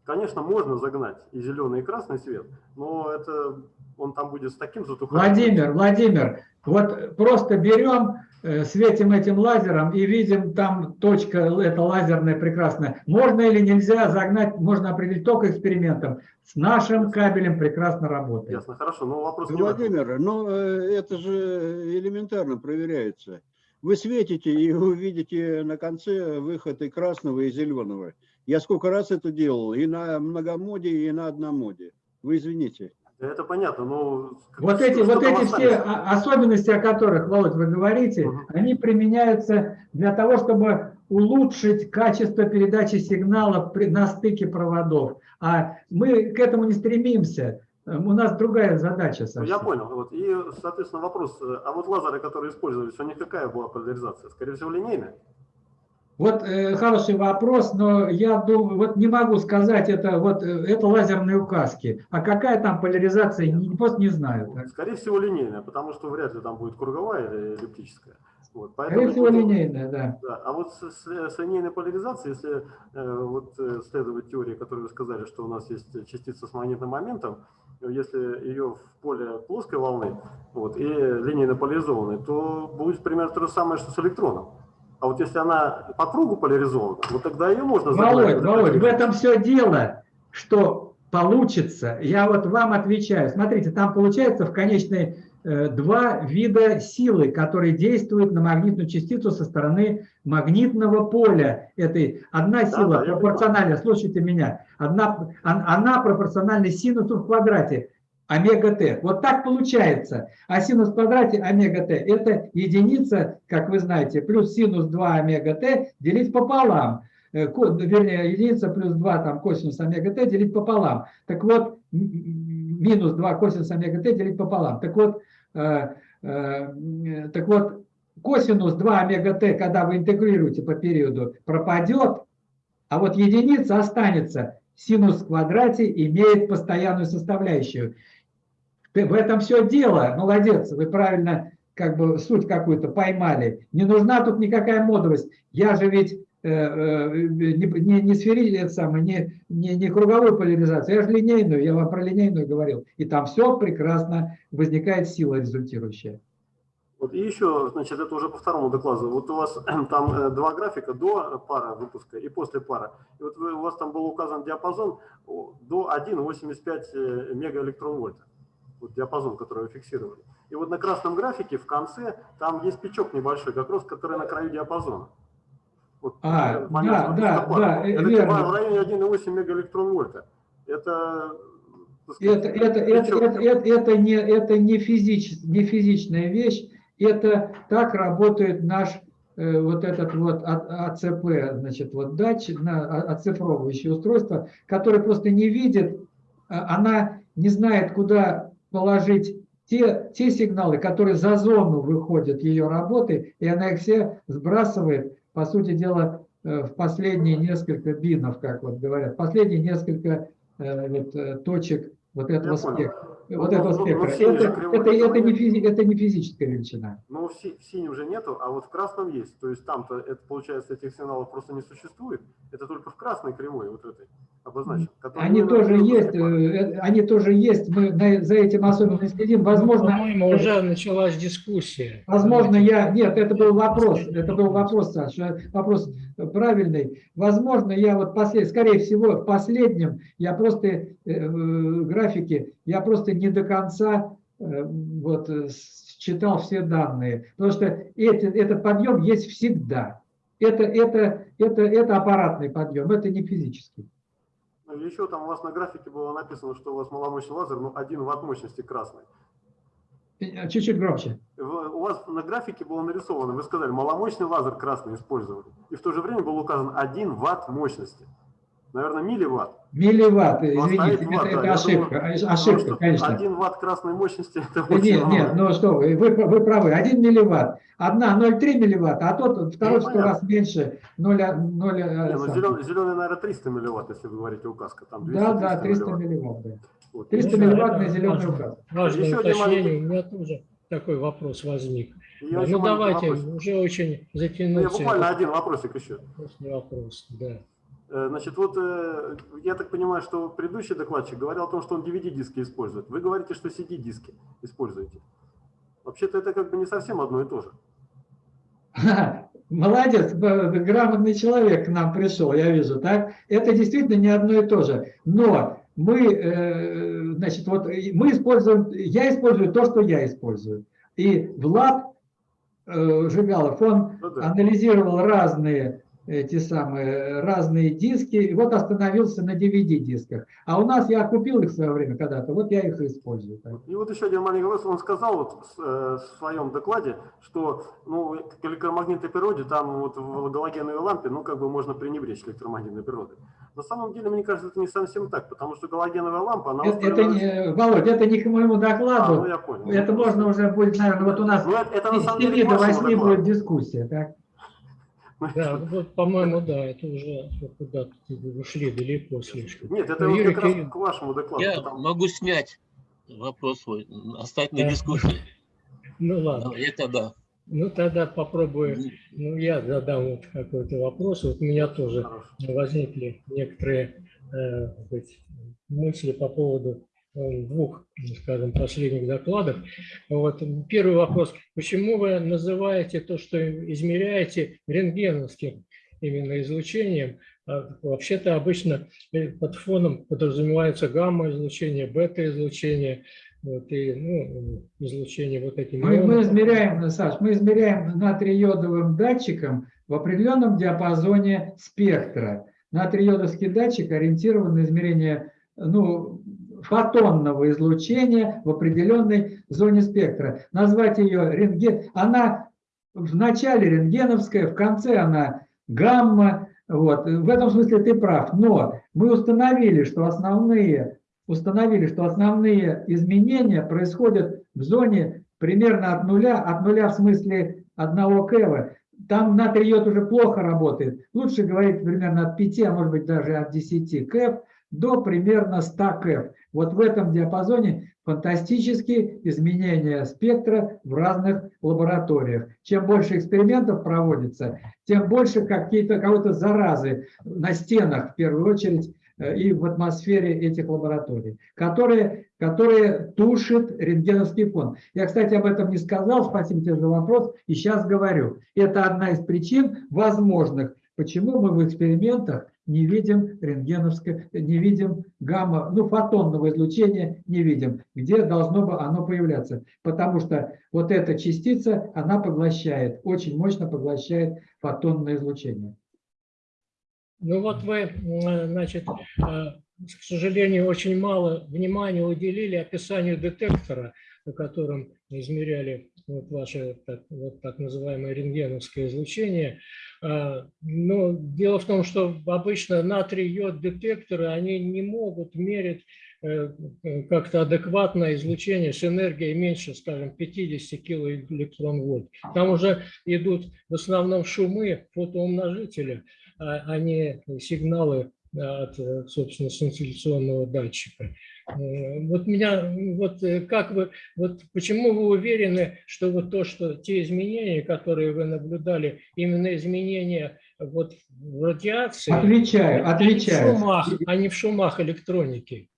L: Конечно, можно загнать и зеленый, и красный свет, но это Он там будет с таким затуханием.
A: Владимир, Владимир, вот просто берем, э, светим этим лазером и видим там точка, это лазерная прекрасная. Можно или нельзя загнать, можно определить только экспериментом. С нашим кабелем прекрасно работает.
L: Ясно, хорошо, но вопрос.
I: Владимир, ну э, это же элементарно проверяется. Вы светите и увидите на конце выход и красного, и зеленого. Я сколько раз это делал, и на многомоде, и на одномоде. Вы извините.
L: Да Это понятно, но...
A: Вот эти, вот эти все особенности, о которых, Володь, вы говорите,
L: Мгм.
A: они применяются для того, чтобы улучшить качество передачи сигналов при- на стыке проводов. А мы к этому не стремимся. Э, У нас другая задача совсем.
L: Я понял. Вот. И, соответственно, вопрос. э, А вот лазеры, которые использовались, у них какая была поляризация? Скорее всего, линейная?
A: Вот э, хороший вопрос, но я думаю, вот не могу сказать, это вот э, это лазерные указки. А какая там поляризация, не, просто не знаю. так.
L: Скорее всего, линейная, потому что вряд ли там будет круговая или эллиптическая. Вот.
A: Скорее
L: Поэтому
A: всего,
L: вот-
A: линейная, да.
L: Да, а вот с, с- с линейной поляризацией, если э, вот э, следовать теории, которую вы сказали, что у нас есть частица с магнитным моментом, если ее в поле плоской волны вот, и линейно поляризованной, то будет примерно то же самое, что с электроном. А вот если она по кругу поляризована, вот тогда ее можно загнать
A: Володь,
L: в
A: Володь, в этом все дело, что получится. Я вот вам отвечаю. Смотрите, там получается в конечной два вида силы, которые действуют на магнитную частицу со стороны магнитного поля. Этой одна сила
L: да,
A: пропорциональна, слушайте меня, одна, он- она пропорциональна синусу в квадрате омега т. Вот так получается. А синус в квадрате омега т это единица, как вы знаете, плюс синус 2 омега т делить пополам. Э, Вернее, единица плюс 2 там косинус омега т делить пополам. Так вот, минус 2 косинус омега т делить пополам. Так вот, э, э, так вот, косинус 2 омега т, когда вы интегрируете по периоду, пропадет, а вот единица останется. Синус в квадрате имеет постоянную составляющую. Ты- В этом все дело. Молодец, вы правильно как бы суть какую-то поймали. Не нужна тут никакая модовость. Я же ведь не, не, не сфери, это самое, не, не, не круговую поляризацию, я же линейную, я вам про линейную говорил. И там все прекрасно, возникает сила результирующая.
L: Вот и еще, значит, это уже по второму докладу. Вот у вас там э, два графика до пара выпуска и после пара. И вот вы- у вас там был указан диапазон до 1,85 э, мегаэлектронвольта. Вот диапазон, который вы фиксировали. И вот на красном графике в конце там есть пичок небольшой, как раз который на краю диапазона. Вот,
A: А,
L: э, понятно,
A: да, да, да, э,
L: Это
A: верно.
L: типа в районе 1,8 мегаэлектронвольта. Это,
A: Это, это, это, это, это, это не, это не, физич, не физичная вещь, это так работает наш э, вот этот вот А- АЦП, значит, вот датчик, на, а- оцифровывающее устройство, которое просто не видит, а, она не знает, куда положить те, те сигналы, которые за зону выходят ее работы, и она их все сбрасывает, по сути дела, э, в последние несколько бинов, как вот говорят, последние несколько э, вот, э, точек вот этого спектра. Вот
L: ну,
A: этого
L: ну, ну, же
A: Это, это, это, не физи- это не физическая величина.
L: Но в, си- в синем уже нету, а вот в красном есть. То есть там-то, это получается, этих сигналов просто не существует. Это только в красной кривой вот этой обозначено. которая
A: Они тоже есть, э, э, они тоже есть, мы на- за этим особенно следим. Возможно,
B: По-моему, уже началась дискуссия.
A: Возможно, я... Нет, это был вопрос. Это был вопрос, Саша. Вопрос правильный. Возможно, я вот послед... скорее всего, в последнем я просто э, э, графике, я просто не до конца э, вот э, считал все данные. Потому что эти, этот подъем есть всегда. Это, это, это, это аппаратный подъем, это не физический.
L: Ну, еще там у вас на графике было написано, что у вас маломощный лазер, ну, 1 ватт мощности красный.
A: Э, Чуть-чуть громче.
L: У вас на графике было нарисовано, вы сказали, маломощный лазер красный использовали. И в то же время был указан 1 ватт мощности. Наверное, милливатт.
A: Милливатт,
L: У вас
A: извините, это,
L: ватт, да,
A: это
L: я
A: ошибка,
L: думаю,
A: ошибка,
L: что
A: конечно.
L: 1 ватт красной мощности, это
A: Да
L: очень
A: Нет, нет, ну что вы, вы, вы правы, 1 милливатт, одна 0,3 милливатта, а тот второй в 100
L: понятно.
A: раз меньше 0, 0
L: Не, ну, зеленый, зеленый, наверное, 300 милливатт, если вы говорите указка. Там 200,
A: Да, да, 300
L: милливатт.
A: милливатт. Да.
L: Вот.
A: 300
B: Ну,
A: милливаттный
B: это
A: зеленый указ.
B: Важное
L: Еще один
B: уточнение, у меня тоже такой вопрос возник. Да,
L: еще
B: ну давайте,
L: вопросик.
B: уже очень
L: Ну, я
B: затянулся
L: буквально один вопросик еще.
B: вопрос. Да.
L: Э, Значит, вот э, я так понимаю, что предыдущий докладчик говорил о том, что он DVD-диски использует. Вы говорите, что CD-диски используете. Вообще-то это как бы не совсем одно и то же.
A: Молодец, б- грамотный человек к нам пришел, я вижу, так? Это действительно не одно и то же. Но мы, э, значит, вот мы используем, я использую то, что я использую. И Влад э, Жигалов, он
L: Ну да.
A: анализировал разные эти самые разные диски, и вот остановился на DVD-дисках. А у нас я купил их в свое время когда-то, вот я их и использую.
L: И вот еще один маленький вопрос. Он сказал вот в, э, в своем докладе, что ну, к электромагнитной природе, там вот в галогеновой лампе, ну, как бы можно пренебречь электромагнитной природой. На самом деле, мне кажется, это не совсем так, потому что галогеновая лампа, она...
A: Это, это не, Володь, это не к моему
L: А,
A: докладу.
L: ну я понял.
A: Это можно уже будет, наверное, вот у нас
L: Ну, это, это на самом деле
A: 7
L: к
A: до
L: вашему
A: 8
L: докладу.
A: будет дискуссия. Так?
B: Да, вот, по-моему, да, это уже куда-то ушли далеко слишком.
L: Нет, это
B: Ну,
L: вот
B: Юрий
L: как раз
B: Кирилл-
L: к вашему докладу.
K: Я
L: потому-
K: могу снять вопрос свой, оставить на
B: Да.
K: дискуссии.
B: Ну ладно,
K: Это да.
B: ну тогда попробую, ну я задам вот какой-то вопрос. Вот у меня тоже
L: Хорошо.
B: возникли некоторые э, сказать, мысли по поводу двух, скажем, последних докладов. Вот первый вопрос. Почему вы называете то, что измеряете рентгеновским именно излучением? А Вообще-то обычно э, под фоном подразумевается гамма-излучение, бета-излучение, вот, и ну, излучение вот эти
A: Мы, мы измеряем, Саш, мы измеряем натриодовым датчиком в определенном диапазоне спектра. Натриодовский датчик ориентирован на измерение ну, фотонного излучения в определенной зоне спектра. Назвать ее рентген, она в начале рентгеновская, в конце она гамма. Вот. В этом смысле ты прав. Но мы установили, что основные установили, что основные изменения происходят в зоне примерно от нуля, от нуля в смысле одного кэва. Там натрий йод уже плохо работает. Лучше говорить примерно от 5, а может быть даже от 10 кэв до примерно 100 кэв. Вот в этом диапазоне фантастические изменения спектра в разных лабораториях. Чем больше экспериментов проводится, тем больше какие-то кого-то заразы на стенах в первую очередь э, и в атмосфере этих лабораторий, которые, которые тушат рентгеновский фон. Я, кстати, об этом не сказал, спасибо тебе за вопрос, и сейчас говорю. Это одна из причин возможных, почему мы в экспериментах не видим рентгеновское, не видим гамма, ну, фотонного излучения не видим, где должно бы оно появляться. Потому что вот эта частица, она поглощает, очень мощно поглощает фотонное излучение.
B: Ну вот вы, м, значит, э, к сожалению, очень мало внимания уделили описанию детектора, на котором измеряли вот ваше так, вот так называемое рентгеновское излучение. А, Но дело в том, что обычно натрий-йод детекторы, они не могут мерить э, как-то адекватное излучение с энергией меньше, скажем, 50 килоэлектрон-вольт. Там уже идут в основном шумы фотоумножителя, а а не сигналы от, э, собственно, сенсационного датчика. Э, Вот меня, вот э, как вы, вот почему вы уверены, что вот то, что те изменения, которые вы наблюдали, именно изменения вот в радиации,
A: Отвечаю,
B: а не в
A: отвечаю.
B: шумах, а не в шумах электроники?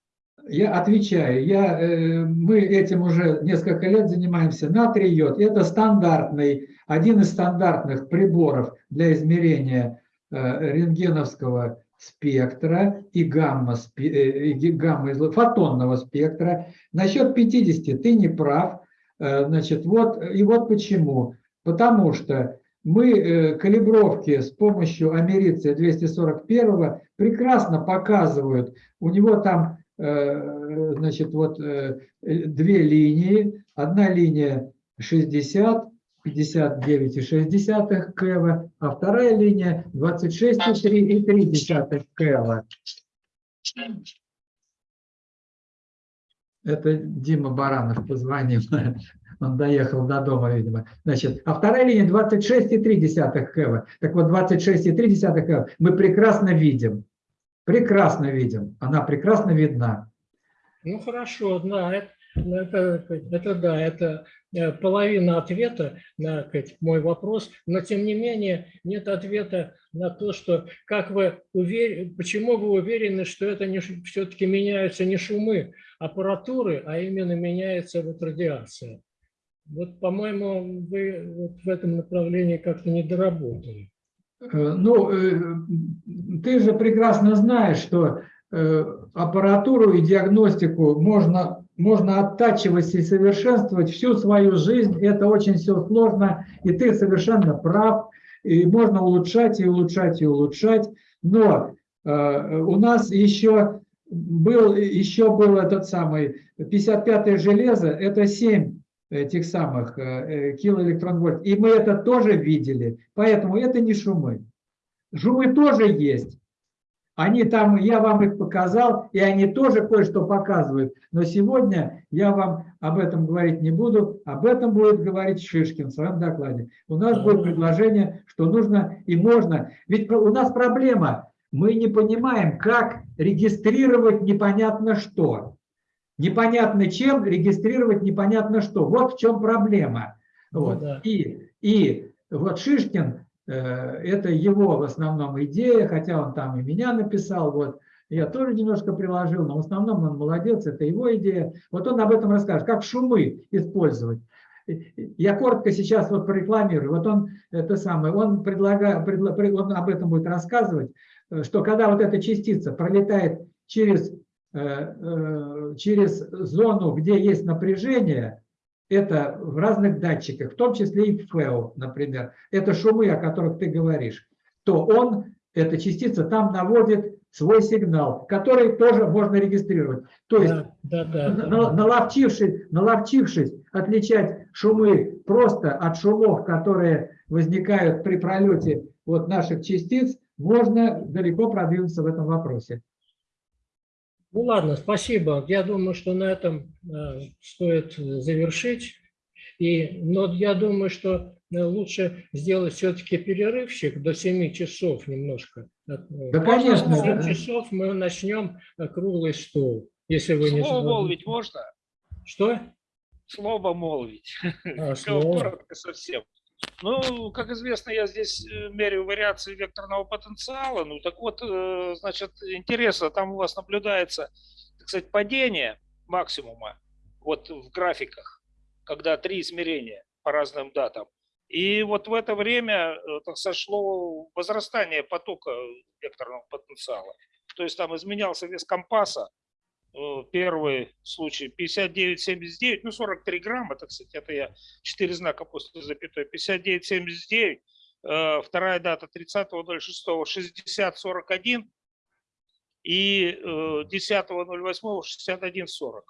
A: Я отвечаю. Я, э, мы этим уже несколько лет занимаемся. Натрий йод – это стандартный, один из стандартных приборов для измерения э, рентгеновского спектра и гамма, э, и гамма фотонного спектра. Насчет 50 ты не прав. Э, Значит, вот, и вот почему. Потому что мы э, калибровки с помощью америция 241 прекрасно показывают, у него там значит, вот две линии. Одна линия 60, 59,6 кэва, а вторая линия 26,3 кэва. Это Дима Баранов позвонил. Он доехал до дома, видимо. Значит, а вторая линия 26,3 кэва. Так вот, 26,3 кэва мы прекрасно видим. Прекрасно видим. Она прекрасно видна.
B: Ну хорошо, да, это, Это, это да, это э, половина ответа на мой вопрос, но тем не менее нет ответа на то, что как вы уверены, почему вы уверены, что это все-таки меняются не шумы аппаратуры, а именно меняется вот радиация. Вот, по-моему, вы вот в этом направлении как-то не доработали.
A: Э, Ну, э, ты же прекрасно знаешь, что аппаратуру и диагностику можно, можно оттачивать и совершенствовать всю свою жизнь. Это очень все сложно, и ты совершенно прав. И можно улучшать, и улучшать, и улучшать. Но э, у нас еще был, еще был этот самый 55-е железо, это 7 этих самых э, килоэлектронвольт. И мы это тоже видели, поэтому это не шумы. Шумы тоже есть. Они там, я вам их показал, и они тоже кое-что показывают. Но сегодня я вам об этом говорить не буду, об этом будет говорить Шишкин в своем докладе. У нас будет предложение, что нужно и можно. Ведь у нас проблема, мы не понимаем, как регистрировать непонятно что непонятно чем регистрировать непонятно что. Вот в чем проблема. Вот.
B: да.
A: И, и вот Шишкин, это его в основном идея, хотя он там и меня написал, вот, я тоже немножко приложил, но в основном он молодец, это его идея. Вот он об этом расскажет, как шумы использовать. Я коротко сейчас вот прорекламирую. Вот он это самое, он предлагает, он об этом будет рассказывать, что когда вот эта частица пролетает через через зону, где есть напряжение, это в разных датчиках, в том числе и в ФЭО, например, это шумы, о которых ты говоришь, то он, эта частица, там наводит свой сигнал, который тоже можно регистрировать. То есть,
B: да, да, да,
A: на- наловчившись, наловчившись отличать шумы просто от шумов, которые возникают при пролете вот наших частиц, можно далеко продвинуться в этом вопросе.
B: Ну ладно, спасибо. Я думаю, что на этом э, стоит завершить. И, но я думаю, что э, лучше сделать все-таки перерывчик до 7 часов немножко.
A: Да, конечно.
B: В 7
A: да.
B: часов мы начнем э, круглый стол, если вы не
C: Слово молвить можно?
B: Что?
C: Слово молвить.
B: А, слово.
C: Коротко совсем. Ну, как известно, я здесь э, меряю вариации векторного потенциала. Ну, так вот, э, значит, интересно, там у вас наблюдается, так сказать, падение максимума вот в графиках, когда три измерения по разным датам. И вот в это время э, так сошло возрастание потока векторного потенциала. То есть там изменялся вес компаса, первый случай 59,79, ну 43 грамма, так сказать, это я 4 знака после запятой, 59,79, э, вторая дата 30.06, 60,41 и э, 10.08, 61,40.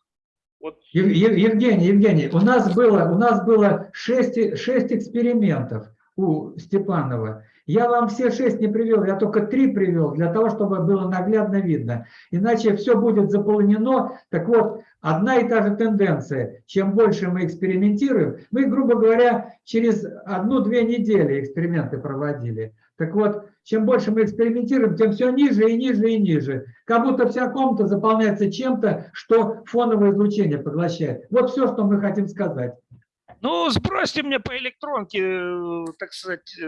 C: Вот.
A: Ев- Ев- Евгений, Евгений, у нас было, у нас было шесть, шесть экспериментов у Степанова. Я вам все шесть не привел, я только три привел, для того, чтобы было наглядно видно. Иначе все будет заполнено. Так вот, одна и та же тенденция. Чем больше мы экспериментируем, мы, грубо говоря, через одну-две недели эксперименты проводили. Так вот, чем больше мы экспериментируем, тем все ниже и ниже и ниже. Как будто вся комната заполняется чем-то, что фоновое излучение поглощает. Вот все, что мы хотим сказать.
C: Ну, сбросьте мне по электронке, э, так сказать, э,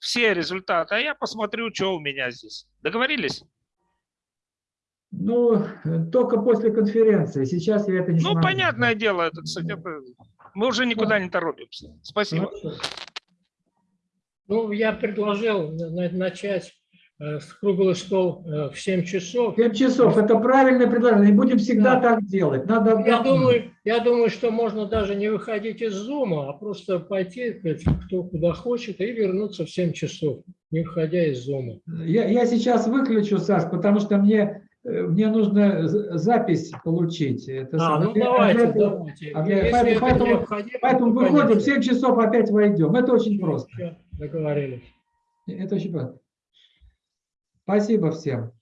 C: все результаты, а я посмотрю, что у меня здесь. Договорились?
A: Ну, только после конференции. Сейчас я это не
C: Ну,
A: смогу.
C: понятное дело, это, кстати, это- мы уже никуда не торопимся. Спасибо.
B: Хорошо. Ну, я предложил на- на- начать э, круглый стол э, в 7 часов.
A: 7 часов – это правильное предложение. И будем всегда
B: Да.
A: так делать. Надо
B: Я думаю, я думаю, что можно даже не выходить из зума, а просто пойти, кто куда хочет, и вернуться в 7 часов, не выходя из зума.
A: Я, я сейчас выключу, Саш, потому что мне, э, мне нужно запись получить. Это
B: А,
A: самое.
B: ну давайте,
A: этого-
B: давайте.
A: а
B: Если
A: поэтому-
B: это
A: поэтому-
B: необходимо,
A: Поэтому
B: то,
A: выходим, в
B: конечно.
A: 7 часов опять войдем. Это очень просто.
B: Всё, договорились.
A: Это очень просто. Спасибо всем.